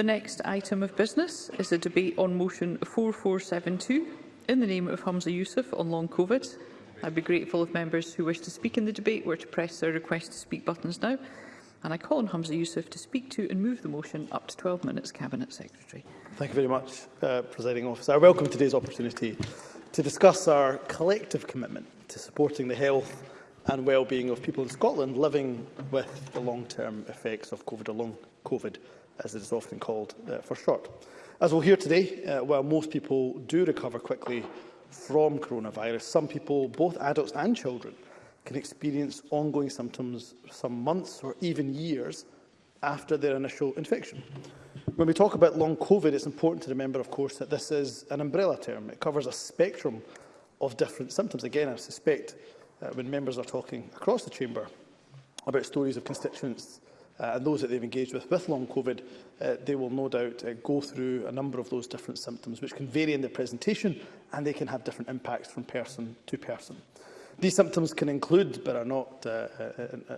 The next item of business is a debate on motion 4472 in the name of Hamza Yousaf on long COVID. I'd be grateful if members who wish to speak in the debate were to press their request to speak buttons now. And I call on Humza Yousaf to speak to and move the motion up to 12 minutes, Cabinet Secretary. Thank you very much, uh, Presiding Officer. I welcome today's opportunity to discuss our collective commitment to supporting the health and well-being of people in Scotland living with the long-term effects of COVID or long COVID as it is often called uh, for short. As we'll hear today, uh, while most people do recover quickly from coronavirus, some people, both adults and children, can experience ongoing symptoms some months or even years after their initial infection. When we talk about long COVID, it's important to remember, of course, that this is an umbrella term. It covers a spectrum of different symptoms. Again, I suspect uh, when members are talking across the chamber about stories of constituents uh, and those that they've engaged with with long COVID, uh, they will no doubt uh, go through a number of those different symptoms, which can vary in their presentation and they can have different impacts from person to person. These symptoms can include, but are not, uh, uh, uh,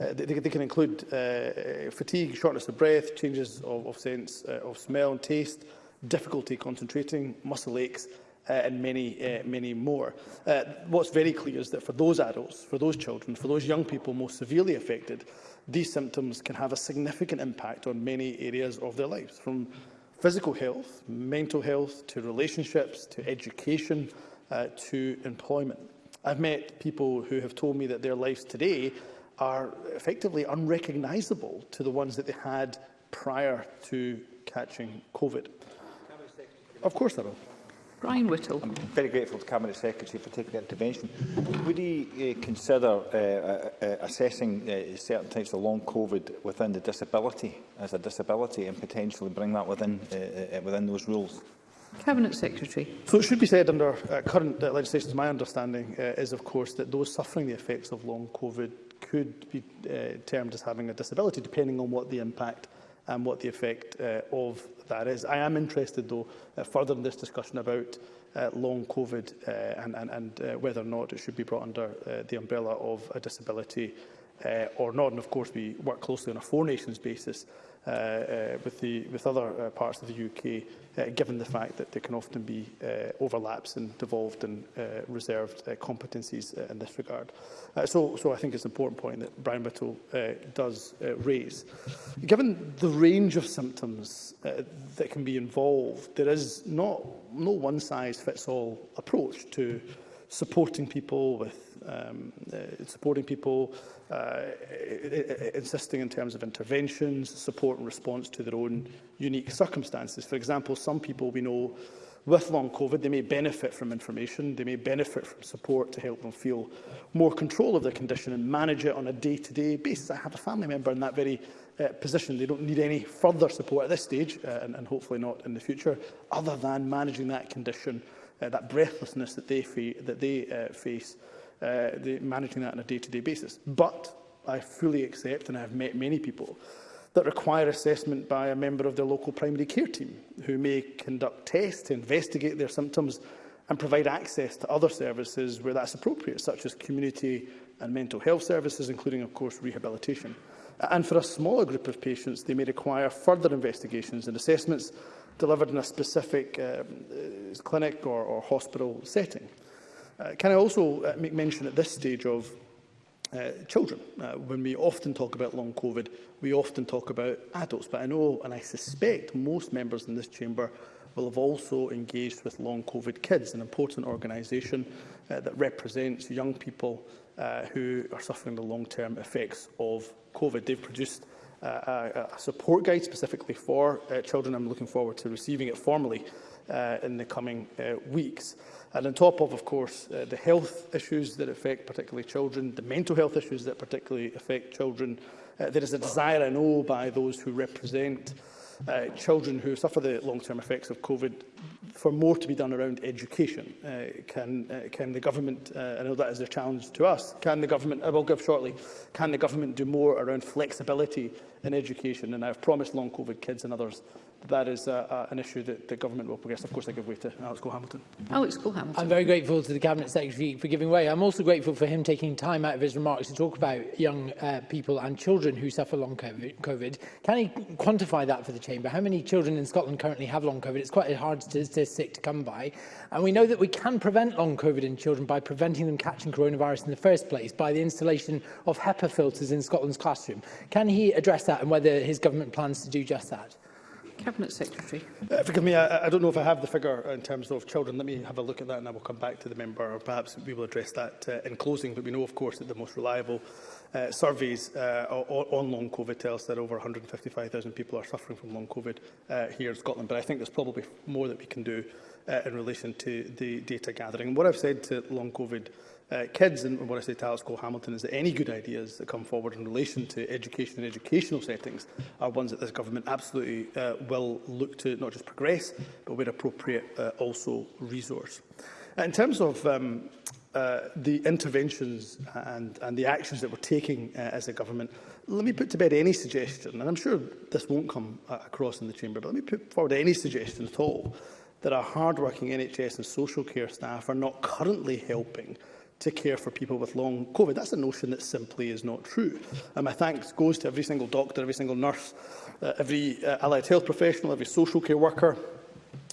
uh they, they can include uh, fatigue, shortness of breath, changes of, of sense uh, of smell and taste, difficulty concentrating, muscle aches, uh, and many, uh, many more. Uh, what's very clear is that for those adults, for those children, for those young people most severely affected, these symptoms can have a significant impact on many areas of their lives, from physical health, mental health, to relationships, to education, uh, to employment. I've met people who have told me that their lives today are effectively unrecognisable to the ones that they had prior to catching COVID. Of course they will. Brian Whittle. I'm very grateful to Cabinet Secretary for taking the intervention. Would he uh, consider uh, uh, uh, assessing uh, certain types of long COVID within the disability as a disability and potentially bring that within, uh, uh, within those rules? Cabinet Secretary. So it should be said under uh, current uh, legislation, my understanding uh, is, of course, that those suffering the effects of long COVID could be uh, termed as having a disability, depending on what the impact and what the effect uh, of that is. I am interested, though, uh, further in this discussion about uh, long COVID uh, and, and, and uh, whether or not it should be brought under uh, the umbrella of a disability uh, or not. And, of course, we work closely on a Four Nations basis Uh, uh, with, the, with other uh, parts of the UK, uh, given the fact that there can often be uh, overlaps in devolved and uh, reserved uh, competencies uh, in this regard. Uh, so, so I think it's an important point that Brian Whittle uh, does uh, raise. Given the range of symptoms uh, that can be involved, there is not, no one-size-fits-all approach to uh, supporting people, with um, uh, supporting people, uh, insisting in terms of interventions, support and response to their own unique circumstances. For example, some people we know with long COVID, they may benefit from information, they may benefit from support to help them feel more control of their condition and manage it on a day-to-day -day basis. I have a family member in that very uh, position. They don't need any further support at this stage, uh, and, and hopefully not in the future, other than managing that condition uh, that breathlessness that they, fe that they uh, face, uh, the, managing that on a day-to-day -day basis. But I fully accept, and I have met many people, that require assessment by a member of their local primary care team, who may conduct tests to investigate their symptoms and provide access to other services where that's appropriate, such as community and mental health services, including, of course, rehabilitation. And for a smaller group of patients, they may require further investigations and assessments delivered in a specific um, uh, clinic or, or hospital setting. Uh, can I also uh, make mention at this stage of uh, children? Uh, when we often talk about long COVID, we often talk about adults, but I know and I suspect most members in this chamber will have also engaged with Long COVID Kids, an important organisation uh, that represents young people uh, who are suffering the long-term effects of COVID. They've produced a, a support guide specifically for uh, children. I'm looking forward to receiving it formally uh, in the coming uh, weeks. And on top of, of course, uh, the health issues that affect particularly children, the mental health issues that particularly affect children, uh, there is a desire, I know, by those who represent uh, children who suffer the long-term effects of COVID, for more to be done around education. Uh, can, uh, can the government, uh, I know that is a challenge to us, can the government, I will give shortly, can the government do more around flexibility in education? And I've promised long COVID kids and others that is uh, uh, an issue that the government will progress. Of course, I give way to Alex uh, Cole-Hamilton. Alex oh, Cole-Hamilton. I'm very grateful to the Cabinet Secretary for giving way. I'm also grateful for him taking time out of his remarks to talk about young uh, people and children who suffer long COVID. Can he quantify that for the Chamber? How many children in Scotland currently have long COVID? It's quite a hard statistic to come by. And we know that we can prevent long COVID in children by preventing them catching coronavirus in the first place, by the installation of HEPA filters in Scotland's classroom. Can he address that and whether his government plans to do just that? Cabinet Secretary. Uh, forgive me, I, I don't know if I have the figure in terms of children. Let me have a look at that and I will come back to the member or perhaps we will address that uh, in closing. But we know, of course, that the most reliable uh, surveys uh, on long COVID tell us that over 155,000 people are suffering from long COVID uh, here in Scotland. But I think there's probably more that we can do uh, in relation to the data gathering. What I've said to long COVID uh, kids. And what I say to Alex Cole Hamilton is that any good ideas that come forward in relation to education and educational settings are ones that this government absolutely uh, will look to not just progress, but where appropriate, uh, also resource. In terms of um, uh, the interventions and, and the actions that we're taking uh, as a government, let me put to bed any suggestion, and I'm sure this won't come uh, across in the chamber, but let me put forward any suggestion at all that our hard-working NHS and social care staff are not currently helping uh, to care for people with long COVID. That's a notion that simply is not true. And my thanks goes to every single doctor, every single nurse, uh, every uh, allied health professional, every social care worker,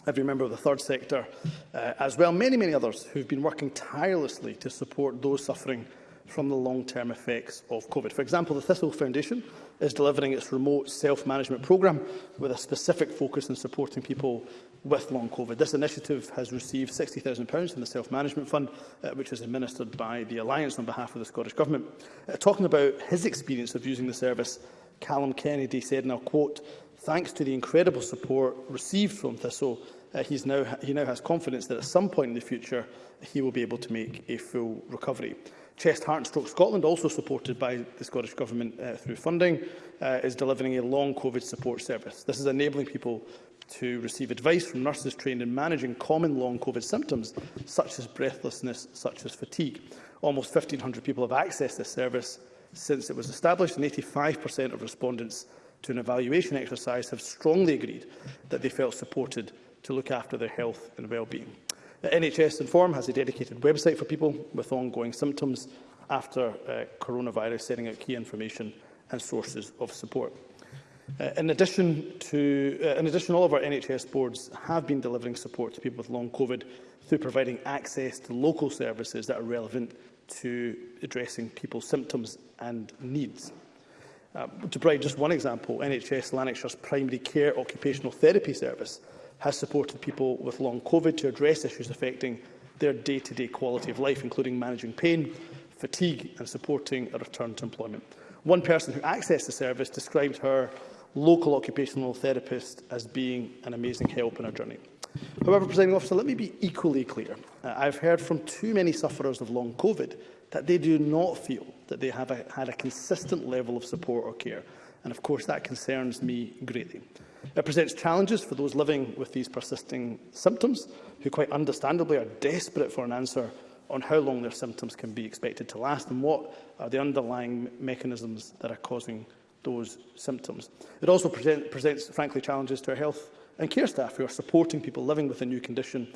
every member of the third sector, uh, as well many, many others who have been working tirelessly to support those suffering from the long-term effects of COVID. For example, the Thistle Foundation is delivering its remote self-management programme with a specific focus on supporting people with long COVID. This initiative has received £60,000 from the Self-Management Fund, uh, which is administered by the Alliance on behalf of the Scottish Government. Uh, talking about his experience of using the service, Callum Kennedy said, and I'll quote, thanks to the incredible support received from Thistle, uh, he's now, he now has confidence that at some point in the future he will be able to make a full recovery. Chest, Heart and Stroke Scotland, also supported by the Scottish Government uh, through funding, uh, is delivering a long COVID support service. This is enabling people to receive advice from nurses trained in managing common long COVID symptoms, such as breathlessness, such as fatigue. Almost 1,500 people have accessed this service since it was established, and 85% of respondents to an evaluation exercise have strongly agreed that they felt supported to look after their health and well-being. NHS Inform has a dedicated website for people with ongoing symptoms after uh, coronavirus, setting out key information and sources of support. Uh, in addition to, uh, in addition, all of our NHS boards have been delivering support to people with long COVID through providing access to local services that are relevant to addressing people's symptoms and needs. Uh, to provide just one example, NHS Lanarkshire's primary care occupational therapy service has supported people with long COVID to address issues affecting their day-to-day -day quality of life, including managing pain, fatigue and supporting a return to employment. One person who accessed the service described her local occupational therapist as being an amazing help in our journey. However, Presiding Officer, let me be equally clear. Uh, I've heard from too many sufferers of long COVID that they do not feel that they have a, had a consistent level of support or care. And of course, that concerns me greatly. It presents challenges for those living with these persisting symptoms, who quite understandably are desperate for an answer on how long their symptoms can be expected to last and what are the underlying mechanisms that are causing those symptoms. It also present, presents, frankly, challenges to our health and care staff who are supporting people living with a new condition,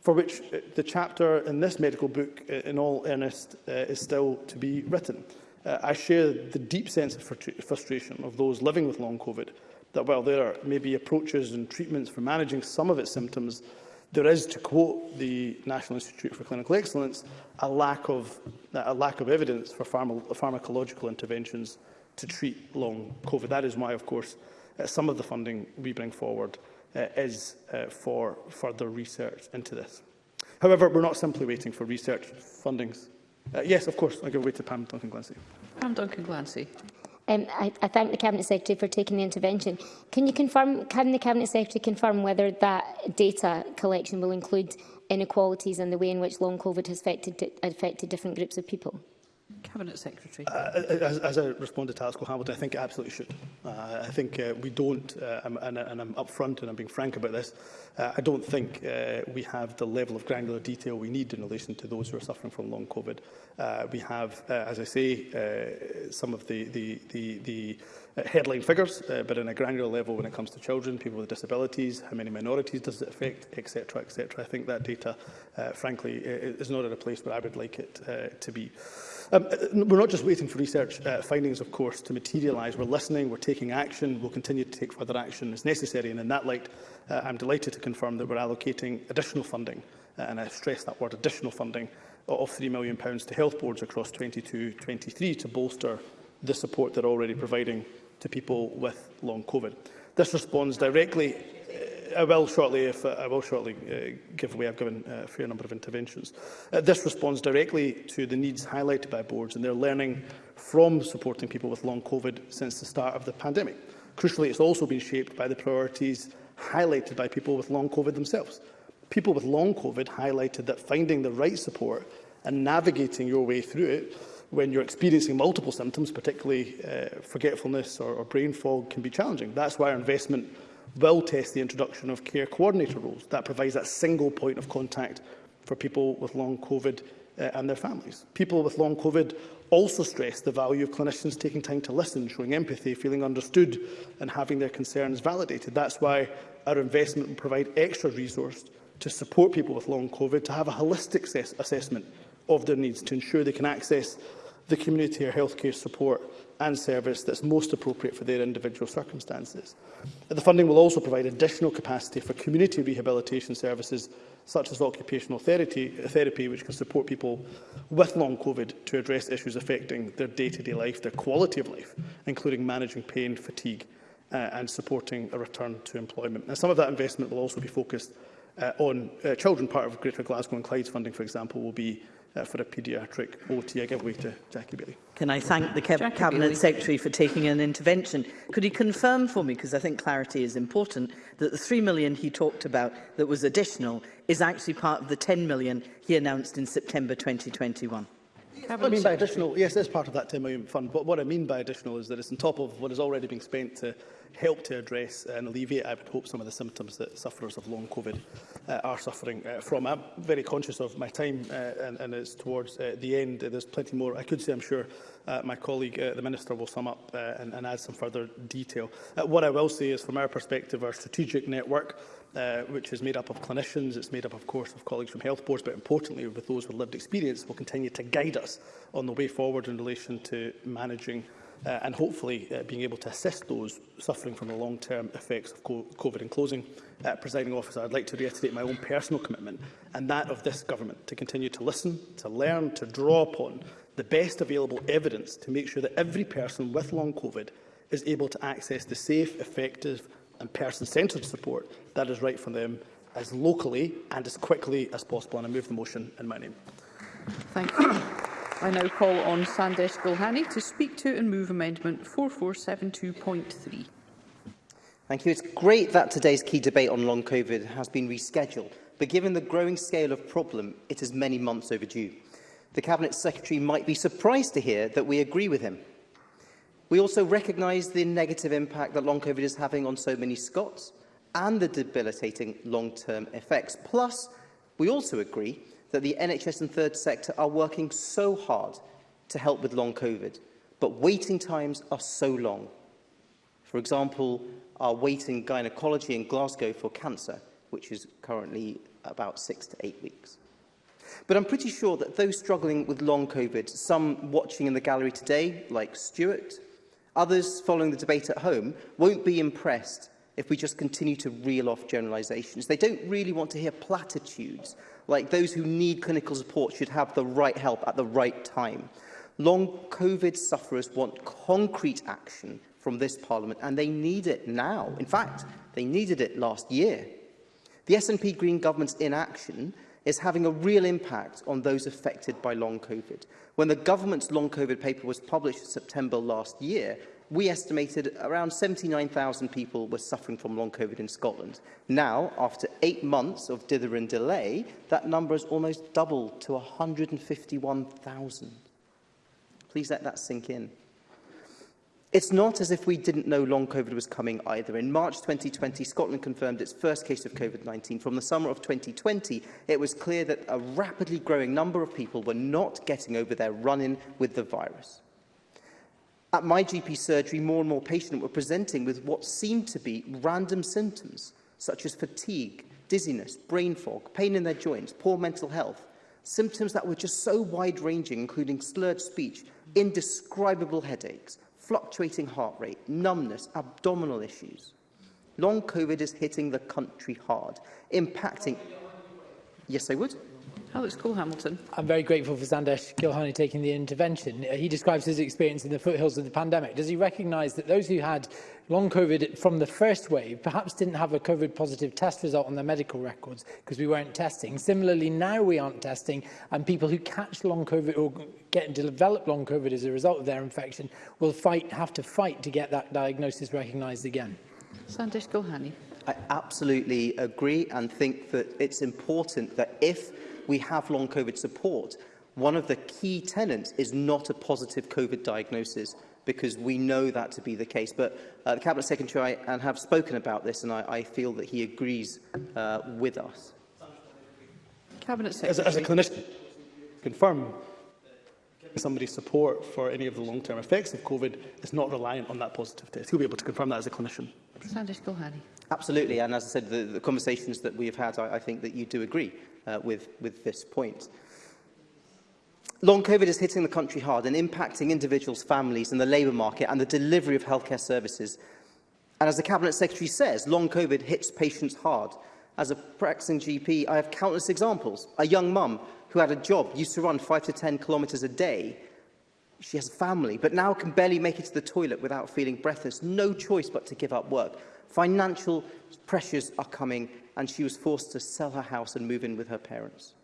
for which uh, the chapter in this medical book, uh, in all earnest, uh, is still to be written. Uh, I share the deep sense of frustration of those living with long COVID that while there are maybe approaches and treatments for managing some of its symptoms, there is, to quote the National Institute for Clinical Excellence, a lack of, a lack of evidence for pharma pharmacological interventions to treat long COVID. That is why, of course, uh, some of the funding we bring forward uh, is uh, for further research into this. However, we're not simply waiting for research fundings. Uh, yes, of course, I give way to Pam Duncan-Glancy. Pam Duncan-Glancy. Um, I, I thank the Cabinet Secretary for taking the intervention. Can you confirm, can the Cabinet Secretary confirm whether that data collection will include inequalities and the way in which long COVID has affected, affected different groups of people? Cabinet Secretary. Uh, uh, uh, as, as I respond to Alasco Hamilton, I think it absolutely should. Uh, I think uh, we don't, uh, and, and I'm upfront and I'm being frank about this, uh, I don't think uh, we have the level of granular detail we need in relation to those who are suffering from long COVID. Uh, we have, uh, as I say, uh, some of the, the, the, the uh, headline figures, uh, but in a granular level when it comes to children, people with disabilities, how many minorities does it affect, etc., etc. I think that data, uh, frankly, is not at a place where I would like it uh, to be. Um, uh, we're not just waiting for research uh, findings, of course, to materialise. We're listening, we're taking action, we'll continue to take further action as necessary. And in that light, uh, I'm delighted to confirm that we're allocating additional funding, uh, and I stress that word additional funding, of £3 million to health boards across 22-23 to bolster the support they're already providing to people with long COVID. This responds directly Uh, I will shortly, if uh, I will shortly uh, give away. I've given uh, a fair number of interventions. Uh, this responds directly to the needs highlighted by boards and their learning from supporting people with long COVID since the start of the pandemic. Crucially, it's also been shaped by the priorities highlighted by people with long COVID themselves. People with long COVID highlighted that finding the right support and navigating your way through it when you're experiencing multiple symptoms, particularly uh, forgetfulness or, or brain fog, can be challenging. That's why our investment will test the introduction of care coordinator roles. That provides that single point of contact for people with long COVID uh, and their families. People with long COVID also stress the value of clinicians taking time to listen, showing empathy, feeling understood and having their concerns validated. That's why our investment will provide extra resource to support people with long COVID to have a holistic assessment of their needs to ensure they can access the community or healthcare support and service that's most appropriate for their individual circumstances. The funding will also provide additional capacity for community rehabilitation services such as occupational therapy, therapy which can support people with long COVID to address issues affecting their day-to-day -day life, their quality of life, including managing pain, fatigue uh, and supporting a return to employment. And some of that investment will also be focused uh, on uh, children. Part of Greater Glasgow and Clyde's funding, for example, will be uh, for a paediatric OT. I give way to Jackie Bailey. Can I thank the Jackie Cabinet Bailey. Secretary for taking an intervention? Could he confirm for me, because I think clarity is important, that the 3 million he talked about that was additional is actually part of the 10 million he announced in September 2021? What I mean by additional, yes, it is part of that £10 million fund, but what I mean by additional is that it's on top of what is already being spent to help to address and alleviate, I would hope, some of the symptoms that sufferers of long COVID uh, are suffering uh, from. I'm very conscious of my time uh, and, and it's towards uh, the end. There's plenty more I could say, I'm sure, Uh, my colleague, uh, the Minister, will sum up uh, and, and add some further detail. Uh, what I will say is, from our perspective, our strategic network, uh, which is made up of clinicians, it's made up, of course, of colleagues from health boards, but importantly, with those with lived experience, will continue to guide us on the way forward in relation to managing uh, and hopefully uh, being able to assist those suffering from the long-term effects of COVID. In closing, uh, presiding officer, I'd like to reiterate my own personal commitment and that of this government to continue to listen, to learn, to draw upon the best available evidence to make sure that every person with long COVID is able to access the safe, effective and person-centred support that is right for them as locally and as quickly as possible. And I move the motion in my name. Thank you. I now call on Sandesh Gulhani to speak to and move amendment 4472.3. Thank you. It's great that today's key debate on long COVID has been rescheduled, but given the growing scale of problem, it is many months overdue. The Cabinet Secretary might be surprised to hear that we agree with him. We also recognise the negative impact that long COVID is having on so many Scots and the debilitating long-term effects. Plus, we also agree that the NHS and third sector are working so hard to help with long COVID, but waiting times are so long. For example, our wait in gynaecology in Glasgow for cancer, which is currently about six to eight weeks. But I'm pretty sure that those struggling with long COVID, some watching in the gallery today, like Stuart, others following the debate at home, won't be impressed if we just continue to reel off generalisations. They don't really want to hear platitudes, like those who need clinical support should have the right help at the right time. Long COVID sufferers want concrete action from this Parliament, and they need it now. In fact, they needed it last year. The SNP Green Government's inaction is having a real impact on those affected by long COVID. When the government's long COVID paper was published in September last year, we estimated around 79,000 people were suffering from long COVID in Scotland. Now, after eight months of dither and delay, that number has almost doubled to 151,000. Please let that sink in. It's not as if we didn't know long COVID was coming either. In March 2020, Scotland confirmed its first case of COVID-19. From the summer of 2020, it was clear that a rapidly growing number of people were not getting over their run-in with the virus. At my GP surgery, more and more patients were presenting with what seemed to be random symptoms, such as fatigue, dizziness, brain fog, pain in their joints, poor mental health, symptoms that were just so wide-ranging, including slurred speech, indescribable headaches, fluctuating heart rate, numbness, abdominal issues. Long COVID is hitting the country hard, impacting... Yes, I would. Oh, it's Cole-Hamilton. I'm very grateful for Sandesh Gilhani taking the intervention. Uh, he describes his experience in the foothills of the pandemic. Does he recognise that those who had long COVID from the first wave perhaps didn't have a COVID positive test result on their medical records because we weren't testing. Similarly, now we aren't testing and people who catch long COVID or get and develop long COVID as a result of their infection will fight, have to fight to get that diagnosis recognised again. Sandesh Gilhani. I absolutely agree and think that it's important that if we have long COVID support, one of the key tenets is not a positive COVID diagnosis because we know that to be the case. But uh, the Cabinet Secretary I, and have spoken about this, and I, I feel that he agrees uh, with us. Cabinet Secretary. As, a, as a clinician, confirm somebody's support for any of the long-term effects of COVID is not reliant on that positive test. He'll be able to confirm that as a clinician. Sandesh Gulhani. Absolutely, and as I said, the, the conversations that we've had, I, I think that you do agree uh, with, with this point. Long COVID is hitting the country hard and impacting individuals, families and the labour market and the delivery of healthcare services. And as the Cabinet Secretary says, long COVID hits patients hard. As a practicing GP, I have countless examples. A young mum who had a job used to run 5 to 10 kilometres a day. She has a family, but now can barely make it to the toilet without feeling breathless. No choice but to give up work. Financial pressures are coming and she was forced to sell her house and move in with her parents.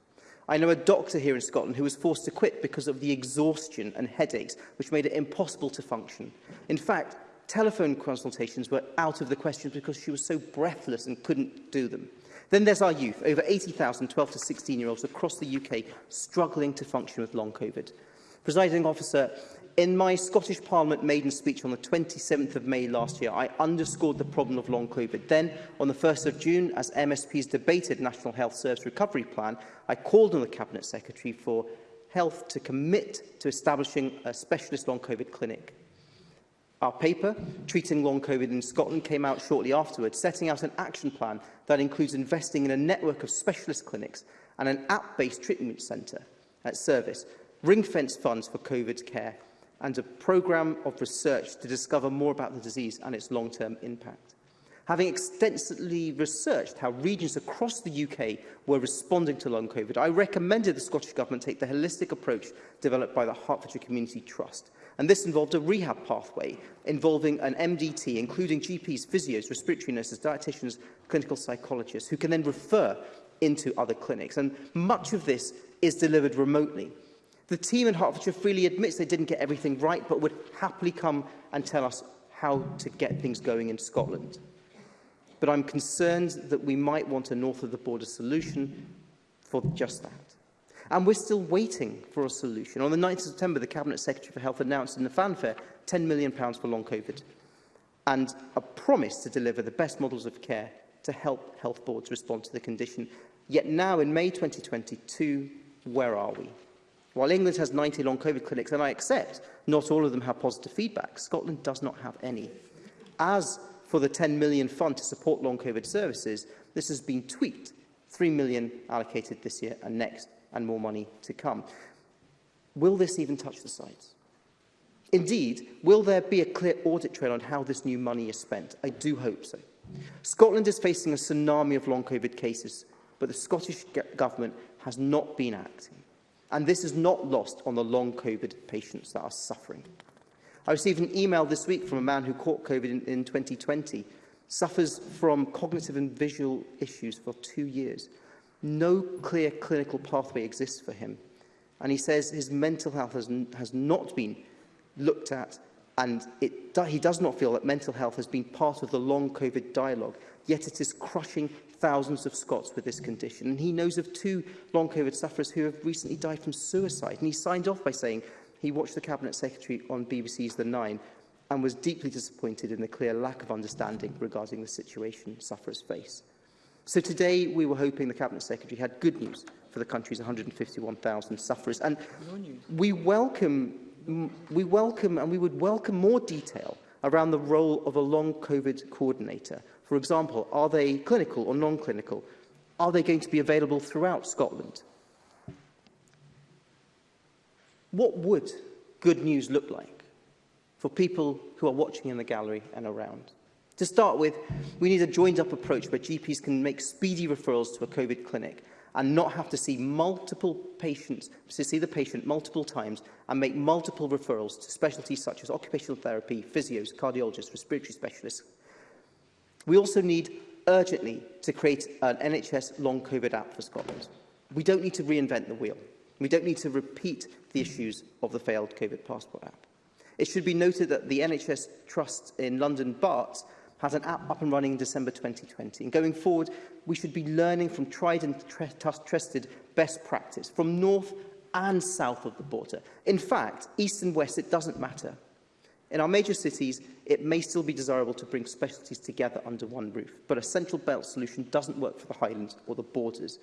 I know a doctor here in Scotland who was forced to quit because of the exhaustion and headaches which made it impossible to function. In fact, telephone consultations were out of the question because she was so breathless and couldn't do them. Then there's our youth, over 80,000 12 to 16-year-olds across the UK struggling to function with long COVID. Presiding officer, In my Scottish Parliament maiden speech on the 27th of May last year, I underscored the problem of long COVID. Then, on the 1st of June, as MSPs debated National Health Service Recovery Plan, I called on the Cabinet Secretary for Health to commit to establishing a specialist long COVID clinic. Our paper, Treating Long COVID in Scotland, came out shortly afterwards, setting out an action plan that includes investing in a network of specialist clinics and an app-based treatment centre at service, ring-fence funds for COVID care and a programme of research to discover more about the disease and its long-term impact. Having extensively researched how regions across the UK were responding to long COVID, I recommended the Scottish Government take the holistic approach developed by the Hertfordshire Community Trust. And this involved a rehab pathway involving an MDT, including GPs, physios, respiratory nurses, dietitians, clinical psychologists, who can then refer into other clinics. And much of this is delivered remotely. The team in Hertfordshire freely admits they didn't get everything right, but would happily come and tell us how to get things going in Scotland. But I'm concerned that we might want a north of the border solution for just that. And we're still waiting for a solution. On the 9th of September, the Cabinet Secretary for Health announced in the fanfare £10 million for long COVID and a promise to deliver the best models of care to help health boards respond to the condition. Yet now, in May 2022, where are we? While England has 90 long COVID clinics, and I accept not all of them have positive feedback, Scotland does not have any. As for the 10 million fund to support long COVID services, this has been tweaked. 3 million allocated this year and next, and more money to come. Will this even touch the sites? Indeed, will there be a clear audit trail on how this new money is spent? I do hope so. Scotland is facing a tsunami of long COVID cases, but the Scottish Government has not been acting and this is not lost on the long COVID patients that are suffering. I received an email this week from a man who caught COVID in, in 2020, suffers from cognitive and visual issues for two years. No clear clinical pathway exists for him. And he says his mental health has, has not been looked at and it, he does not feel that mental health has been part of the long COVID dialogue, yet it is crushing thousands of Scots with this condition. And he knows of two long COVID sufferers who have recently died from suicide. And he signed off by saying he watched the Cabinet Secretary on BBC's The Nine and was deeply disappointed in the clear lack of understanding regarding the situation sufferers face. So today we were hoping the Cabinet Secretary had good news for the country's 151,000 sufferers. And we welcome, we welcome and we would welcome more detail around the role of a long COVID coordinator For example, are they clinical or non-clinical? Are they going to be available throughout Scotland? What would good news look like for people who are watching in the gallery and around? To start with, we need a joined-up approach where GPs can make speedy referrals to a COVID clinic and not have to see multiple patients, to see the patient multiple times and make multiple referrals to specialties such as occupational therapy, physios, cardiologists, respiratory specialists, We also need urgently to create an NHS long COVID app for Scotland. We don't need to reinvent the wheel. We don't need to repeat the issues of the failed COVID passport app. It should be noted that the NHS Trust in London, BARTS, has an app up and running in December 2020. And going forward, we should be learning from tried and trusted best practice from north and south of the border. In fact, east and west, it doesn't matter. In our major cities, it may still be desirable to bring specialties together under one roof, but a central belt solution doesn't work for the Highlands or the borders.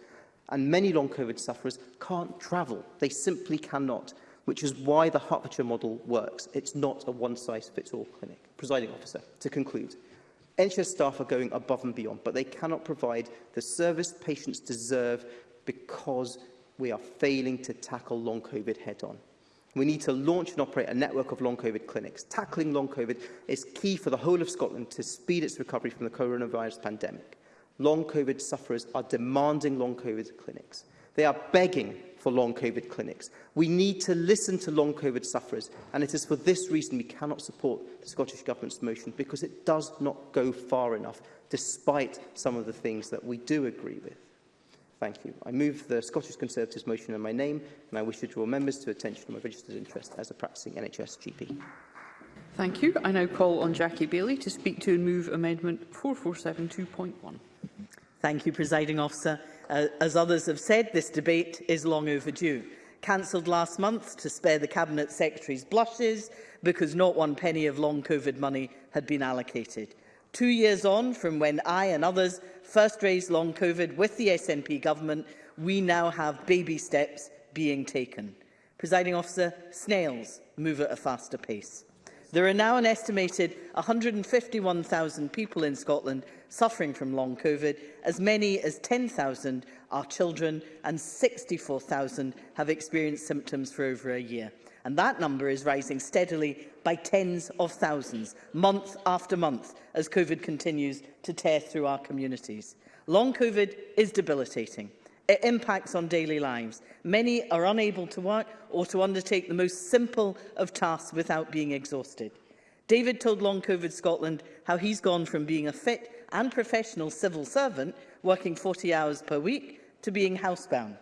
And many long COVID sufferers can't travel. They simply cannot, which is why the Hertfordshire model works. It's not a one-size-fits-all clinic. Presiding officer, to conclude, NHS staff are going above and beyond, but they cannot provide the service patients deserve because we are failing to tackle long COVID head-on. We need to launch and operate a network of long COVID clinics. Tackling long COVID is key for the whole of Scotland to speed its recovery from the coronavirus pandemic. Long COVID sufferers are demanding long COVID clinics. They are begging for long COVID clinics. We need to listen to long COVID sufferers, and it is for this reason we cannot support the Scottish Government's motion, because it does not go far enough, despite some of the things that we do agree with. Thank you. I move the Scottish Conservatives motion in my name, and I wish to draw members to attention to my registered interest as a practising NHS GP. Thank you. I now call on Jackie Bailey to speak to and move Amendment 4472.1. Thank you, Presiding Officer. Uh, as others have said, this debate is long overdue. Cancelled last month to spare the Cabinet Secretary's blushes because not one penny of long COVID money had been allocated. Two years on from when I and others first raised long COVID with the SNP government, we now have baby steps being taken. Presiding officer, snails move at a faster pace. There are now an estimated 151,000 people in Scotland suffering from long COVID. As many as 10,000 are children and 64,000 have experienced symptoms for over a year and that number is rising steadily by tens of thousands, month after month, as COVID continues to tear through our communities. Long COVID is debilitating. It impacts on daily lives. Many are unable to work or to undertake the most simple of tasks without being exhausted. David told Long COVID Scotland how he's gone from being a fit and professional civil servant, working 40 hours per week, to being housebound.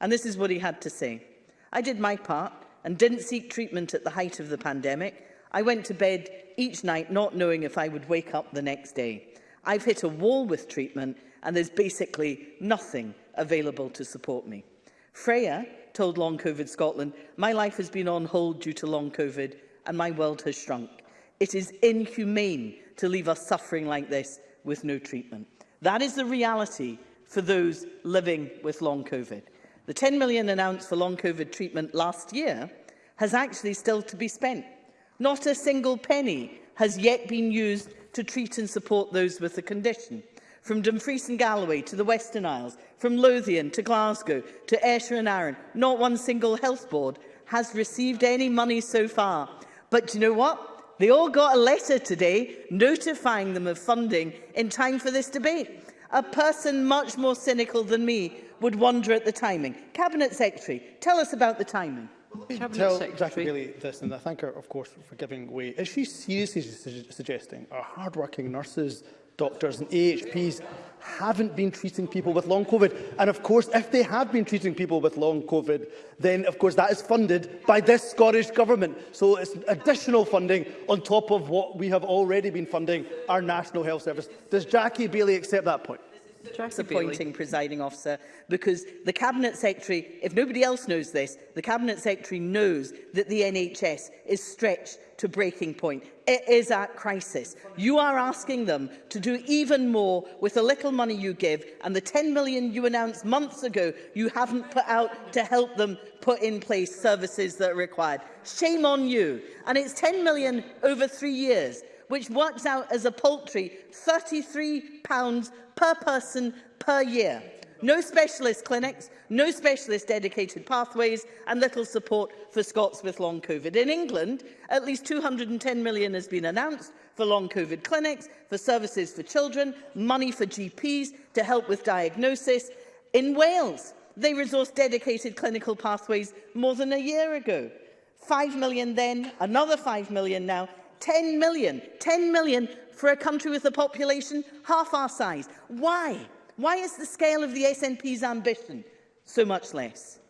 And this is what he had to say. I did my part and didn't seek treatment at the height of the pandemic, I went to bed each night not knowing if I would wake up the next day. I've hit a wall with treatment and there's basically nothing available to support me. Freya told Long COVID Scotland, my life has been on hold due to Long COVID and my world has shrunk. It is inhumane to leave us suffering like this with no treatment. That is the reality for those living with long COVID. The 10 million announced for long COVID treatment last year has actually still to be spent. Not a single penny has yet been used to treat and support those with the condition. From Dumfries and Galloway to the Western Isles, from Lothian to Glasgow to Ayrshire and Arran, not one single health board has received any money so far. But do you know what? They all got a letter today notifying them of funding in time for this debate. A person much more cynical than me would wonder at the timing. Cabinet Secretary, tell us about the timing. Cabinet tell Secretary. Jackie Bailey this, and I thank her, of course, for giving way. Is she seriously su suggesting our hard-working nurses, doctors and AHPs haven't been treating people with long COVID? And of course, if they have been treating people with long COVID, then of course that is funded by this Scottish Government. So it's additional funding on top of what we have already been funding our National Health Service. Does Jackie Bailey accept that point? disappointing, presiding officer, because the Cabinet Secretary, if nobody else knows this, the Cabinet Secretary knows that the NHS is stretched to breaking point. It is at crisis. You are asking them to do even more with the little money you give and the 10 million you announced months ago you haven't put out to help them put in place services that are required. Shame on you. And it's 10 million over three years which works out as a paltry £33 per person per year. No specialist clinics, no specialist dedicated pathways and little support for Scots with long COVID. In England, at least 210 million has been announced for long COVID clinics, for services for children, money for GPs to help with diagnosis. In Wales, they resourced dedicated clinical pathways more than a year ago. 5 million then, another 5 million now, 10 million. 10 million for a country with a population half our size. Why? Why is the scale of the SNP's ambition so much less?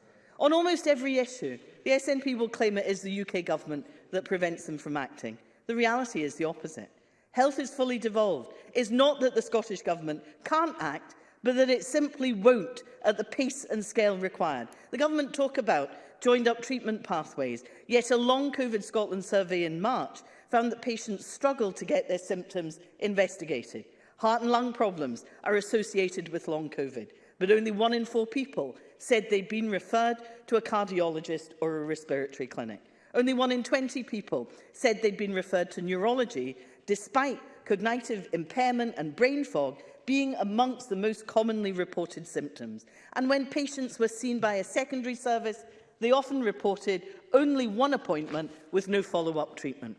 On almost every issue, the SNP will claim it is the UK government that prevents them from acting. The reality is the opposite. Health is fully devolved. It's not that the Scottish Government can't act, but that it simply won't at the pace and scale required. The Government talk about joined up treatment pathways, yet a long COVID Scotland survey in March found that patients struggle to get their symptoms investigated. Heart and lung problems are associated with long COVID, but only one in four people said they'd been referred to a cardiologist or a respiratory clinic. Only one in 20 people said they'd been referred to neurology, despite cognitive impairment and brain fog being amongst the most commonly reported symptoms. And when patients were seen by a secondary service, they often reported only one appointment with no follow-up treatment.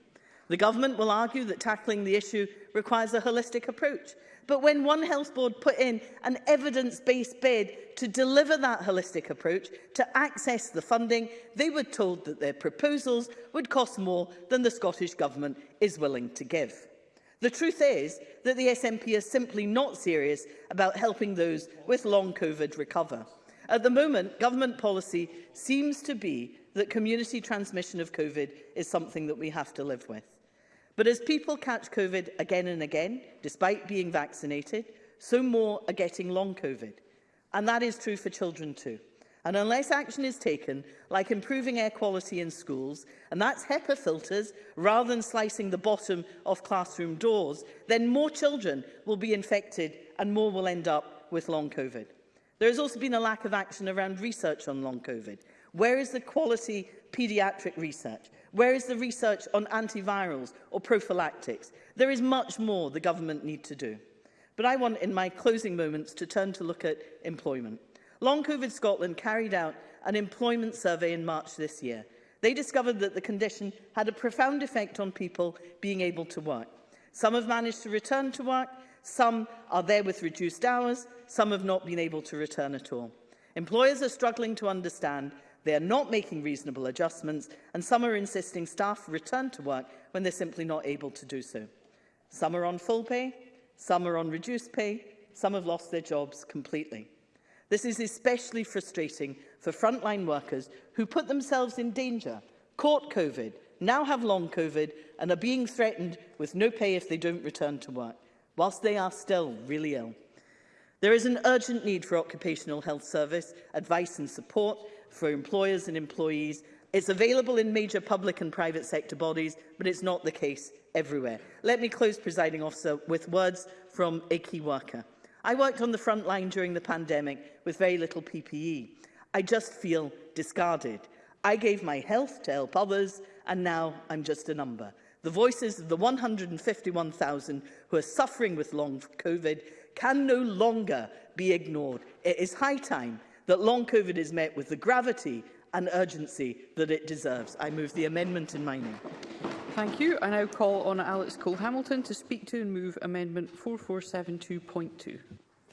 The government will argue that tackling the issue requires a holistic approach. But when One Health Board put in an evidence-based bid to deliver that holistic approach, to access the funding, they were told that their proposals would cost more than the Scottish Government is willing to give. The truth is that the SNP is simply not serious about helping those with long COVID recover. At the moment, government policy seems to be that community transmission of COVID is something that we have to live with. But as people catch COVID again and again, despite being vaccinated, so more are getting long COVID. And that is true for children too. And unless action is taken, like improving air quality in schools, and that's HEPA filters, rather than slicing the bottom of classroom doors, then more children will be infected and more will end up with long COVID. There has also been a lack of action around research on long COVID. Where is the quality paediatric research? Where is the research on antivirals or prophylactics? There is much more the government need to do. But I want, in my closing moments, to turn to look at employment. Long COVID Scotland carried out an employment survey in March this year. They discovered that the condition had a profound effect on people being able to work. Some have managed to return to work, some are there with reduced hours, some have not been able to return at all. Employers are struggling to understand They are not making reasonable adjustments, and some are insisting staff return to work when they're simply not able to do so. Some are on full pay, some are on reduced pay, some have lost their jobs completely. This is especially frustrating for frontline workers who put themselves in danger, caught COVID, now have long COVID and are being threatened with no pay if they don't return to work, whilst they are still really ill. There is an urgent need for occupational health service, advice and support, for employers and employees. It's available in major public and private sector bodies, but it's not the case everywhere. Let me close, presiding officer, with words from a key worker. I worked on the front line during the pandemic with very little PPE. I just feel discarded. I gave my health to help others, and now I'm just a number. The voices of the 151,000 who are suffering with long COVID can no longer be ignored. It is high time that long COVID is met with the gravity and urgency that it deserves. I move the amendment in my name. Thank you. I now call on Alex Cole-Hamilton to speak to and move Amendment 4472.2.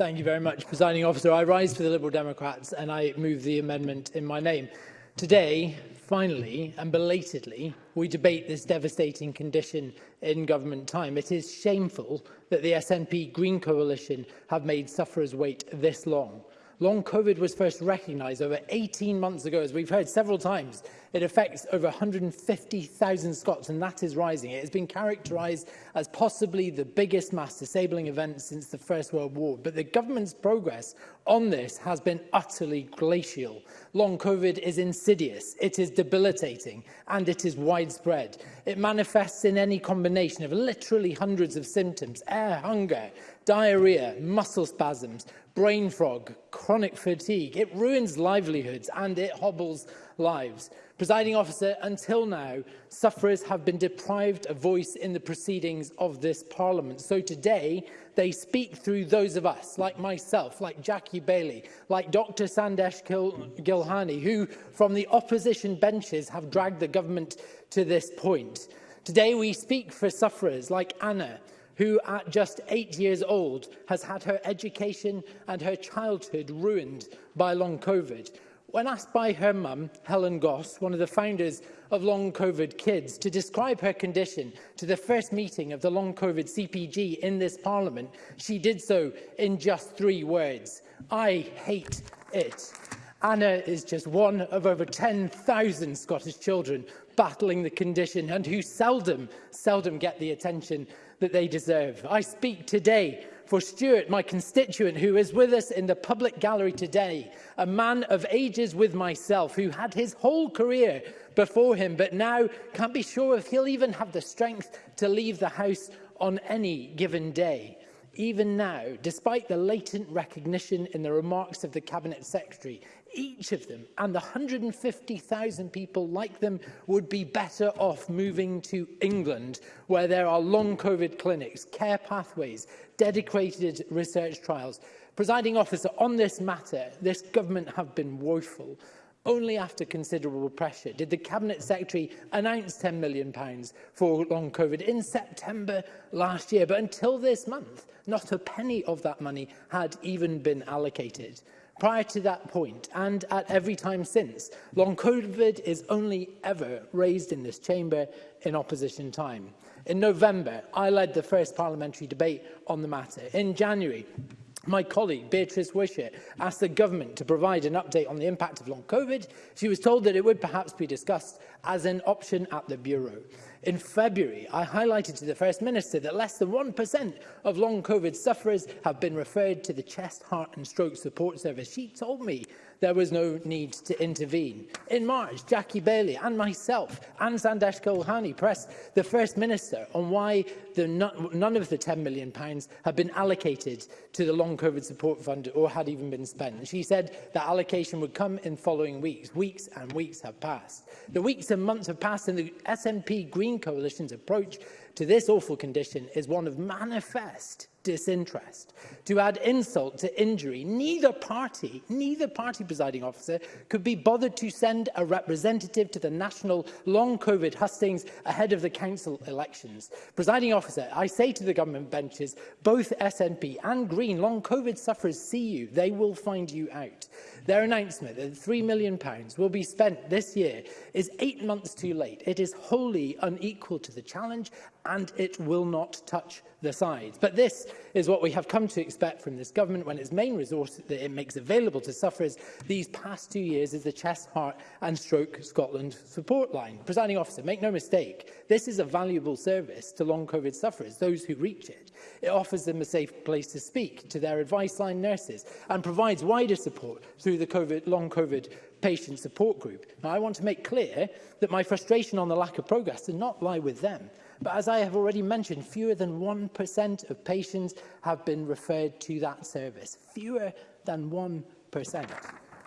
Thank you very much, Presiding Officer. I rise for the Liberal Democrats and I move the amendment in my name. Today, finally and belatedly, we debate this devastating condition in government time. It is shameful that the SNP Green Coalition have made sufferers wait this long. Long COVID was first recognised over 18 months ago. As we've heard several times, it affects over 150,000 Scots, and that is rising. It has been characterised as possibly the biggest mass disabling event since the First World War. But the government's progress on this has been utterly glacial. Long COVID is insidious, it is debilitating, and it is widespread. It manifests in any combination of literally hundreds of symptoms, air hunger, diarrhea, muscle spasms, brain frog, chronic fatigue. It ruins livelihoods and it hobbles lives. Presiding officer, until now, sufferers have been deprived a voice in the proceedings of this parliament. So today, they speak through those of us, like myself, like Jackie Bailey, like Dr Sandesh Gil Gilhani, who from the opposition benches have dragged the government to this point. Today, we speak for sufferers like Anna, who at just eight years old has had her education and her childhood ruined by long COVID. When asked by her mum, Helen Goss, one of the founders of Long COVID Kids, to describe her condition to the first meeting of the Long COVID CPG in this parliament, she did so in just three words. I hate it. Anna is just one of over 10,000 Scottish children battling the condition and who seldom, seldom get the attention that they deserve. I speak today for Stuart, my constituent, who is with us in the public gallery today, a man of ages with myself, who had his whole career before him, but now can't be sure if he'll even have the strength to leave the house on any given day. Even now, despite the latent recognition in the remarks of the Cabinet Secretary, each of them and the 150,000 people like them would be better off moving to England where there are long COVID clinics, care pathways, dedicated research trials. Presiding officer, on this matter, this government have been woeful. Only after considerable pressure did the Cabinet Secretary announce £10 million for long COVID in September last year. But until this month, not a penny of that money had even been allocated. Prior to that point, and at every time since, long COVID is only ever raised in this chamber in opposition time. In November, I led the first parliamentary debate on the matter. In January, My colleague, Beatrice Wishart, asked the government to provide an update on the impact of long COVID. She was told that it would perhaps be discussed as an option at the Bureau in February, I highlighted to the First Minister that less than 1% of long COVID sufferers have been referred to the Chest, Heart and Stroke Support Service. She told me there was no need to intervene. In March, Jackie Bailey and myself and Sandesh Kohani pressed the First Minister on why the, none of the £10 million had been allocated to the Long COVID Support Fund or had even been spent. She said that allocation would come in following weeks. Weeks and weeks have passed. The weeks and months have passed and the SNP Green Coalition's approach to this awful condition is one of manifest disinterest. To add insult to injury, neither party, neither party presiding officer could be bothered to send a representative to the national long COVID hustings ahead of the council elections. Presiding officer, I say to the government benches, both SNP and Green long COVID sufferers see you. They will find you out. Their announcement that £3 million will be spent this year is eight months too late. It is wholly unequal to the challenge and it will not touch the sides. But this is what we have come to expect from this government when its main resource that it makes available to sufferers these past two years is the Chest, Heart and Stroke Scotland support line. Presiding officer, make no mistake, this is a valuable service to long COVID sufferers, those who reach it. It offers them a safe place to speak to their advice line nurses and provides wider support through the COVID, long COVID patient support group. Now, I want to make clear that my frustration on the lack of progress does not lie with them. But as I have already mentioned, fewer than 1% of patients have been referred to that service. Fewer than 1%.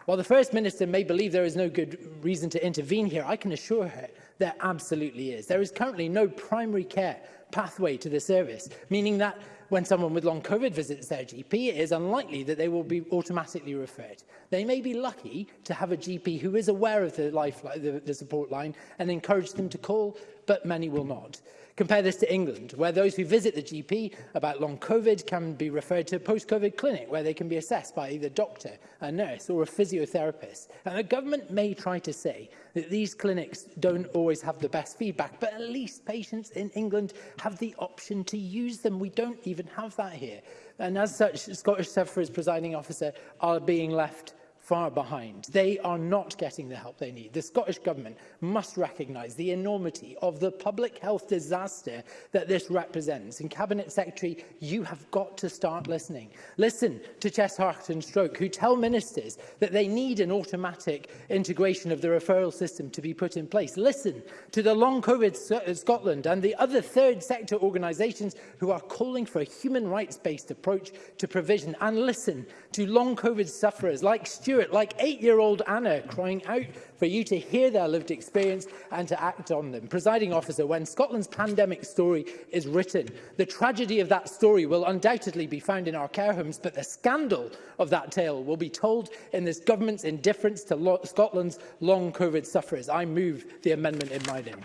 While the First Minister may believe there is no good reason to intervene here, I can assure her there absolutely is. There is currently no primary care pathway to the service, meaning that when someone with long COVID visits their GP, it is unlikely that they will be automatically referred. They may be lucky to have a GP who is aware of the, life, the, the support line and encourage them to call, but many will not. Compare this to England, where those who visit the GP about long COVID can be referred to a post-COVID clinic, where they can be assessed by either a doctor, a nurse or a physiotherapist. And the government may try to say that these clinics don't always have the best feedback, but at least patients in England have the option to use them. We don't even have that here. And as such, Scottish Sufferers presiding officer are being left far behind. They are not getting the help they need. The Scottish Government must recognise the enormity of the public health disaster that this represents. And Cabinet Secretary, you have got to start listening. Listen to Chess Hart and Stroke, who tell ministers that they need an automatic integration of the referral system to be put in place. Listen to the Long COVID uh, Scotland and the other third sector organisations who are calling for a human rights-based approach to provision. And listen to long COVID sufferers like Stuart, like eight-year-old Anna, crying out for you to hear their lived experience and to act on them. Presiding officer, when Scotland's pandemic story is written, the tragedy of that story will undoubtedly be found in our care homes, but the scandal of that tale will be told in this government's indifference to lo Scotland's long COVID sufferers. I move the amendment in my name.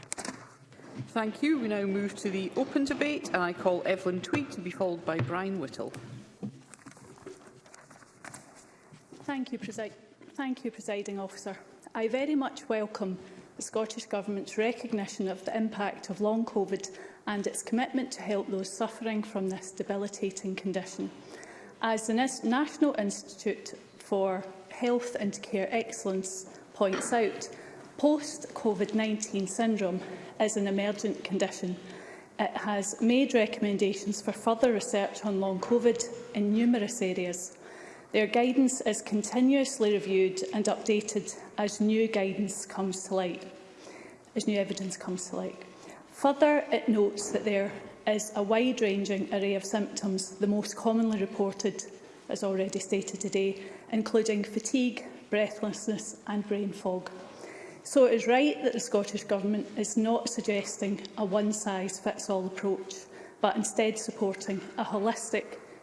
Thank you. We now move to the open debate and I call Evelyn Tweed to be followed by Brian Whittle. Thank you, Thank you, Presiding Officer. I very much welcome the Scottish Government's recognition of the impact of long COVID and its commitment to help those suffering from this debilitating condition. As the National Institute for Health and Care Excellence points out, post-COVID-19 syndrome is an emergent condition. It has made recommendations for further research on long COVID in numerous areas. Their guidance is continuously reviewed and updated as new guidance comes to light, as new evidence comes to light. Further, it notes that there is a wide-ranging array of symptoms, the most commonly reported, as already stated today, including fatigue, breathlessness and brain fog. So it is right that the Scottish Government is not suggesting a one-size-fits-all approach, but instead supporting a holistic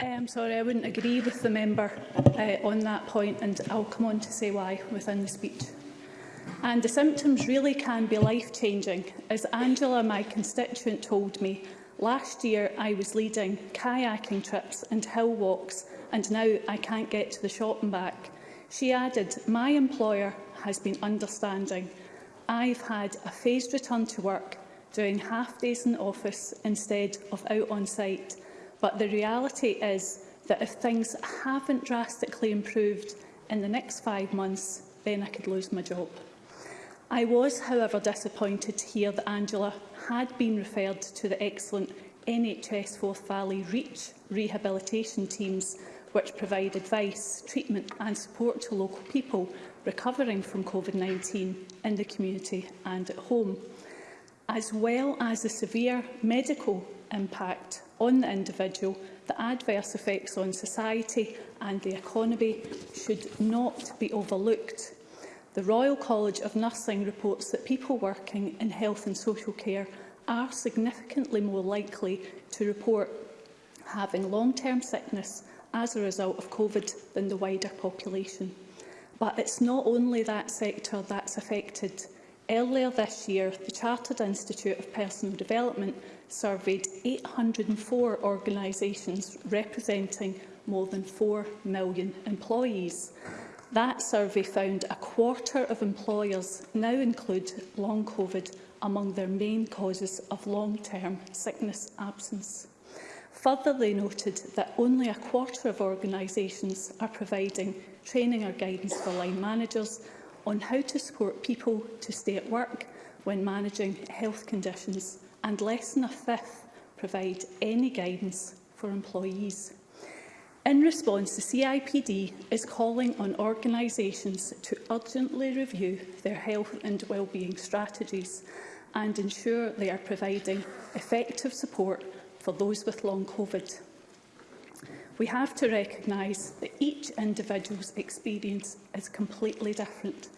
I'm sorry, I wouldn't agree with the member uh, on that point, and I'll come on to say why within the speech. And the symptoms really can be life-changing. As Angela, my constituent, told me, last year I was leading kayaking trips and hill walks, and now I can't get to the shop and back. She added, my employer has been understanding. I've had a phased return to work, doing half days in office instead of out on site, But the reality is that if things haven't drastically improved in the next five months, then I could lose my job. I was, however, disappointed to hear that Angela had been referred to the excellent NHS Forth Valley REACH rehabilitation teams, which provide advice, treatment and support to local people recovering from COVID-19 in the community and at home, as well as the severe medical impact on the individual, the adverse effects on society and the economy should not be overlooked. The Royal College of Nursing reports that people working in health and social care are significantly more likely to report having long-term sickness as a result of COVID than the wider population. But it's not only that sector that's affected. Earlier this year, the Chartered Institute of Personal Development surveyed 804 organisations representing more than 4 million employees. That survey found a quarter of employers now include long COVID among their main causes of long-term sickness absence. Further, they noted that only a quarter of organisations are providing training or guidance for line managers on how to support people to stay at work when managing health conditions and less than a fifth provide any guidance for employees. In response, the CIPD is calling on organisations to urgently review their health and wellbeing strategies and ensure they are providing effective support for those with long COVID. We have to recognise that each individual's experience is completely different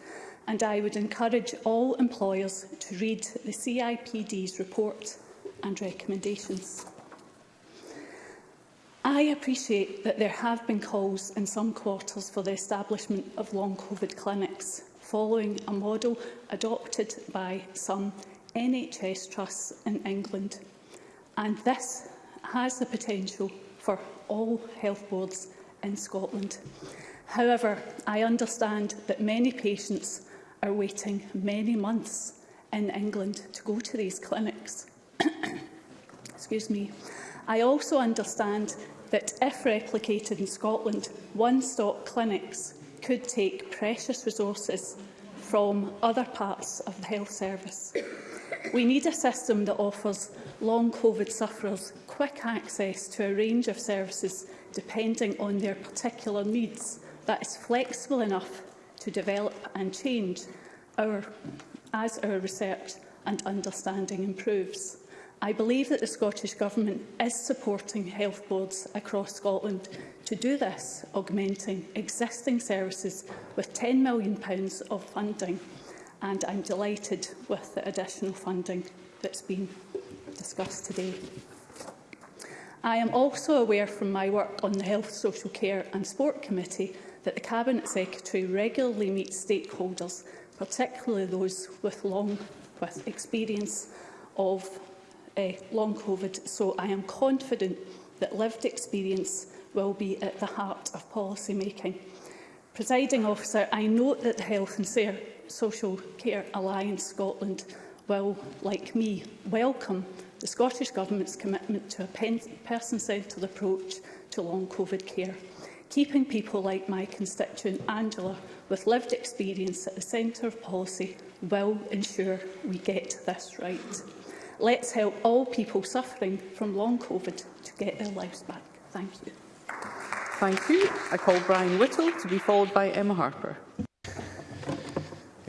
and I would encourage all employers to read the CIPD's report and recommendations. I appreciate that there have been calls in some quarters for the establishment of long COVID clinics, following a model adopted by some NHS trusts in England. And this has the potential for all health boards in Scotland. However, I understand that many patients are waiting many months in England to go to these clinics. Excuse me. I also understand that if replicated in Scotland, one-stop clinics could take precious resources from other parts of the health service. We need a system that offers long COVID sufferers quick access to a range of services depending on their particular needs that is flexible enough to develop and change our, as our research and understanding improves. I believe that the Scottish Government is supporting health boards across Scotland to do this, augmenting existing services with £10 million of funding. And I'm delighted with the additional funding that's been discussed today. I am also aware from my work on the Health, Social Care and Sport Committee that the Cabinet Secretary regularly meets stakeholders, particularly those with long with experience of uh, long COVID, so I am confident that lived experience will be at the heart of policy making. Presiding officer, I note that the Health and Social Care Alliance Scotland will, like me, welcome the Scottish Government's commitment to a person-centred approach to long COVID care keeping people like my constituent Angela with lived experience at the centre of policy will ensure we get this right. Let's help all people suffering from long COVID to get their lives back. Thank you. Thank you. I call Brian Whittle to be followed by Emma Harper.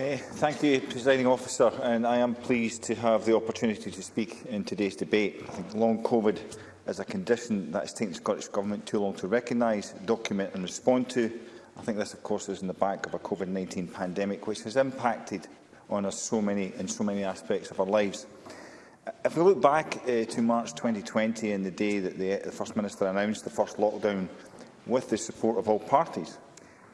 Uh, thank you, Presiding Officer, and I am pleased to have the opportunity to speak in today's debate. I think long COVID is a condition that has taken the Scottish Government too long to recognise, document and respond to. I think this, of course, is in the back of a COVID-19 pandemic, which has impacted on us so many in so many aspects of our lives. If we look back uh, to March 2020 and the day that the, the First Minister announced the first lockdown with the support of all parties,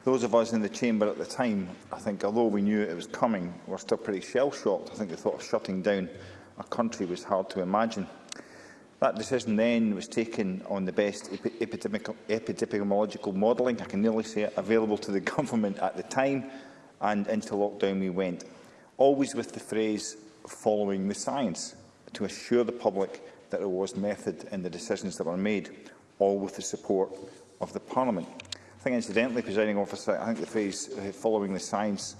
those of us in the chamber at the time, I think, although we knew it was coming, were still pretty shell-shocked. I think the thought of shutting down a country was hard to imagine. That decision then was taken on the best epidemiological modelling, I can nearly say it, available to the government at the time, and into lockdown we went, always with the phrase following the science, to assure the public that there was method in the decisions that were made, all with the support of the Parliament. I think, incidentally, presiding officer, I think the phrase uh, following the science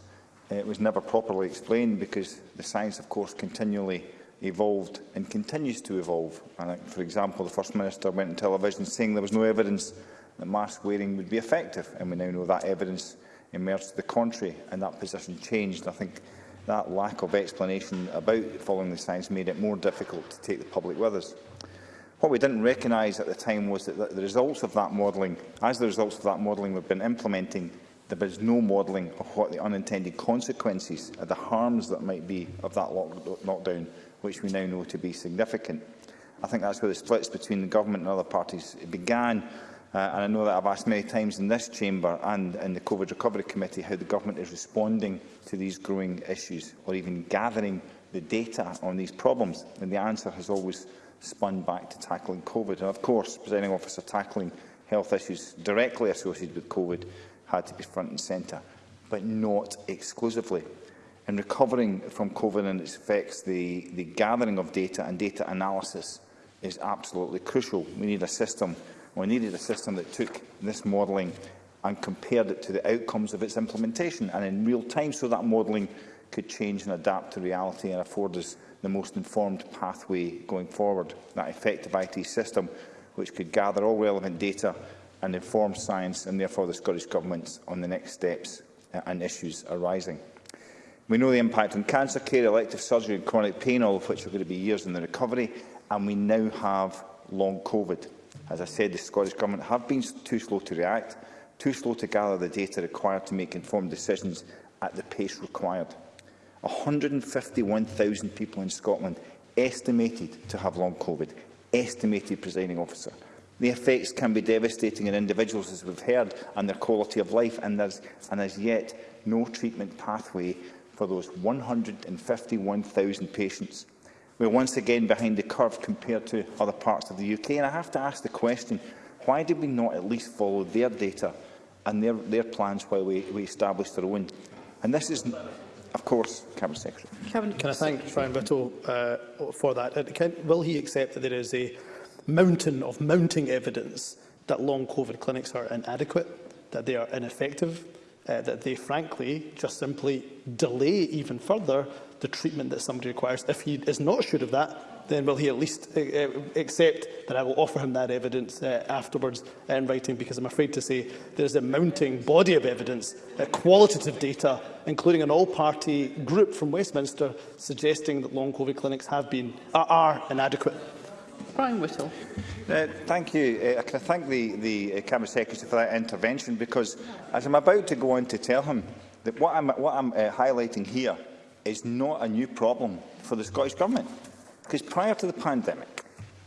uh, was never properly explained because the science, of course, continually evolved and continues to evolve. And uh, for example, the First Minister went on television saying there was no evidence that mask wearing would be effective, and we now know that evidence emerged to the contrary, and that position changed. I think that lack of explanation about following the science made it more difficult to take the public with us. What we didn't recognise at the time was that the results of that modelling, as the results of that modelling we've been implementing, there is no modelling of what the unintended consequences are, the harms that might be of that lockdown which we now know to be significant. I think that's where the splits between the government and other parties began. Uh, and I know that I've asked many times in this chamber and in the COVID Recovery Committee how the government is responding to these growing issues or even gathering the data on these problems. And the answer has always spun back to tackling COVID. And of course, presenting officer tackling health issues directly associated with COVID had to be front and centre, but not exclusively in recovering from COVID and its effects, the, the gathering of data and data analysis is absolutely crucial. We need a system, we needed a system that took this modelling and compared it to the outcomes of its implementation and in real time so that modelling could change and adapt to reality and afford us the most informed pathway going forward. That effective IT system which could gather all relevant data and inform science and therefore the Scottish Government on the next steps uh, and issues arising. We know the impact on cancer care, elective surgery and chronic pain, all of which are going to be years in the recovery, and we now have long COVID. As I said, the Scottish Government have been too slow to react, too slow to gather the data required to make informed decisions at the pace required. 151,000 people in Scotland estimated to have long COVID, estimated presiding officer. The effects can be devastating in individuals, as we've heard, and their quality of life, and there's, and as yet no treatment pathway for those 151,000 patients. We're once again behind the curve compared to other parts of the UK, and I have to ask the question, why did we not at least follow their data and their, their plans while we, we established our own? And this is, of course, Cabinet Secretary. Cabinet Can I thank Brian Whittle uh, for that? Uh, can, will he accept that there is a mountain of mounting evidence that long COVID clinics are inadequate, that they are ineffective, uh, that they frankly just simply delay even further the treatment that somebody requires. If he is not sure of that, then will he at least uh, uh, accept that I will offer him that evidence uh, afterwards in writing? Because I'm afraid to say there's a mounting body of evidence, uh, qualitative data, including an all-party group from Westminster, suggesting that long COVID clinics have been, are, are inadequate. Brian Whittle. Uh, thank you. Uh, can I thank the, the uh, Cabinet Secretary for that intervention? Because as I'm about to go on to tell him, that what I'm, what I'm uh, highlighting here is not a new problem for the Scottish Government. Because prior to the pandemic,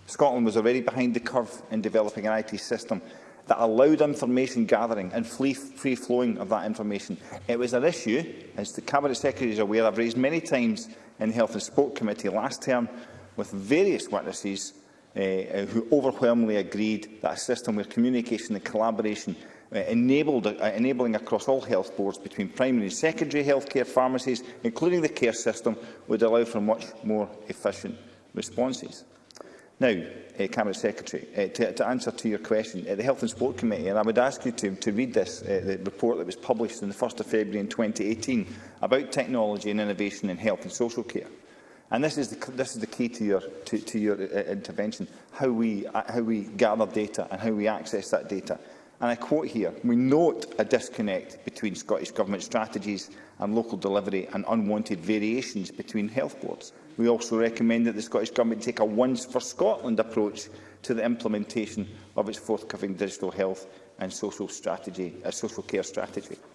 Scotland was already behind the curve in developing an IT system that allowed information gathering and free, free flowing of that information. It was an issue, as the Cabinet Secretary is aware, I've raised many times in the Health and Sport Committee last term with various witnesses uh, who overwhelmingly agreed that a system where communication and collaboration uh, enabled, uh, enabling across all health boards between primary and secondary healthcare pharmacies, including the care system, would allow for much more efficient responses. Now, uh, Cabinet Secretary, uh, to, to answer to your question, uh, the Health and Sport Committee, and I would ask you to, to read this uh, the report that was published on the 1st of February in 2018 about technology and innovation in health and social care. And this is the, this is the key to your, to, to your uh, uh, intervention, how we, uh, how we gather data and how we access that data. And I quote here, we note a disconnect between Scottish Government strategies and local delivery and unwanted variations between health boards. We also recommend that the Scottish Government take a once for Scotland approach to the implementation of its forthcoming digital health and social, strategy, uh, social care strategy.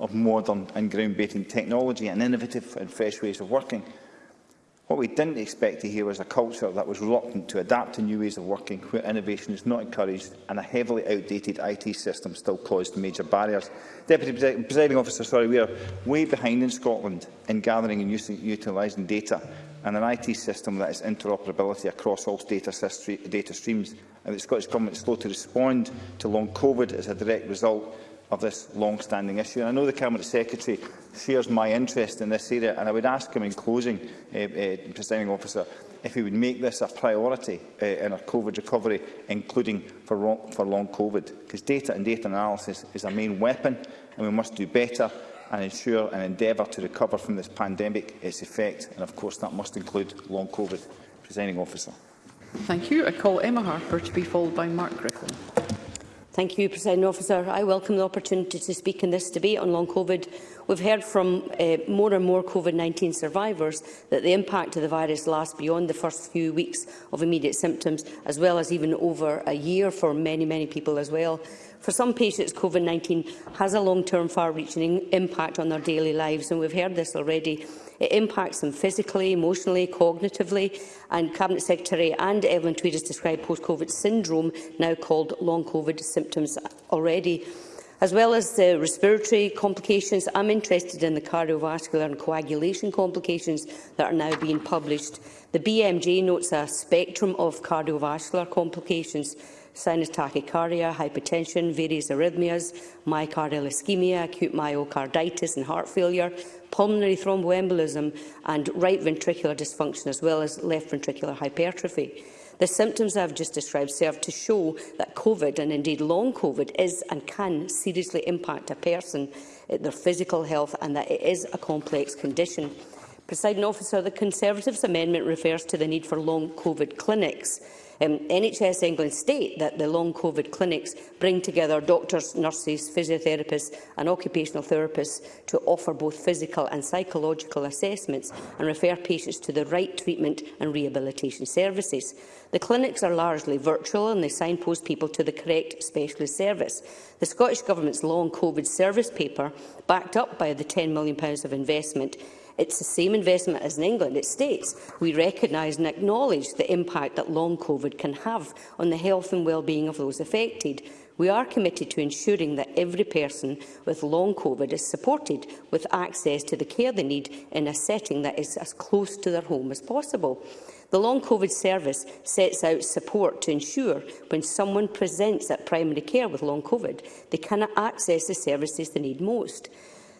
of modern and groundbreaking technology and innovative and fresh ways of working. What we didn't expect to hear was a culture that was reluctant to adapt to new ways of working where innovation is not encouraged and a heavily outdated IT system still caused major barriers. Deputy Presiding Officer, sorry, we are way behind in Scotland in gathering and utilising data and an IT system that is interoperability across all data, data streams. And the Scottish Government is slow to respond to long COVID as a direct result of this long-standing issue. And I know the Cabinet Secretary shares my interest in this area, and I would ask him in closing, uh, uh, Presiding Officer, if he would make this a priority uh, in our COVID recovery, including for, for long COVID, because data and data analysis is our main weapon, and we must do better and ensure an endeavour to recover from this pandemic, its effect, and of course that must include long COVID. Presiding Officer. Thank you. I call Emma Harper to be followed by Mark Griffin. Thank you, President Officer. I welcome the opportunity to speak in this debate on long COVID. We've heard from uh, more and more COVID-19 survivors that the impact of the virus lasts beyond the first few weeks of immediate symptoms, as well as even over a year for many, many people as well. For some patients, COVID-19 has a long-term, far-reaching impact on their daily lives, and we've heard this already It impacts them physically, emotionally, cognitively, and Cabinet Secretary and Evelyn Tweed has described post-COVID syndrome, now called long COVID symptoms already. As well as the respiratory complications, I'm interested in the cardiovascular and coagulation complications that are now being published. The BMJ notes a spectrum of cardiovascular complications, sinus tachycardia, hypertension, various arrhythmias, myocardial ischemia, acute myocarditis and heart failure, pulmonary thromboembolism and right ventricular dysfunction as well as left ventricular hypertrophy. The symptoms I've just described serve to show that COVID, and indeed long COVID, is and can seriously impact a person, eh, their physical health, and that it is a complex condition. Presiding officer, the Conservatives' amendment refers to the need for long COVID clinics um, NHS England state that the long COVID clinics bring together doctors, nurses, physiotherapists and occupational therapists to offer both physical and psychological assessments and refer patients to the right treatment and rehabilitation services. The clinics are largely virtual and they signpost people to the correct specialist service. The Scottish Government's long COVID service paper, backed up by the £10 million of investment, It's the same investment as in England. It states we recognise and acknowledge the impact that long COVID can have on the health and well-being of those affected. We are committed to ensuring that every person with long COVID is supported with access to the care they need in a setting that is as close to their home as possible. The Long COVID service sets out support to ensure when someone presents at primary care with long COVID, they cannot access the services they need most.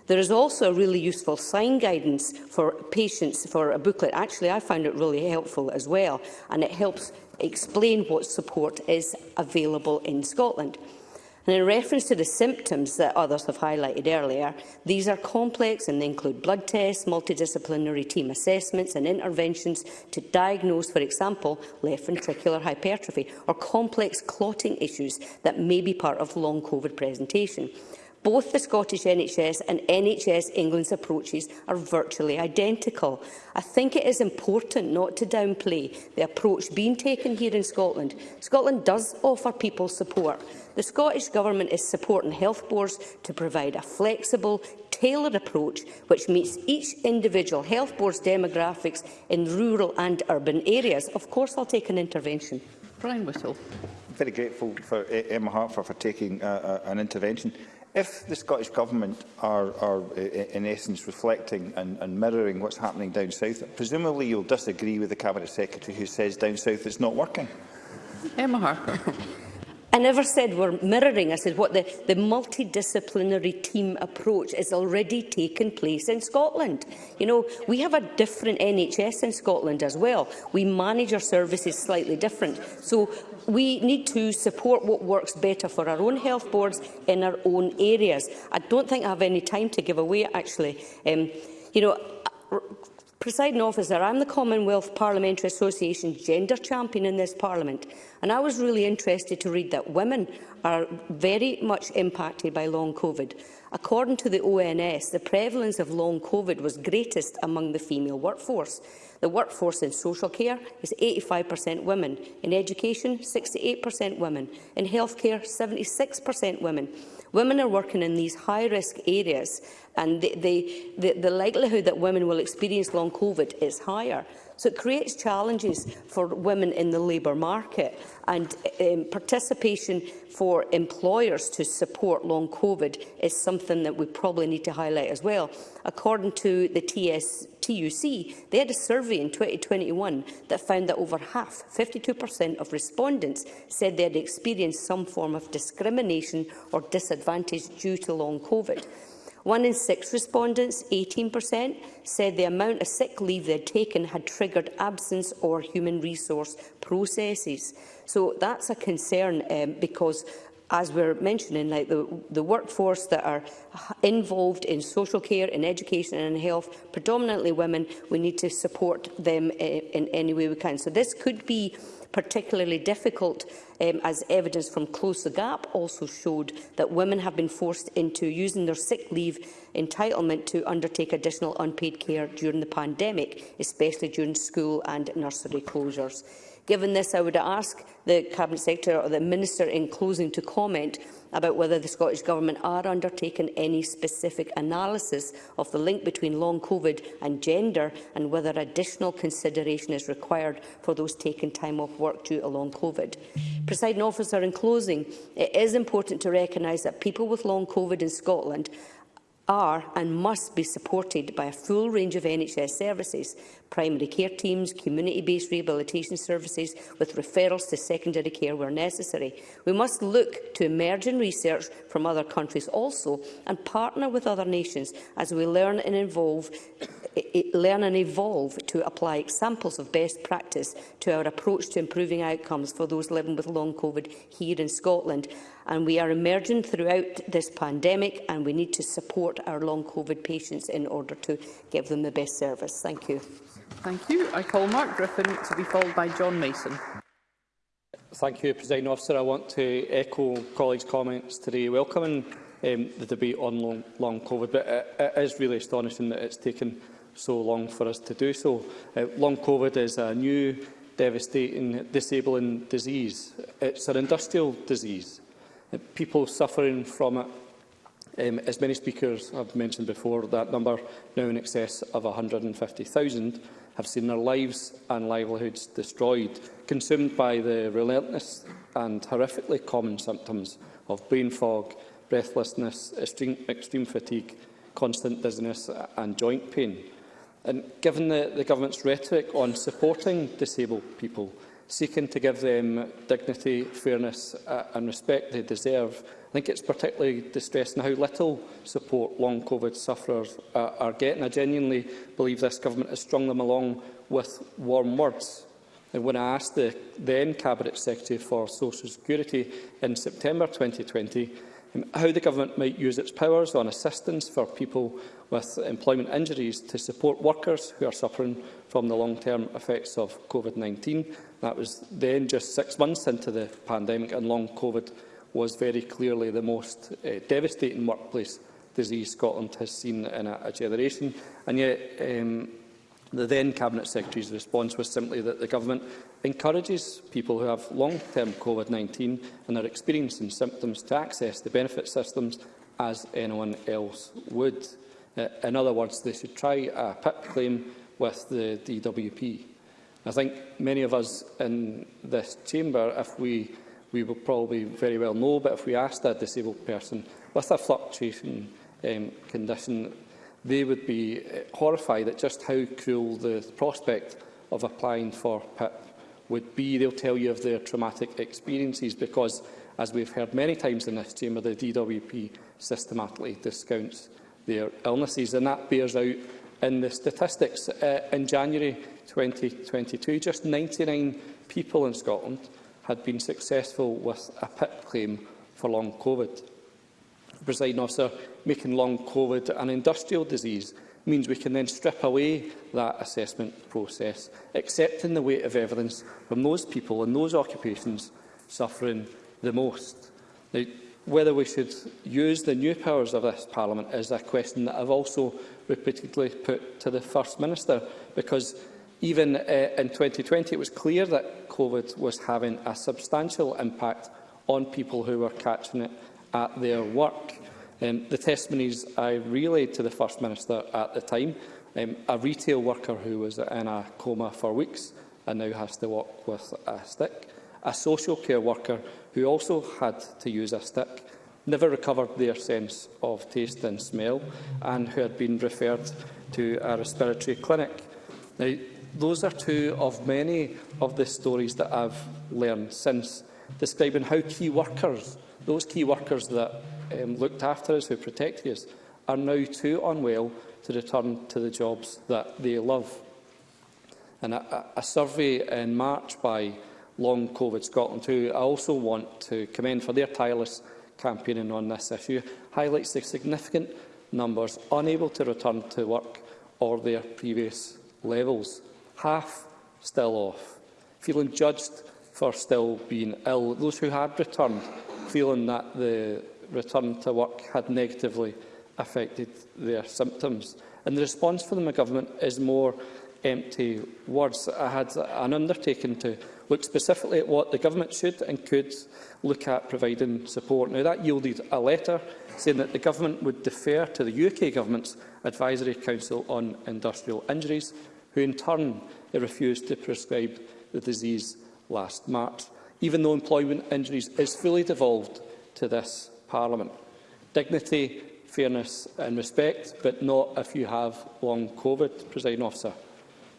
There is also a really useful sign guidance for patients for a booklet. Actually, I found it really helpful as well, and it helps explain what support is available in Scotland. And in reference to the symptoms that others have highlighted earlier, these are complex and they include blood tests, multidisciplinary team assessments and interventions to diagnose, for example, left ventricular hypertrophy or complex clotting issues that may be part of long COVID presentation. Both the Scottish NHS and NHS England's approaches are virtually identical. I think it is important not to downplay the approach being taken here in Scotland. Scotland does offer people support. The Scottish Government is supporting health boards to provide a flexible, tailored approach which meets each individual health board's demographics in rural and urban areas. Of course, I'll take an intervention. Brian Whittle. I'm very grateful for eh, Emma Hartford for taking uh, uh, an intervention. If the Scottish Government are, are in essence reflecting and, and mirroring what's happening down south, presumably you'll disagree with the Cabinet Secretary who says down south it's not working. Emma Harker. I never said we're mirroring. I said what the, the multidisciplinary team approach is already taking place in Scotland. You know, we have a different NHS in Scotland as well. We manage our services slightly different. So we need to support what works better for our own health boards in our own areas. I don't think I have any time to give away, actually. Um, you know, uh, Presiding officer, I'm the Commonwealth Parliamentary Association gender champion in this parliament, and I was really interested to read that women are very much impacted by long COVID. According to the ONS, the prevalence of long COVID was greatest among the female workforce. The workforce in social care is 85% women, in education 68% women, in healthcare 76% women. Women are working in these high-risk areas and the, the, the, the likelihood that women will experience long COVID is higher. So it creates challenges for women in the labour market and um, participation for employers to support long COVID is something that we probably need to highlight as well. According to the TS, TUC, they had a survey in 2021 that found that over half, 52% of respondents said they had experienced some form of discrimination or disadvantage due to long COVID. One in six respondents, 18%, said the amount of sick leave they had taken had triggered absence or human resource processes. So that's a concern um, because as we're mentioning, like the, the workforce that are involved in social care, in education and in health, predominantly women, we need to support them in, eh, in any way we can. So this could be particularly difficult um, as evidence from Close the Gap also showed that women have been forced into using their sick leave entitlement to undertake additional unpaid care during the pandemic, especially during school and nursery closures. Given this, I would ask the Cabinet Secretary or the Minister in closing to comment about whether the Scottish Government are undertaking any specific analysis of the link between long COVID and gender and whether additional consideration is required for those taking time off work due to long COVID. Presiding officer, in closing, it is important to recognise that people with long COVID in Scotland are and must be supported by a full range of NHS services, primary care teams, community-based rehabilitation services with referrals to secondary care where necessary. We must look to emerging research from other countries also and partner with other nations as we learn and, evolve, learn and evolve to apply examples of best practice to our approach to improving outcomes for those living with long COVID here in Scotland. And we are emerging throughout this pandemic and we need to support our long COVID patients in order to give them the best service. Thank you. Thank you. I call Mark Griffin to be followed by John Mason. Thank you, President Officer. I want to echo colleagues' comments today, welcoming um, the debate on long, long COVID. But it, it is really astonishing that it's taken so long for us to do so. Uh, long COVID is a new, devastating, disabling disease. It's an industrial disease. Uh, people suffering from it um, as many speakers have mentioned before, that number now in excess of 150,000 have seen their lives and livelihoods destroyed, consumed by the relentless and horrifically common symptoms of brain fog, breathlessness, extreme, extreme fatigue, constant dizziness and joint pain. And given the, the government's rhetoric on supporting disabled people, seeking to give them dignity, fairness uh, and respect they deserve, I think it's particularly distressing how little support long COVID sufferers uh, are getting. I genuinely believe this government has strung them along with warm words. And when I asked the then Cabinet Secretary for Social Security in September 2020 um, how the government might use its powers on assistance for people with employment injuries to support workers who are suffering from the long-term effects of COVID-19, that was then just six months into the pandemic and long COVID was very clearly the most uh, devastating workplace disease Scotland has seen in a, a generation. And yet, um, the then Cabinet Secretary's response was simply that the Government encourages people who have long-term COVID-19 and are experiencing symptoms to access the benefit systems as anyone else would. Uh, in other words, they should try a PIP claim with the DWP. I think many of us in this chamber, if we we will probably very well know. But if we asked a disabled person with a fluctuation um, condition, they would be uh, horrified at just how cruel the prospect of applying for PIP would be. They'll tell you of their traumatic experiences because, as we've heard many times in this chamber, the DWP systematically discounts their illnesses. And that bears out in the statistics. Uh, in January 2022, just 99 people in Scotland had been successful with a PIP claim for long COVID. Presiding officer, making long COVID an industrial disease means we can then strip away that assessment process, accepting the weight of evidence from those people and those occupations suffering the most. Now, whether we should use the new powers of this Parliament is a question that I've also repeatedly put to the First Minister, because Even uh, in 2020, it was clear that COVID was having a substantial impact on people who were catching it at their work. Um, the testimonies I relayed to the First Minister at the time, um, a retail worker who was in a coma for weeks and now has to walk with a stick, a social care worker who also had to use a stick, never recovered their sense of taste and smell and who had been referred to a respiratory clinic. Now, those are two of many of the stories that I've learned since, describing how key workers, those key workers that um, looked after us, who protected us, are now too unwell to return to the jobs that they love. And a, a survey in March by Long COVID Scotland, who I also want to commend for their tireless campaigning on this issue, highlights the significant numbers unable to return to work or their previous levels half still off, feeling judged for still being ill. Those who had returned feeling that the return to work had negatively affected their symptoms. And the response from the government is more empty words. I had an undertaking to look specifically at what the government should and could look at providing support. Now, that yielded a letter saying that the government would defer to the UK government's Advisory Council on Industrial Injuries who in turn refused to prescribe the disease last March, even though employment injuries is fully devolved to this Parliament. Dignity, fairness and respect, but not if you have long COVID, presiding officer.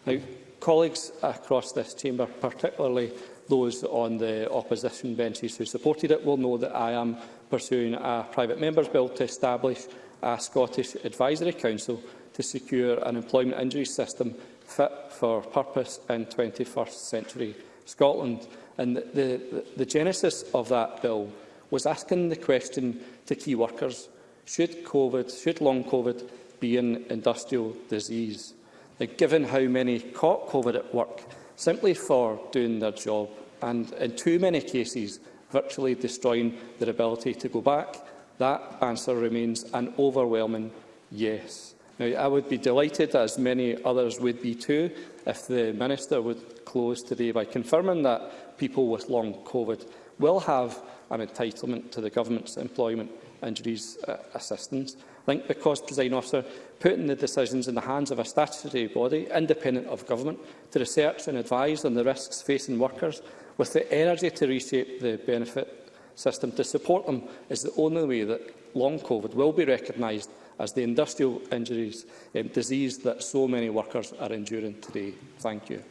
Now, colleagues across this chamber, particularly those on the opposition benches who supported it, will know that I am pursuing a private member's bill to establish a Scottish Advisory Council to secure an employment injury system fit for purpose in 21st century Scotland. And the, the, the genesis of that bill was asking the question to key workers, should COVID, should long COVID be an industrial disease? Now, given how many caught COVID at work simply for doing their job and in too many cases virtually destroying their ability to go back, that answer remains an overwhelming yes. Now, I would be delighted, as many others would be too, if the Minister would close today by confirming that people with long COVID will have an entitlement to the Government's Employment Injuries uh, Assistance. I think because, President Officer, putting the decisions in the hands of a statutory body independent of government to research and advise on the risks facing workers with the energy to reshape the benefit system to support them is the only way that long COVID will be recognised as the industrial injuries um, disease that so many workers are enduring today. Thank you.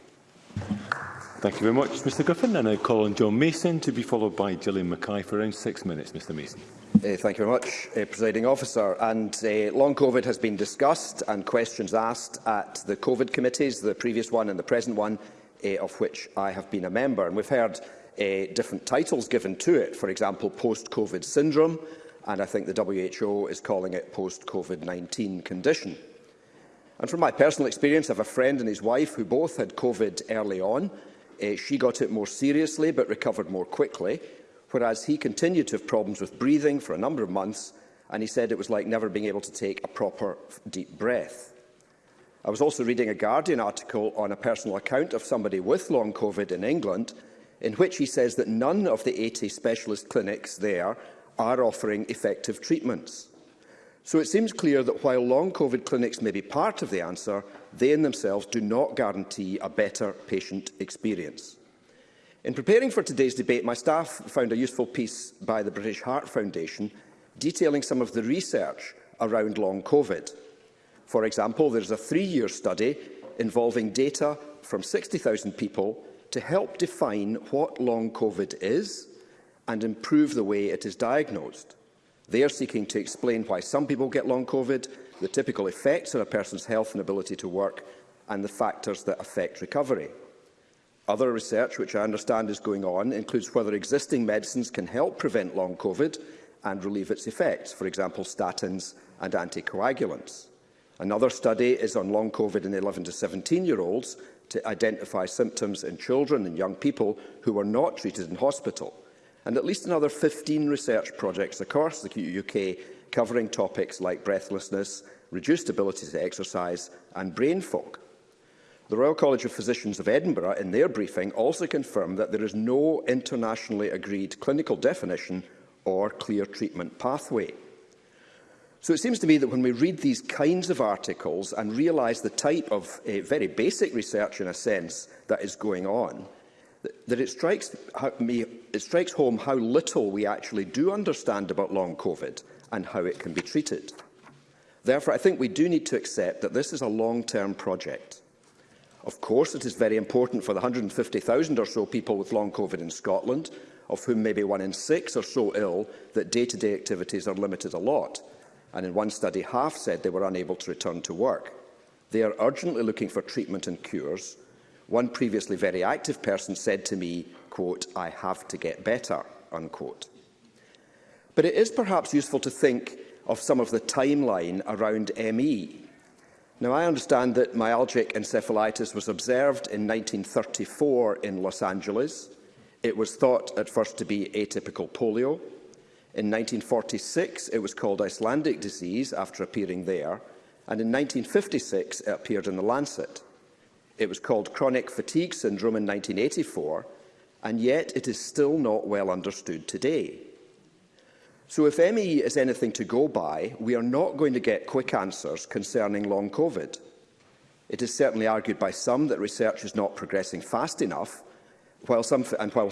Thank you very much, Mr Griffin. And I call on John Mason to be followed by Gillian Mackay for around six minutes. Mr Mason. Uh, thank you very much, uh, Presiding Officer. And uh, long COVID has been discussed and questions asked at the COVID committees, the previous one and the present one, uh, of which I have been a member. And we've heard uh, different titles given to it, for example, post-COVID syndrome, and I think the WHO is calling it post-COVID-19 condition. And from my personal experience, I have a friend and his wife who both had COVID early on. Uh, she got it more seriously but recovered more quickly, whereas he continued to have problems with breathing for a number of months, and he said it was like never being able to take a proper deep breath. I was also reading a Guardian article on a personal account of somebody with long COVID in England, in which he says that none of the 80 specialist clinics there are offering effective treatments. So it seems clear that while long COVID clinics may be part of the answer, they in themselves do not guarantee a better patient experience. In preparing for today's debate, my staff found a useful piece by the British Heart Foundation detailing some of the research around long COVID. For example, there is a three-year study involving data from 60,000 people to help define what long COVID is, and improve the way it is diagnosed. They are seeking to explain why some people get long COVID, the typical effects on a person's health and ability to work, and the factors that affect recovery. Other research, which I understand is going on, includes whether existing medicines can help prevent long COVID and relieve its effects, for example, statins and anticoagulants. Another study is on long COVID in 11 to 17-year-olds to identify symptoms in children and young people who were not treated in hospital and at least another 15 research projects across the UK covering topics like breathlessness, reduced ability to exercise and brain fog. The Royal College of Physicians of Edinburgh, in their briefing, also confirmed that there is no internationally agreed clinical definition or clear treatment pathway. So it seems to me that when we read these kinds of articles and realise the type of uh, very basic research, in a sense, that is going on, that it strikes, me, it strikes home how little we actually do understand about long COVID and how it can be treated. Therefore, I think we do need to accept that this is a long-term project. Of course, it is very important for the 150,000 or so people with long COVID in Scotland, of whom maybe one in six are so ill that day-to-day -day activities are limited a lot. And in one study, half said they were unable to return to work. They are urgently looking for treatment and cures, One previously very active person said to me, quote, I have to get better, unquote. But it is perhaps useful to think of some of the timeline around ME. Now, I understand that myalgic encephalitis was observed in 1934 in Los Angeles. It was thought at first to be atypical polio. In 1946, it was called Icelandic disease after appearing there, and in 1956, it appeared in The Lancet. It was called chronic fatigue syndrome in 1984, and yet it is still not well understood today. So if ME is anything to go by, we are not going to get quick answers concerning long COVID. It is certainly argued by some that research is not progressing fast enough, while some... And while,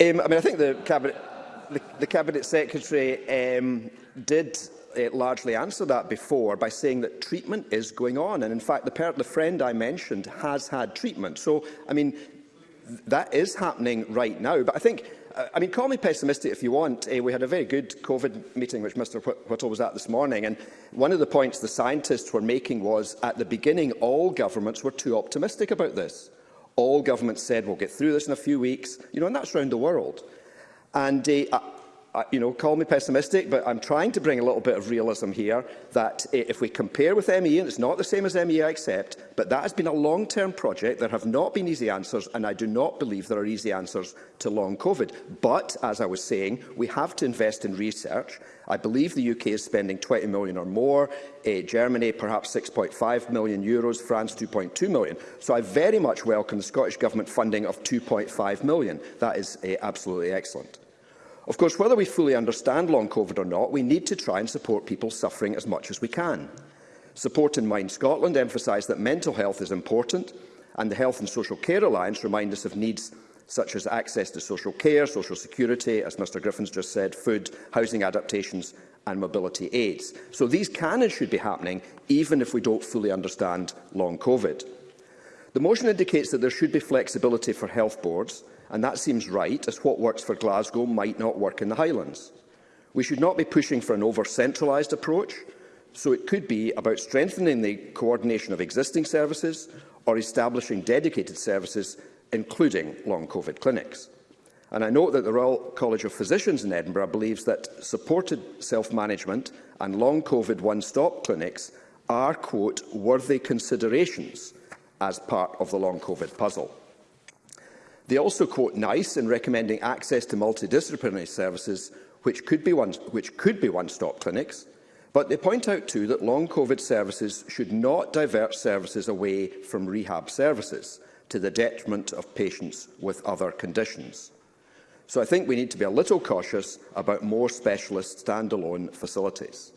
Um, I mean, I think the cabinet the, the Cabinet Secretary um, did uh, largely answer that before by saying that treatment is going on. And in fact, the, the friend I mentioned has had treatment. So, I mean, th that is happening right now. But I think uh, I mean, call me pessimistic if you want. Uh, we had a very good COVID meeting, which Mr Whittle was at this morning, and one of the points the scientists were making was, at the beginning, all governments were too optimistic about this. All governments said, we'll get through this in a few weeks, you know, and that's around the world. And uh, uh, you know, call me pessimistic, but I'm trying to bring a little bit of realism here that uh, if we compare with ME, and it's not the same as ME, I accept, but that has been a long-term project. There have not been easy answers, and I do not believe there are easy answers to long COVID. But, as I was saying, we have to invest in research. I believe the UK is spending 20 million or more, uh, Germany perhaps 6.5 million euros, France 2.2 million. So I very much welcome the Scottish Government funding of 2.5 million. That is uh, absolutely excellent. Of course, whether we fully understand long COVID or not, we need to try and support people suffering as much as we can. Support in Mind Scotland emphasised that mental health is important, and the Health and Social Care Alliance remind us of needs such as access to social care, social security, as Mr Griffiths just said, food, housing adaptations and mobility aids. So these can and should be happening, even if we don't fully understand long COVID. The motion indicates that there should be flexibility for health boards and that seems right, as what works for Glasgow might not work in the Highlands. We should not be pushing for an over-centralised approach, so it could be about strengthening the coordination of existing services or establishing dedicated services, including long COVID clinics. And I note that the Royal College of Physicians in Edinburgh believes that supported self-management and long COVID one-stop clinics are, quote, worthy considerations as part of the long COVID puzzle. They also quote NICE in recommending access to multidisciplinary services, which could be one-stop one clinics, but they point out too that long COVID services should not divert services away from rehab services to the detriment of patients with other conditions. So I think we need to be a little cautious about more specialist standalone facilities.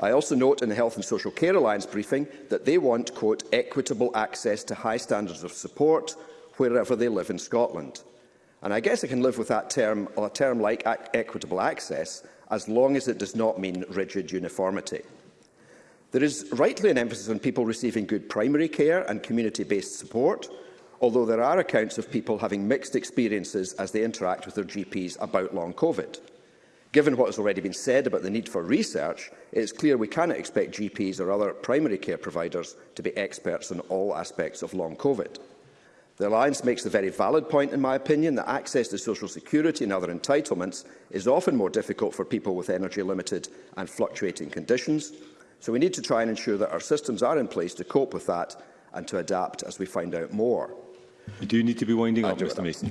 I also note in the Health and Social Care Alliance briefing that they want, quote, equitable access to high standards of support wherever they live in Scotland. And I guess I can live with that term, or a term like equitable access, as long as it does not mean rigid uniformity. There is rightly an emphasis on people receiving good primary care and community-based support, although there are accounts of people having mixed experiences as they interact with their GPs about long COVID. Given what has already been said about the need for research, it is clear we cannot expect GPs or other primary care providers to be experts in all aspects of long COVID. The Alliance makes the very valid point, in my opinion, that access to social security and other entitlements is often more difficult for people with energy-limited and fluctuating conditions, so we need to try and ensure that our systems are in place to cope with that and to adapt as we find out more. We do need to be winding I up, Mr Mason.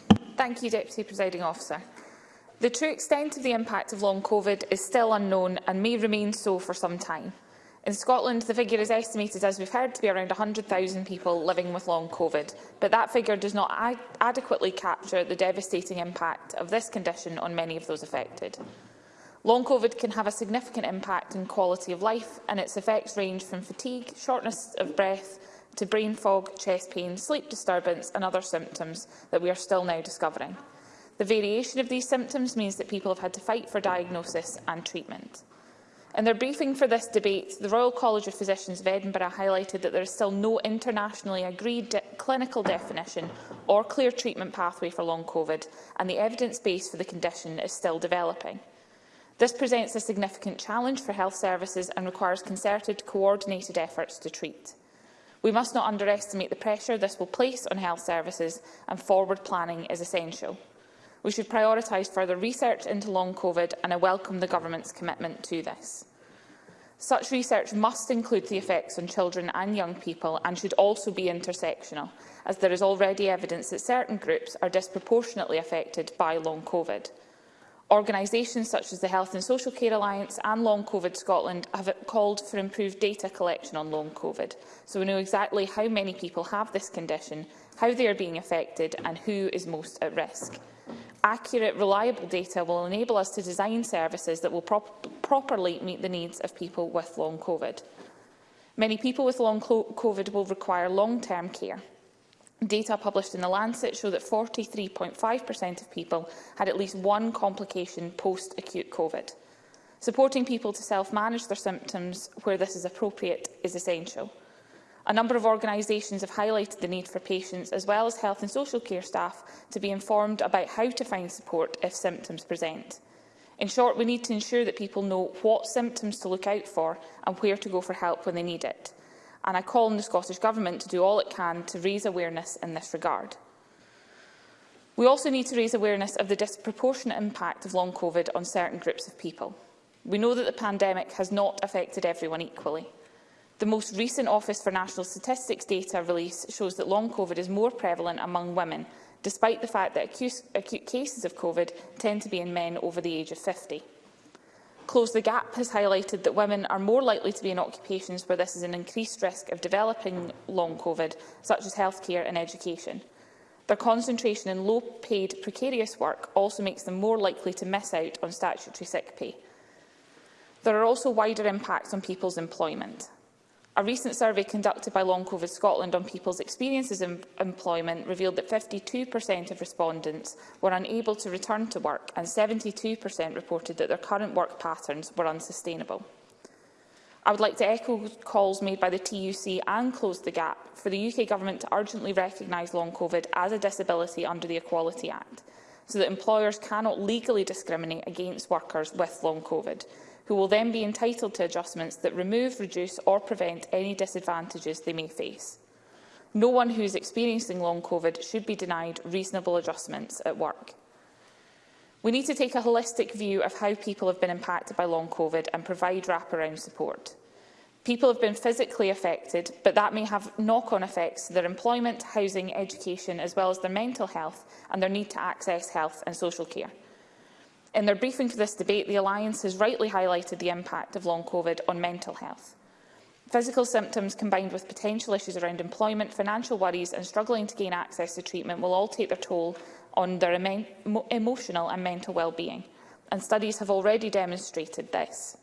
Thank you, Deputy Presiding Officer. The true extent of the impact of long COVID is still unknown and may remain so for some time. In Scotland, the figure is estimated, as we've heard, to be around 100,000 people living with long COVID, but that figure does not ad adequately capture the devastating impact of this condition on many of those affected. Long COVID can have a significant impact on quality of life, and its effects range from fatigue, shortness of breath, to brain fog, chest pain, sleep disturbance and other symptoms that we are still now discovering. The variation of these symptoms means that people have had to fight for diagnosis and treatment. In their briefing for this debate, the Royal College of Physicians of Edinburgh highlighted that there is still no internationally agreed de clinical definition or clear treatment pathway for long COVID, and the evidence base for the condition is still developing. This presents a significant challenge for health services and requires concerted, coordinated efforts to treat. We must not underestimate the pressure this will place on health services and forward planning is essential. We should prioritise further research into long COVID and I welcome the Government's commitment to this. Such research must include the effects on children and young people and should also be intersectional, as there is already evidence that certain groups are disproportionately affected by long COVID. Organisations such as the Health and Social Care Alliance and Long COVID Scotland have called for improved data collection on long COVID, so we know exactly how many people have this condition, how they are being affected and who is most at risk. Accurate, reliable data will enable us to design services that will prop properly meet the needs of people with long COVID. Many people with long COVID will require long-term care. Data published in The Lancet show that 43.5% of people had at least one complication post-acute COVID. Supporting people to self-manage their symptoms where this is appropriate is essential. A number of organisations have highlighted the need for patients, as well as health and social care staff, to be informed about how to find support if symptoms present. In short, we need to ensure that people know what symptoms to look out for and where to go for help when they need it and I call on the Scottish Government to do all it can to raise awareness in this regard. We also need to raise awareness of the disproportionate impact of long COVID on certain groups of people. We know that the pandemic has not affected everyone equally. The most recent Office for National Statistics data release shows that long COVID is more prevalent among women, despite the fact that acute, acute cases of COVID tend to be in men over the age of 50. Close the Gap has highlighted that women are more likely to be in occupations where this is an increased risk of developing long COVID, such as healthcare and education. Their concentration in low-paid, precarious work also makes them more likely to miss out on statutory sick pay. There are also wider impacts on people's employment. A recent survey conducted by Long COVID Scotland on people's experiences in employment revealed that 52% of respondents were unable to return to work and 72% reported that their current work patterns were unsustainable. I would like to echo calls made by the TUC and Close the Gap for the UK Government to urgently recognise long COVID as a disability under the Equality Act, so that employers cannot legally discriminate against workers with long COVID, who will then be entitled to adjustments that remove, reduce or prevent any disadvantages they may face. No one who is experiencing long COVID should be denied reasonable adjustments at work. We need to take a holistic view of how people have been impacted by long COVID and provide wraparound support. People have been physically affected, but that may have knock-on effects to their employment, housing, education, as well as their mental health and their need to access health and social care. In their briefing for this debate, the Alliance has rightly highlighted the impact of long COVID on mental health. Physical symptoms combined with potential issues around employment, financial worries and struggling to gain access to treatment will all take their toll on their emo emotional and mental well-being, and studies have already demonstrated this.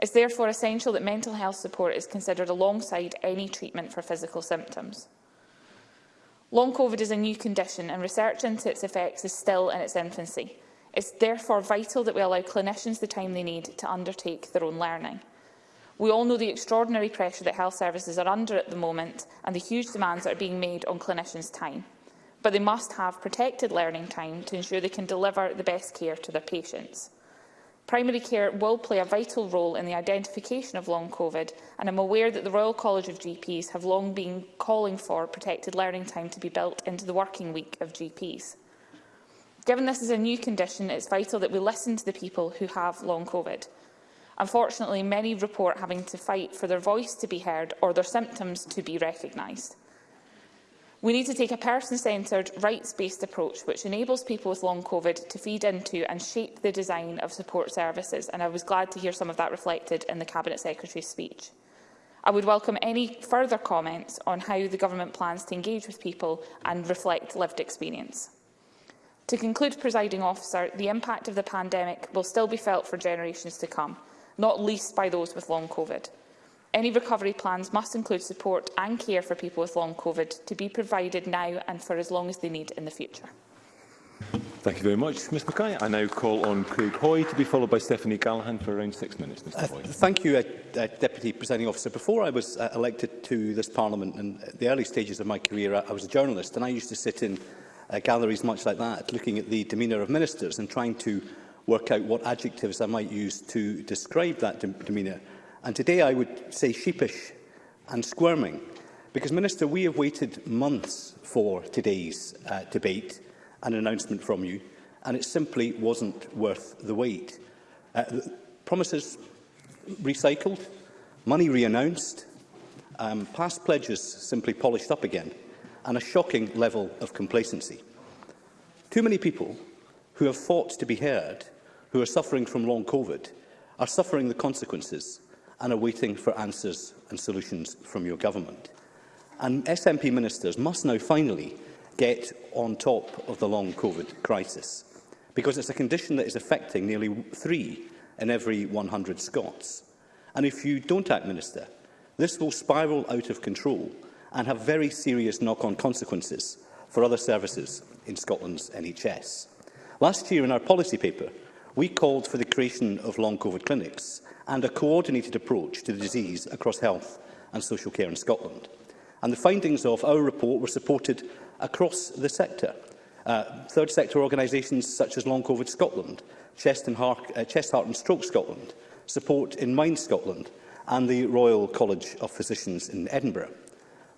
It is therefore essential that mental health support is considered alongside any treatment for physical symptoms. Long COVID is a new condition and research into its effects is still in its infancy. It's therefore vital that we allow clinicians the time they need to undertake their own learning. We all know the extraordinary pressure that health services are under at the moment and the huge demands that are being made on clinicians' time. But they must have protected learning time to ensure they can deliver the best care to their patients. Primary care will play a vital role in the identification of long COVID, and I'm aware that the Royal College of GPs have long been calling for protected learning time to be built into the working week of GPs. Given this is a new condition, it's vital that we listen to the people who have long COVID. Unfortunately, many report having to fight for their voice to be heard or their symptoms to be recognised. We need to take a person-centred, rights-based approach which enables people with long COVID to feed into and shape the design of support services, and I was glad to hear some of that reflected in the Cabinet Secretary's speech. I would welcome any further comments on how the Government plans to engage with people and reflect lived experience. To conclude, presiding officer, the impact of the pandemic will still be felt for generations to come, not least by those with long COVID. Any recovery plans must include support and care for people with long COVID to be provided now and for as long as they need in the future. Thank you very much, Mr Mackay. I now call on Craig Hoy to be followed by Stephanie Gallagher for around six minutes. Mr. Uh, Thank you, uh, uh, Deputy Presiding Officer. Before I was uh, elected to this Parliament, in the early stages of my career, I, I was a journalist and I used to sit in uh, galleries much like that, looking at the demeanour of ministers and trying to work out what adjectives I might use to describe that de demeanour. And today I would say sheepish and squirming, because, Minister, we have waited months for today's uh, debate and announcement from you, and it simply wasn't worth the wait. Uh, promises recycled, money re-announced, um, past pledges simply polished up again and a shocking level of complacency. Too many people who have fought to be heard, who are suffering from long COVID, are suffering the consequences and are waiting for answers and solutions from your government. And SNP ministers must now finally get on top of the long COVID crisis, because it's a condition that is affecting nearly three in every 100 Scots. And if you don't act, Minister, this will spiral out of control and have very serious knock-on consequences for other services in Scotland's NHS. Last year, in our policy paper, we called for the creation of long COVID clinics and a coordinated approach to the disease across health and social care in Scotland. And the findings of our report were supported across the sector. Uh, third sector organisations such as Long COVID Scotland, Chest, and Heart, uh, Chest Heart and Stroke Scotland, Support in Mind Scotland and the Royal College of Physicians in Edinburgh.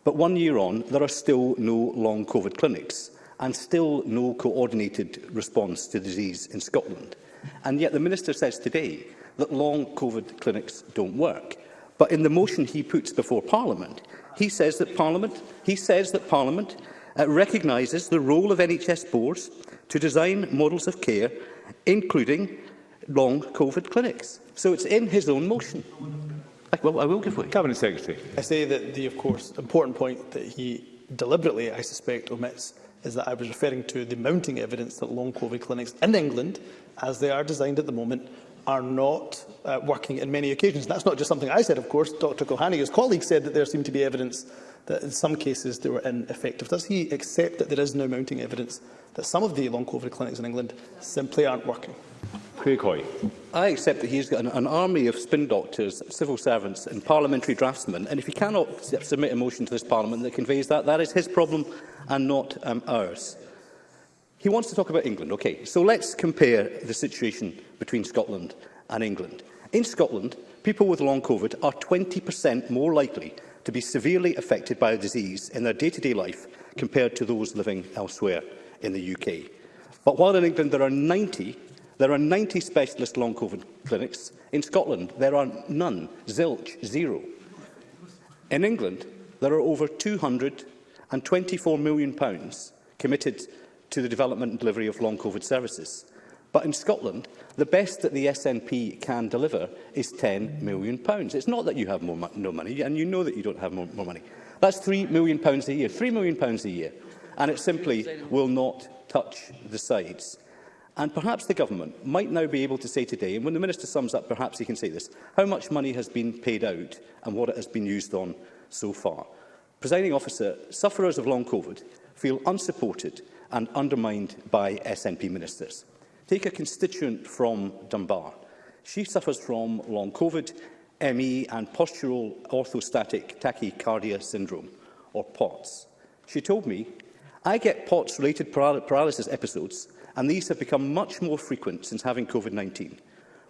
But one year on, there are still no long COVID clinics and still no coordinated response to disease in Scotland. And yet the Minister says today that long COVID clinics don't work. But in the motion he puts before Parliament, he says that Parliament, he says that Parliament uh, recognises the role of NHS boards to design models of care, including long COVID clinics. So it's in his own motion. I, well, I will give way. Cabinet Secretary. I say that the, of course, important point that he deliberately, I suspect, omits is that I was referring to the mounting evidence that long COVID clinics in England, as they are designed at the moment, are not uh, working in many occasions. That's not just something I said, of course. Dr Kohaniga's colleague said that there seemed to be evidence that in some cases they were ineffective. Does he accept that there is no mounting evidence that some of the long COVID clinics in England simply aren't working? I accept that he's got an, an army of spin doctors, civil servants and parliamentary draftsmen, and if he cannot submit a motion to this parliament that conveys that, that is his problem and not um, ours. He wants to talk about England. Okay, so let's compare the situation between Scotland and England. In Scotland, people with long COVID are 20% more likely to be severely affected by a disease in their day-to-day -day life compared to those living elsewhere in the UK. But while in England there are 90 There are 90 specialist long COVID clinics. In Scotland, there are none, zilch, zero. In England, there are over £224 million committed to the development and delivery of long COVID services. But in Scotland, the best that the SNP can deliver is £10 million. It's not that you have more, no money, and you know that you don't have more, more money. That's £3 million a year, £3 million a year. And it simply will not touch the sides. And perhaps the government might now be able to say today, and when the minister sums up, perhaps he can say this, how much money has been paid out and what it has been used on so far. Presiding officer, sufferers of long COVID feel unsupported and undermined by SNP ministers. Take a constituent from Dunbar. She suffers from long COVID, ME and postural orthostatic tachycardia syndrome, or POTS. She told me, I get POTS-related paralysis episodes and these have become much more frequent since having COVID-19.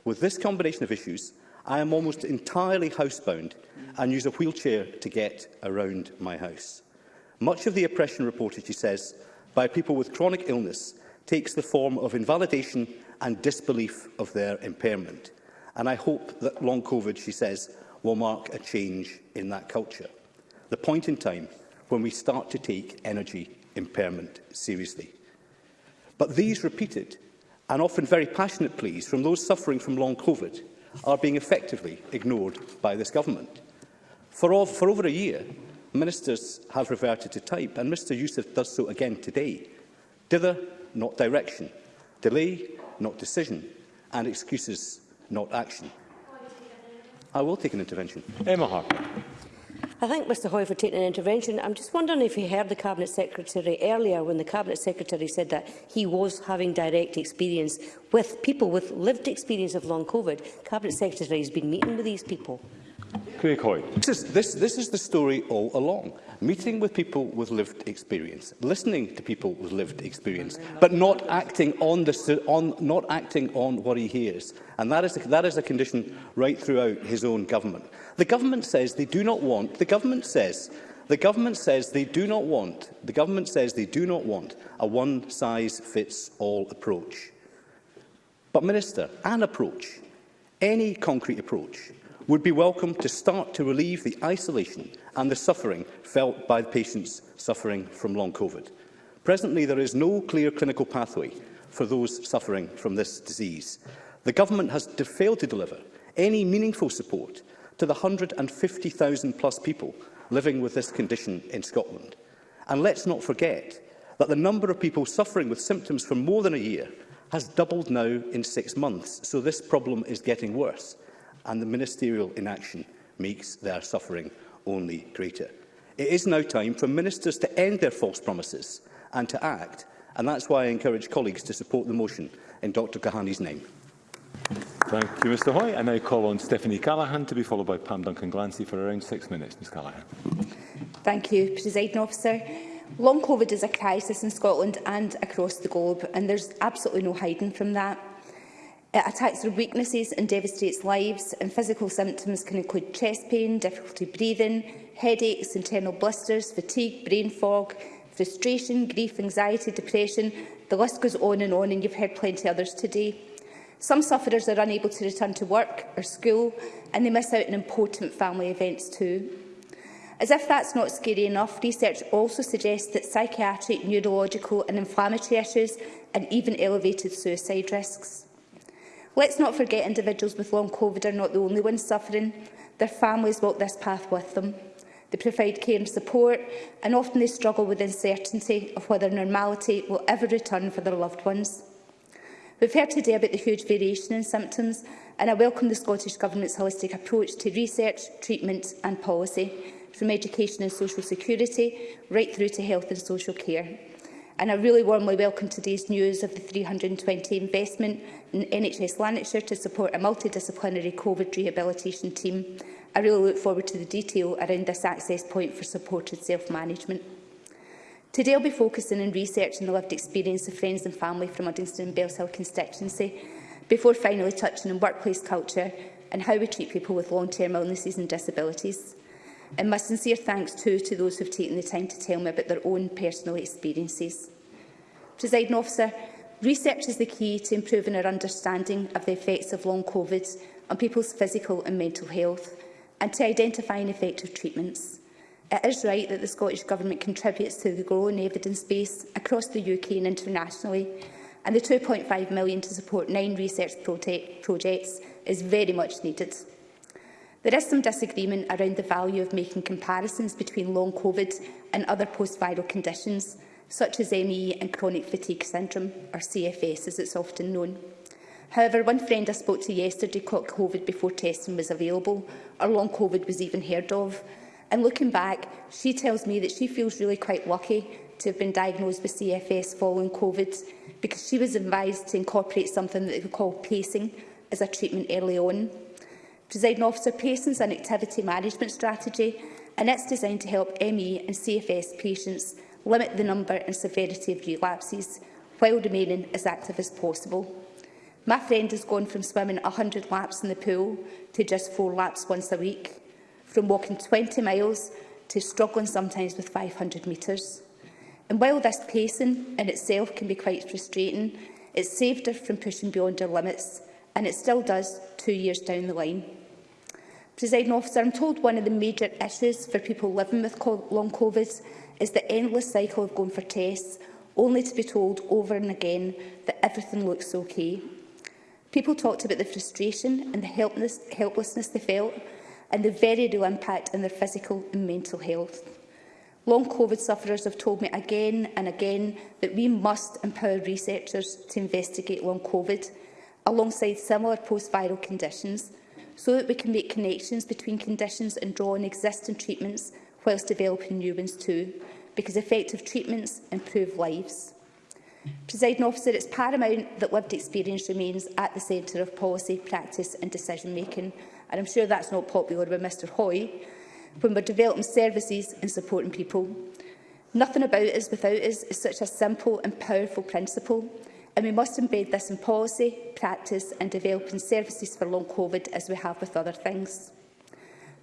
With this combination of issues, I am almost entirely housebound and use a wheelchair to get around my house. Much of the oppression reported, she says, by people with chronic illness takes the form of invalidation and disbelief of their impairment. And I hope that long COVID, she says, will mark a change in that culture. The point in time when we start to take energy impairment seriously. But these repeated and often very passionate pleas from those suffering from long COVID are being effectively ignored by this government. For, all, for over a year, ministers have reverted to type, and Mr Youssef does so again today. Dither, not direction. Delay, not decision. And excuses, not action. I will take an intervention. Emma Harper. I thank Mr Hoy for taking an intervention. I'm just wondering if he heard the Cabinet Secretary earlier when the Cabinet Secretary said that he was having direct experience with people with lived experience of long COVID. Cabinet Secretary has been meeting with these people. Craig Hoy. This is, this, this is the story all along. Meeting with people with lived experience, listening to people with lived experience, but not acting on, the, on, not acting on what he hears. And that is, a, that is a condition right throughout his own government. The government says they do not want, the government says, the government says they do not want, the government says they do not want a one-size-fits-all approach. But, Minister, an approach, any concrete approach, would be welcome to start to relieve the isolation and the suffering felt by patients suffering from long COVID. Presently, there is no clear clinical pathway for those suffering from this disease. The Government has failed to deliver any meaningful support to the 150,000 plus people living with this condition in Scotland. And let's not forget that the number of people suffering with symptoms for more than a year has doubled now in six months, so this problem is getting worse, and the ministerial inaction makes their suffering only greater. It is now time for ministers to end their false promises and to act, and that's why I encourage colleagues to support the motion in Dr Kahani's name. Thank you, Mr Hoy. I now call on Stephanie Callaghan to be followed by Pam Duncan-Glancy for around six minutes. Ms Callaghan. Thank you, President Officer. Long COVID is a crisis in Scotland and across the globe, and there's absolutely no hiding from that. It attacks their weaknesses and devastates lives, and physical symptoms can include chest pain, difficulty breathing, headaches, internal blisters, fatigue, brain fog, frustration, grief, anxiety, depression. The list goes on and on, and you've heard plenty others today. Some sufferers are unable to return to work or school and they miss out on important family events too. As if that's not scary enough, research also suggests that psychiatric, neurological and inflammatory issues and even elevated suicide risks. Let's not forget individuals with long COVID are not the only ones suffering. Their families walk this path with them. They provide care and support and often they struggle with uncertainty of whether normality will ever return for their loved ones. We've heard today about the huge variation in symptoms, and I welcome the Scottish Government's holistic approach to research, treatment and policy, from education and social security right through to health and social care. And I really warmly welcome today's news of the 320 investment in NHS Lanarkshire to support a multidisciplinary COVID rehabilitation team. I really look forward to the detail around this access point for supported self-management. Today I'll be focusing on research and the lived experience of friends and family from Uddingston and Bells Hill constituency, before finally touching on workplace culture and how we treat people with long-term illnesses and disabilities. And my sincere thanks too to those who have taken the time to tell me about their own personal experiences. Presiding officer, research is the key to improving our understanding of the effects of long COVID on people's physical and mental health and to identifying effective treatments. It is right that the Scottish Government contributes to the growing evidence base across the UK and internationally, and the £2.5 million to support nine research projects is very much needed. There is some disagreement around the value of making comparisons between long COVID and other post-viral conditions, such as ME and chronic fatigue syndrome, or CFS as it's often known. However, one friend I spoke to yesterday caught COVID before testing was available, or long COVID was even heard of, And looking back, she tells me that she feels really quite lucky to have been diagnosed with CFS following COVID because she was advised to incorporate something that they call pacing as a treatment early on. Presiding officer, pacing is an activity management strategy and it's designed to help ME and CFS patients limit the number and severity of relapses while remaining as active as possible. My friend has gone from swimming 100 laps in the pool to just four laps once a week from walking 20 miles to struggling sometimes with 500 metres. And while this pacing in itself can be quite frustrating, it saved her from pushing beyond her limits, and it still does two years down the line. Presiding officer, I'm told one of the major issues for people living with long COVID is the endless cycle of going for tests, only to be told over and again that everything looks okay. People talked about the frustration and the helpless helplessness they felt and the very real impact on their physical and mental health. Long COVID sufferers have told me again and again that we must empower researchers to investigate long COVID alongside similar post-viral conditions so that we can make connections between conditions and draw on existing treatments whilst developing new ones too, because effective treatments improve lives. Presiding officer, it's paramount that lived experience remains at the centre of policy, practice and decision making and I'm sure that's not popular with Mr Hoy, when we're developing services and supporting people. Nothing about us without us is such a simple and powerful principle, and we must embed this in policy, practice and developing services for long COVID as we have with other things.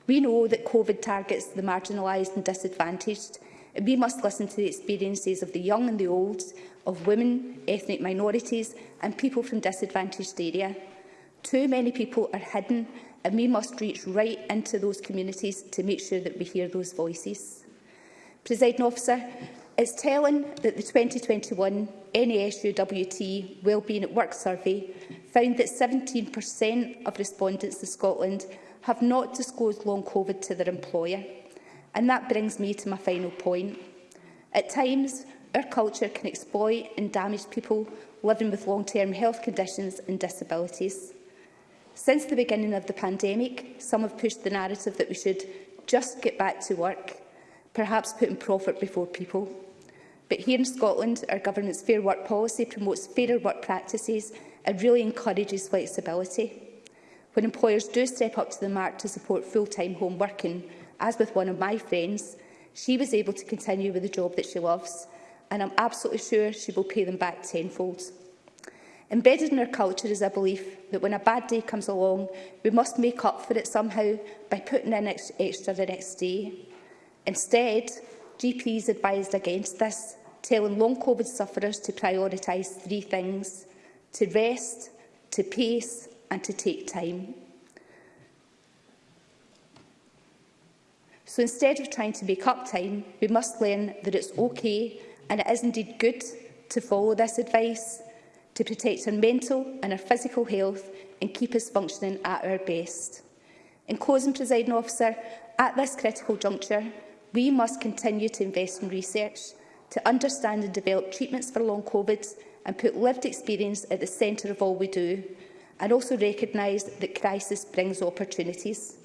We know that COVID targets the marginalised and disadvantaged, and we must listen to the experiences of the young and the old, of women, ethnic minorities and people from disadvantaged areas. Too many people are hidden and we must reach right into those communities to make sure that we hear those voices. Presiding officer, it's telling that the 2021 NASUWT Wellbeing at Work survey found that 17% of respondents in Scotland have not disclosed long COVID to their employer. And that brings me to my final point. At times, our culture can exploit and damage people living with long-term health conditions and disabilities. Since the beginning of the pandemic, some have pushed the narrative that we should just get back to work, perhaps putting profit before people. But here in Scotland, our government's Fair Work policy promotes fairer work practices and really encourages flexibility. When employers do step up to the mark to support full-time home working, as with one of my friends, she was able to continue with the job that she loves, and I'm absolutely sure she will pay them back tenfold. Embedded in our culture is a belief that when a bad day comes along, we must make up for it somehow by putting in extra the next day. Instead, GPs advised against this, telling long COVID sufferers to prioritise three things – to rest, to pace and to take time. So instead of trying to make up time, we must learn that it's okay and it is indeed good to follow this advice to protect our mental and our physical health and keep us functioning at our best. In closing, presiding officer, at this critical juncture, we must continue to invest in research to understand and develop treatments for long COVID and put lived experience at the centre of all we do, and also recognise that crisis brings opportunities.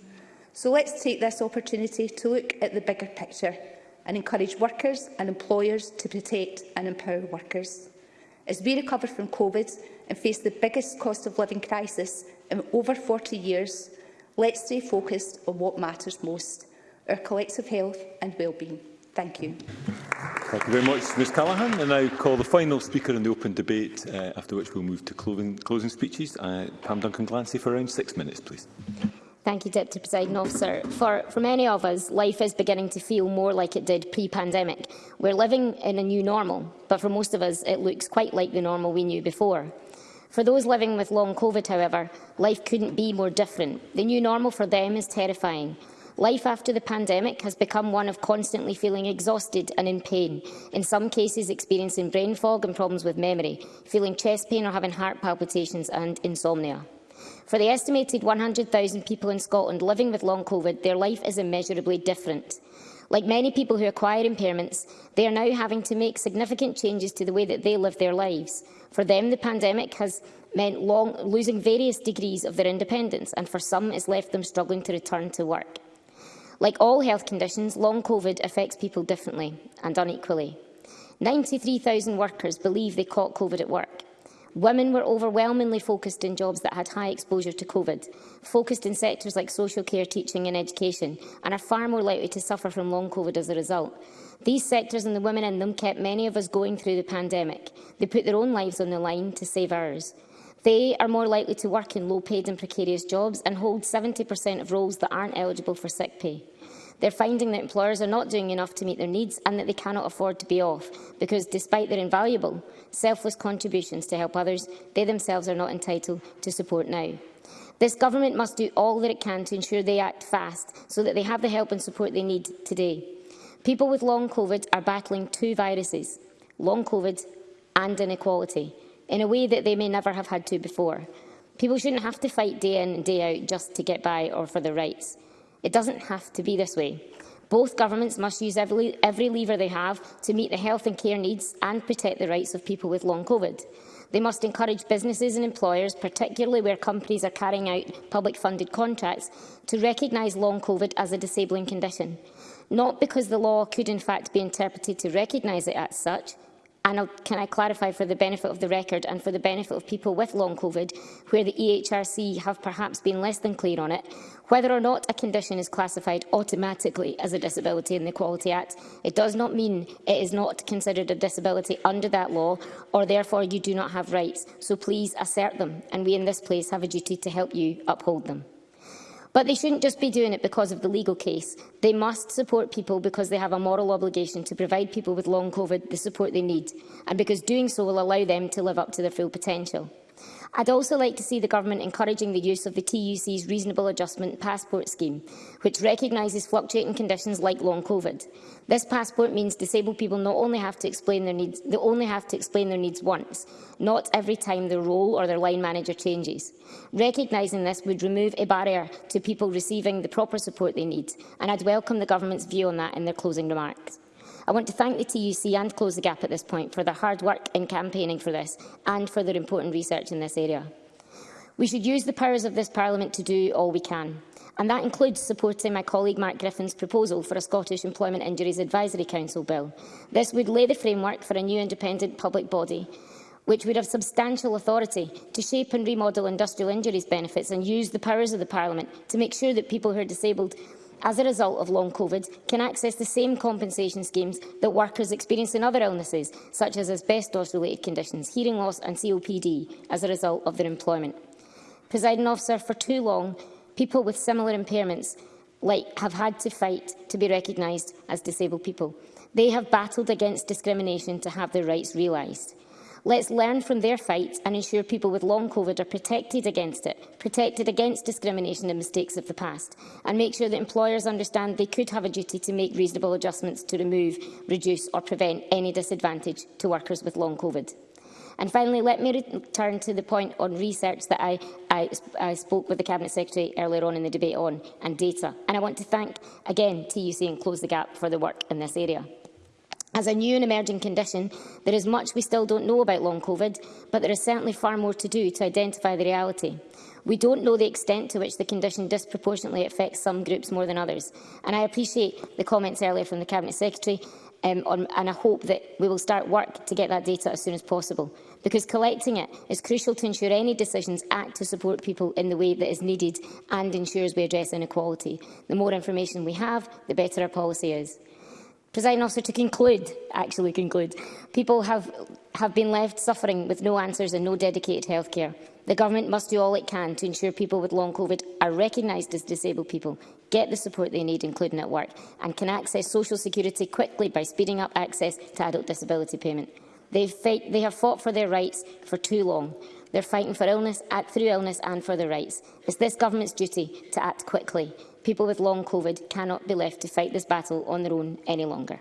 So let's take this opportunity to look at the bigger picture and encourage workers and employers to protect and empower workers as we recover from COVID and face the biggest cost of living crisis in over 40 years, let's stay focused on what matters most, our collective health and wellbeing. Thank you. Thank you very much, Ms Callaghan. I now call the final speaker in the open debate, uh, after which we'll move to closing, closing speeches. Uh, Pam Duncan-Glancy for around six minutes, please. Thank you, Deputy Presiding Officer. For, for many of us, life is beginning to feel more like it did pre-pandemic. We're living in a new normal, but for most of us, it looks quite like the normal we knew before. For those living with long COVID, however, life couldn't be more different. The new normal for them is terrifying. Life after the pandemic has become one of constantly feeling exhausted and in pain, in some cases experiencing brain fog and problems with memory, feeling chest pain or having heart palpitations and insomnia. For the estimated 100,000 people in Scotland living with long COVID, their life is immeasurably different. Like many people who acquire impairments, they are now having to make significant changes to the way that they live their lives. For them, the pandemic has meant long, losing various degrees of their independence, and for some, it's left them struggling to return to work. Like all health conditions, long COVID affects people differently and unequally. 93,000 workers believe they caught COVID at work. Women were overwhelmingly focused in jobs that had high exposure to COVID, focused in sectors like social care, teaching and education, and are far more likely to suffer from long COVID as a result. These sectors and the women in them kept many of us going through the pandemic. They put their own lives on the line to save ours. They are more likely to work in low-paid and precarious jobs and hold 70% of roles that aren't eligible for sick pay. They're finding that employers are not doing enough to meet their needs and that they cannot afford to be off because, despite their invaluable, selfless contributions to help others, they themselves are not entitled to support now. This government must do all that it can to ensure they act fast so that they have the help and support they need today. People with long COVID are battling two viruses, long COVID and inequality, in a way that they may never have had to before. People shouldn't have to fight day in and day out just to get by or for their rights. It doesn't have to be this way. Both governments must use every, every lever they have to meet the health and care needs and protect the rights of people with long COVID. They must encourage businesses and employers, particularly where companies are carrying out public-funded contracts, to recognise long COVID as a disabling condition. Not because the law could in fact be interpreted to recognise it as such, And I'll, can I clarify for the benefit of the record and for the benefit of people with long COVID, where the EHRC have perhaps been less than clear on it, whether or not a condition is classified automatically as a disability in the Equality Act, it does not mean it is not considered a disability under that law, or therefore you do not have rights. So please assert them, and we in this place have a duty to help you uphold them. But they shouldn't just be doing it because of the legal case. They must support people because they have a moral obligation to provide people with long COVID the support they need, and because doing so will allow them to live up to their full potential. I'd also like to see the Government encouraging the use of the TUC's Reasonable Adjustment Passport Scheme, which recognises fluctuating conditions like long COVID. This passport means disabled people not only have to explain their needs, they only have to explain their needs once, not every time their role or their line manager changes. Recognising this would remove a barrier to people receiving the proper support they need, and I'd welcome the Government's view on that in their closing remarks. I want to thank the TUC and Close the Gap at this point for their hard work in campaigning for this and for their important research in this area. We should use the powers of this Parliament to do all we can, and that includes supporting my colleague Mark Griffin's proposal for a Scottish Employment Injuries Advisory Council bill. This would lay the framework for a new independent public body which would have substantial authority to shape and remodel industrial injuries benefits and use the powers of the Parliament to make sure that people who are disabled as a result of long COVID, can access the same compensation schemes that workers experience in other illnesses, such as asbestos-related conditions, hearing loss and COPD, as a result of their employment. Presiding officer, for too long, people with similar impairments like, have had to fight to be recognised as disabled people. They have battled against discrimination to have their rights realised. Let's learn from their fights and ensure people with long COVID are protected against it, protected against discrimination and mistakes of the past, and make sure that employers understand they could have a duty to make reasonable adjustments to remove, reduce or prevent any disadvantage to workers with long COVID. And finally, let me return to the point on research that I, I, I, spoke with the Cabinet Secretary earlier on in the debate on, and data. And I want to thank again TUC and Close the Gap for the work in this area. As a new and emerging condition, there is much we still don't know about long COVID, but there is certainly far more to do to identify the reality. We don't know the extent to which the condition disproportionately affects some groups more than others, and I appreciate the comments earlier from the Cabinet Secretary, um, on, and I hope that we will start work to get that data as soon as possible, because collecting it is crucial to ensure any decisions act to support people in the way that is needed and ensures we address inequality. The more information we have, the better our policy is. President officer, to conclude, actually conclude, people have, have been left suffering with no answers and no dedicated healthcare. The government must do all it can to ensure people with long COVID are recognised as disabled people, get the support they need, including at work, and can access social security quickly by speeding up access to adult disability payment. Fight, they have fought for their rights for too long. They're fighting for illness, at, through illness and for their rights. It's this government's duty to act quickly People with long COVID cannot be left to fight this battle on their own any longer.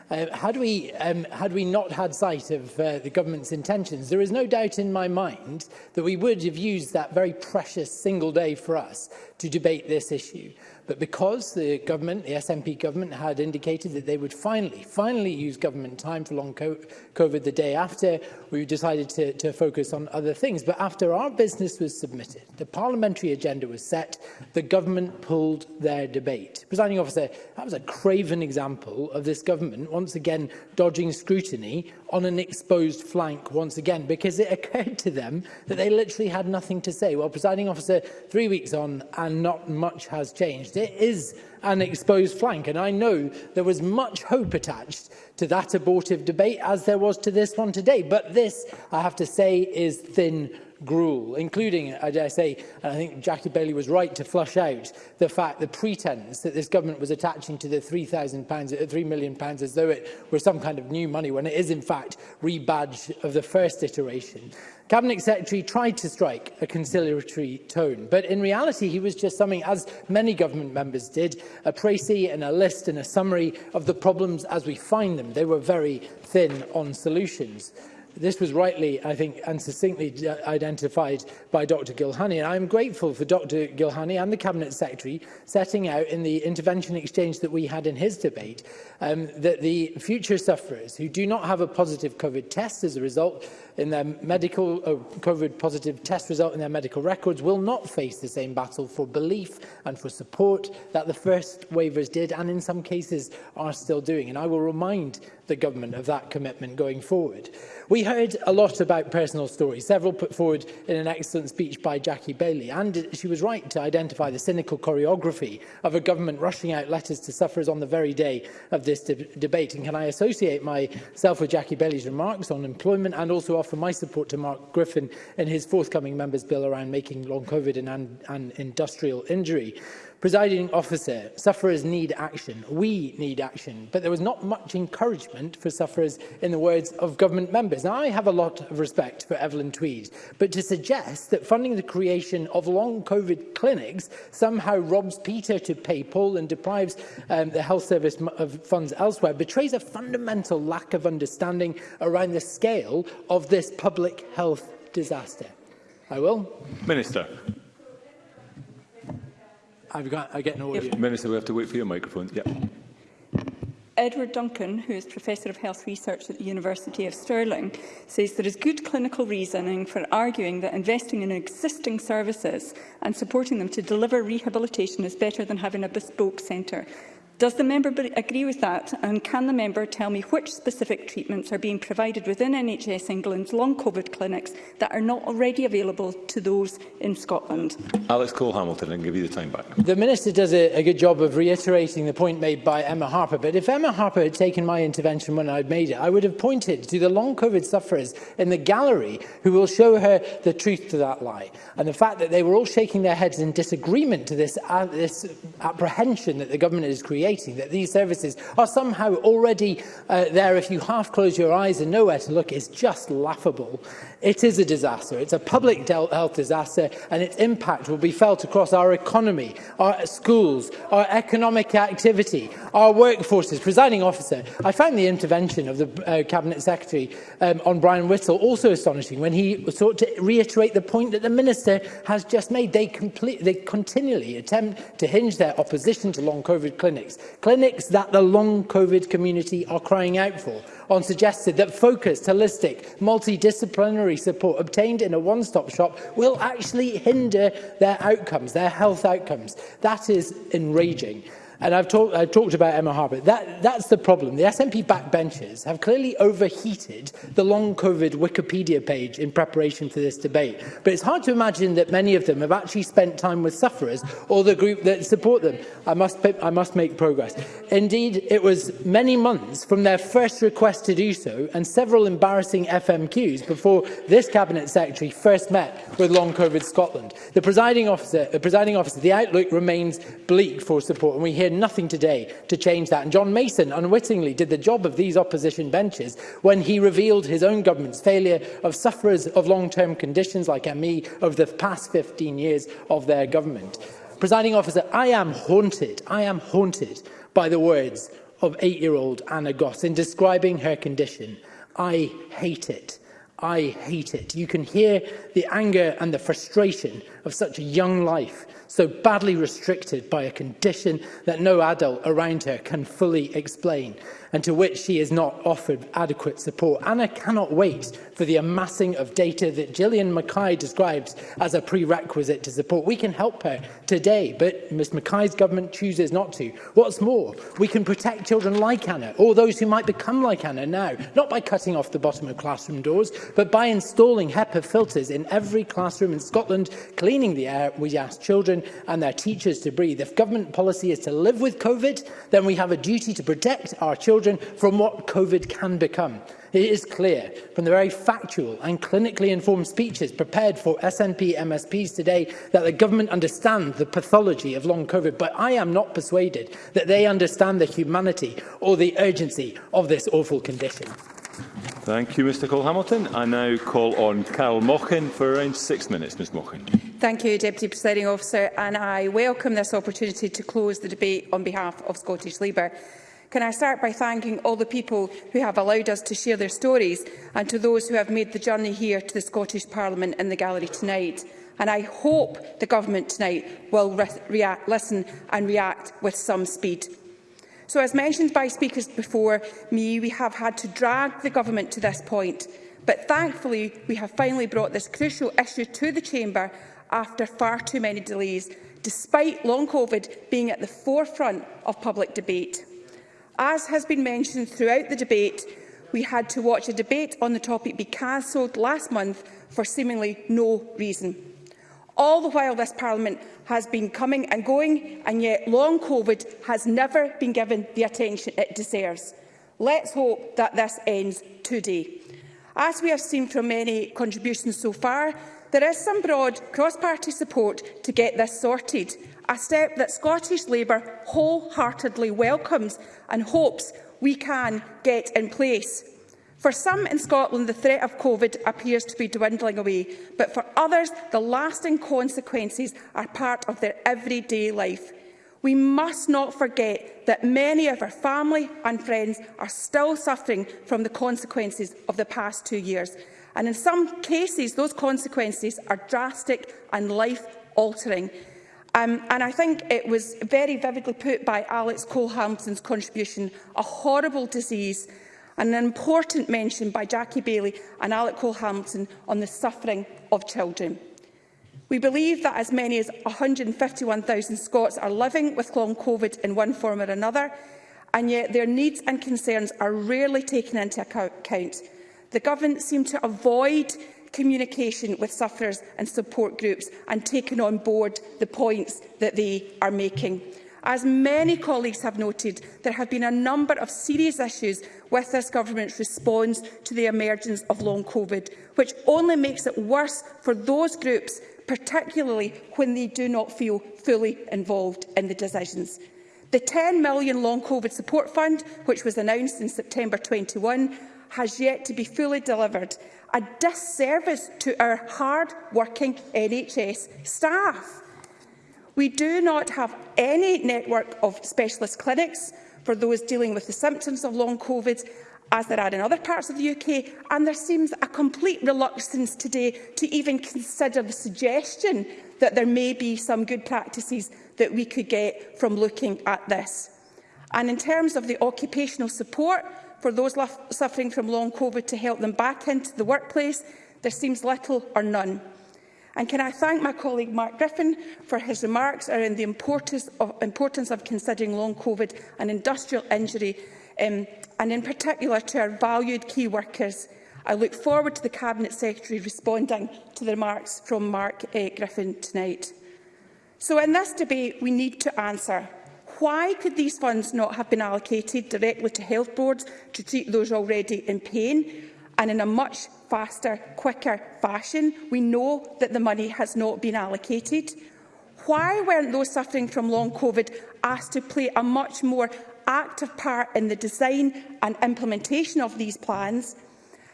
uh, had, we, um, had we not had sight of uh, the government's intentions, there is no doubt in my mind that we would have used that very precious single day for us to debate this issue. But because the government, the SNP government, had indicated that they would finally, finally use government time for long COVID the day after, we decided to, to focus on other things. But after our business was submitted, the parliamentary agenda was set, the government pulled their debate. Presiding officer, that was a craven example of this government once again dodging scrutiny on an exposed flank once again because it occurred to them that they literally had nothing to say. Well, presiding officer, three weeks on and not much has changed. It is an exposed flank and I know there was much hope attached to that abortive debate as there was to this one today. But this, I have to say, is thin gruel, including, I dare say, and I think Jackie Bailey was right to flush out the fact, the pretense that this government was attaching to the £3,000, £3 uh, million pounds as though it were some kind of new money, when it is in fact rebadged of the first iteration. Cabinet Secretary tried to strike a conciliatory tone, but in reality he was just summing, as many government members did, a précis and a list and a summary of the problems as we find them. They were very thin on solutions. This was rightly, I think, and succinctly uh, identified by Dr Gilhani. And I'm grateful for Dr Gilhani and the Cabinet Secretary setting out in the intervention exchange that we had in his debate um, that the future sufferers who do not have a positive COVID test as a result in their medical uh, COVID positive test result in their medical records will not face the same battle for belief and for support that the first waivers did and in some cases are still doing. And I will remind the government of that commitment going forward. We heard a lot about personal stories, several put forward in an excellent speech by Jackie Bailey, and she was right to identify the cynical choreography of a government rushing out letters to sufferers on the very day of this de debate. And can I associate myself with Jackie Bailey's remarks on employment and also offer my support to Mark Griffin in his forthcoming Members' Bill around making long COVID an, an industrial injury. Presiding officer, sufferers need action. We need action. But there was not much encouragement for sufferers in the words of government members. Now, I have a lot of respect for Evelyn Tweed, but to suggest that funding the creation of long COVID clinics somehow robs Peter to pay Paul and deprives um, the health service of funds elsewhere betrays a fundamental lack of understanding around the scale of this public health disaster. I will. Minister. I've got, I get no audio. Minister, we have to wait for your microphone. Yeah. Edward Duncan, who is Professor of Health Research at the University of Stirling, says there is good clinical reasoning for arguing that investing in existing services and supporting them to deliver rehabilitation is better than having a bespoke centre. Does the member agree with that, and can the member tell me which specific treatments are being provided within NHS England's long COVID clinics that are not already available to those in Scotland? Alex Cole-Hamilton, and give you the time back. The Minister does a, a good job of reiterating the point made by Emma Harper, but if Emma Harper had taken my intervention when I'd made it, I would have pointed to the long COVID sufferers in the gallery who will show her the truth to that lie. And the fact that they were all shaking their heads in disagreement to this, uh, this apprehension that the government is creating humiliating that these services are somehow already uh, there if you half close your eyes and nowhere to look is just laughable. It is a disaster. It's a public health disaster and its impact will be felt across our economy, our schools, our economic activity, our workforces. Presiding officer, I found the intervention of the uh, Cabinet Secretary um, on Brian Whittle also astonishing when he sought to reiterate the point that the Minister has just made. They, complete, they continually attempt to hinge their opposition to long COVID clinics clinics, that the long COVID community are crying out for, on suggested that focused, holistic, multidisciplinary support obtained in a one-stop shop will actually hinder their outcomes, their health outcomes. That is enraging and I've, talk, I've talked about Emma Harper, that, that's the problem. The SNP backbenchers have clearly overheated the long COVID Wikipedia page in preparation for this debate. But it's hard to imagine that many of them have actually spent time with sufferers or the group that support them. I must, I must make progress. Indeed, it was many months from their first request to do so and several embarrassing FMQs before this Cabinet Secretary first met with Long COVID Scotland. The presiding officer, the, presiding officer, the outlook remains bleak for support, and we hear hear nothing today to change that. And John Mason unwittingly did the job of these opposition benches when he revealed his own government's failure of sufferers of long-term conditions like ME over the past 15 years of their government. Presiding officer, I am haunted, I am haunted by the words of eight-year-old Anna Goss in describing her condition. I hate it. I hate it. You can hear the anger and the frustration of such a young life so badly restricted by a condition that no adult around her can fully explain and to which she is not offered adequate support. And I cannot wait for the amassing of data that Gillian Mackay describes as a prerequisite to support. We can help her today, but Ms Mackay's government chooses not to. What's more, we can protect children like Anna, or those who might become like Anna now, not by cutting off the bottom of classroom doors, but by installing HEPA filters in every classroom in Scotland, cleaning the air we ask children and their teachers to breathe. If government policy is to live with COVID, then we have a duty to protect our children children from what COVID can become. It is clear from the very factual and clinically informed speeches prepared for SNP MSPs today that the government understands the pathology of long COVID, but I am not persuaded that they understand the humanity or the urgency of this awful condition. Thank you, Mr Cole Hamilton. I now call on Carol Mochin for around six minutes. Ms Mochin. Thank you, Deputy Presiding Officer, and I welcome this opportunity to close the debate on behalf of Scottish Labour. Can I start by thanking all the people who have allowed us to share their stories and to those who have made the journey here to the Scottish Parliament in the gallery tonight. And I hope the Government tonight will re react, listen and react with some speed. So, as mentioned by speakers before me, we have had to drag the Government to this point. But thankfully, we have finally brought this crucial issue to the Chamber after far too many delays, despite long COVID being at the forefront of public debate. As has been mentioned throughout the debate, we had to watch a debate on the topic be cancelled last month for seemingly no reason. All the while this Parliament has been coming and going, and yet long COVID has never been given the attention it deserves. Let's hope that this ends today. As we have seen from many contributions so far, there is some broad cross-party support to get this sorted, a step that Scottish Labour wholeheartedly welcomes and hopes we can get in place. For some in Scotland, the threat of COVID appears to be dwindling away, but for others, the lasting consequences are part of their everyday life. We must not forget that many of our family and friends are still suffering from the consequences of the past two years. And in some cases, those consequences are drastic and life-altering. Um, and I think it was very vividly put by Alex Cole-Hampson's contribution, a horrible disease, and an important mention by Jackie Bailey and Alec Cole-Hampson on the suffering of children. We believe that as many as 151,000 Scots are living with long COVID in one form or another, and yet their needs and concerns are rarely taken into account. The government seem to avoid communication with sufferers and support groups and taken on board the points that they are making. As many colleagues have noted, there have been a number of serious issues with this government's response to the emergence of long COVID, which only makes it worse for those groups, particularly when they do not feel fully involved in the decisions. The 10 million long COVID support fund, which was announced in September 21, has yet to be fully delivered, a disservice to our hard-working NHS staff. We do not have any network of specialist clinics for those dealing with the symptoms of long COVID, as there are in other parts of the UK, and there seems a complete reluctance today to even consider the suggestion that there may be some good practices that we could get from looking at this. And in terms of the occupational support, for those suffering from long COVID to help them back into the workplace, there seems little or none. And can I thank my colleague Mark Griffin for his remarks around the importance of, importance of considering long COVID and industrial injury, um, and in particular to our valued key workers. I look forward to the Cabinet Secretary responding to the remarks from Mark uh, Griffin tonight. So in this debate, we need to answer Why could these funds not have been allocated directly to health boards to treat those already in pain and in a much faster, quicker fashion? We know that the money has not been allocated. Why weren't those suffering from long COVID asked to play a much more active part in the design and implementation of these plans?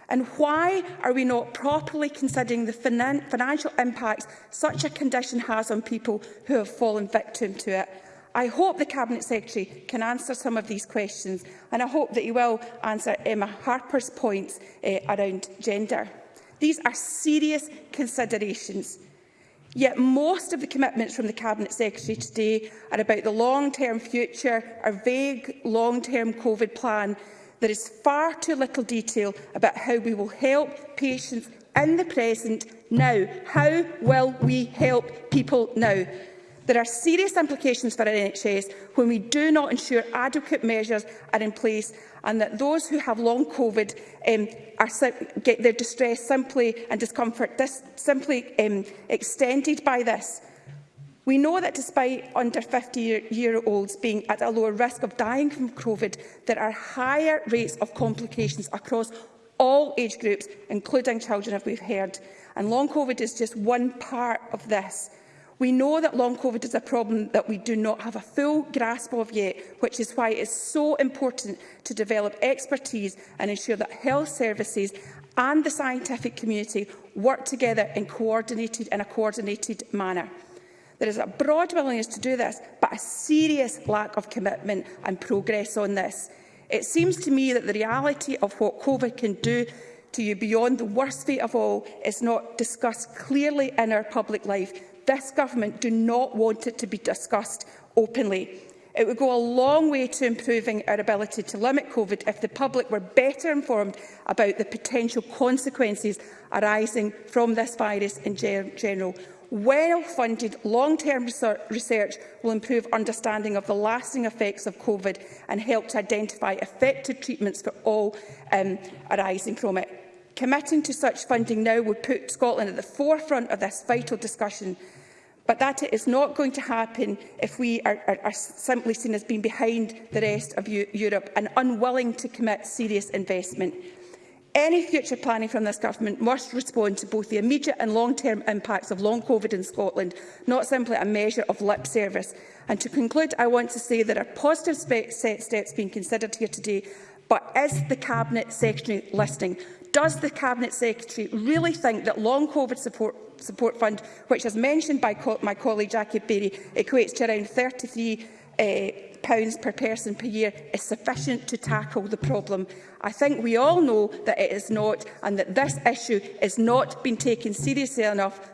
And why are we not properly considering the finan financial impacts such a condition has on people who have fallen victim to it? I hope the Cabinet Secretary can answer some of these questions and I hope that he will answer Emma eh, Harper's points uh, around gender. These are serious considerations. Yet most of the commitments from the Cabinet Secretary today are about the long-term future, a vague long-term COVID plan. There is far too little detail about how we will help patients in the present now. How will we help people now? There are serious implications for NHS when we do not ensure adequate measures are in place and that those who have long COVID um, are, get their distress simply and discomfort this, simply um, extended by this. We know that despite under 50-year-olds being at a lower risk of dying from COVID, there are higher rates of complications across all age groups, including children, as we've heard. And long COVID is just one part of this. We know that long COVID is a problem that we do not have a full grasp of yet, which is why it is so important to develop expertise and ensure that health services and the scientific community work together in, coordinated, in a coordinated manner. There is a broad willingness to do this, but a serious lack of commitment and progress on this. It seems to me that the reality of what COVID can do to you beyond the worst fate of all is not discussed clearly in our public life, this government do not want it to be discussed openly. It would go a long way to improving our ability to limit COVID if the public were better informed about the potential consequences arising from this virus in general. Well-funded long-term research will improve understanding of the lasting effects of COVID and help to identify effective treatments for all um, arising from it. Committing to such funding now would put Scotland at the forefront of this vital discussion, but that is not going to happen if we are, are, are simply seen as being behind the rest of U Europe and unwilling to commit serious investment. Any future planning from this government must respond to both the immediate and long-term impacts of long COVID in Scotland, not simply a measure of lip service. And to conclude, I want to say there are positive steps being considered here today, but is the Cabinet Secretary listening? Does the Cabinet Secretary really think that long COVID support support fund, which, as mentioned by co my colleague Jackie Berry, equates to around £33 uh, eh, pounds per person per year, is sufficient to tackle the problem. I think we all know that it is not, and that this issue is not being taken seriously enough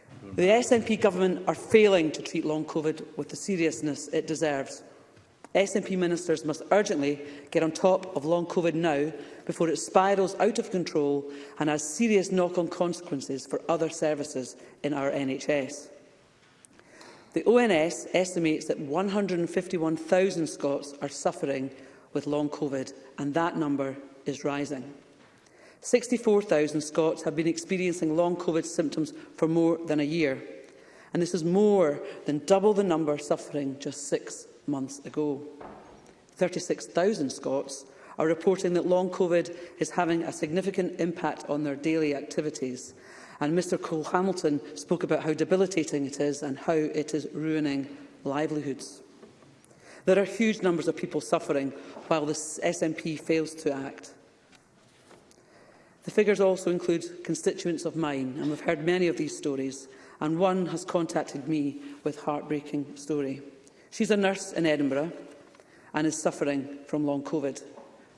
The SNP government are failing to treat long COVID with the seriousness it deserves. SNP ministers must urgently get on top of long COVID now before it spirals out of control and has serious knock-on consequences for other services in our NHS. The ONS estimates that 151,000 Scots are suffering with long COVID, and that number is rising. 64,000 Scots have been experiencing long COVID symptoms for more than a year, and this is more than double the number suffering just six months ago. 36,000 Scots are reporting that long COVID is having a significant impact on their daily activities. And Mr Cole Hamilton spoke about how debilitating it is and how it is ruining livelihoods. There are huge numbers of people suffering while the SNP fails to act. The figures also include constituents of mine, and we've heard many of these stories, and one has contacted me with a heartbreaking story. She's a nurse in Edinburgh and is suffering from long COVID.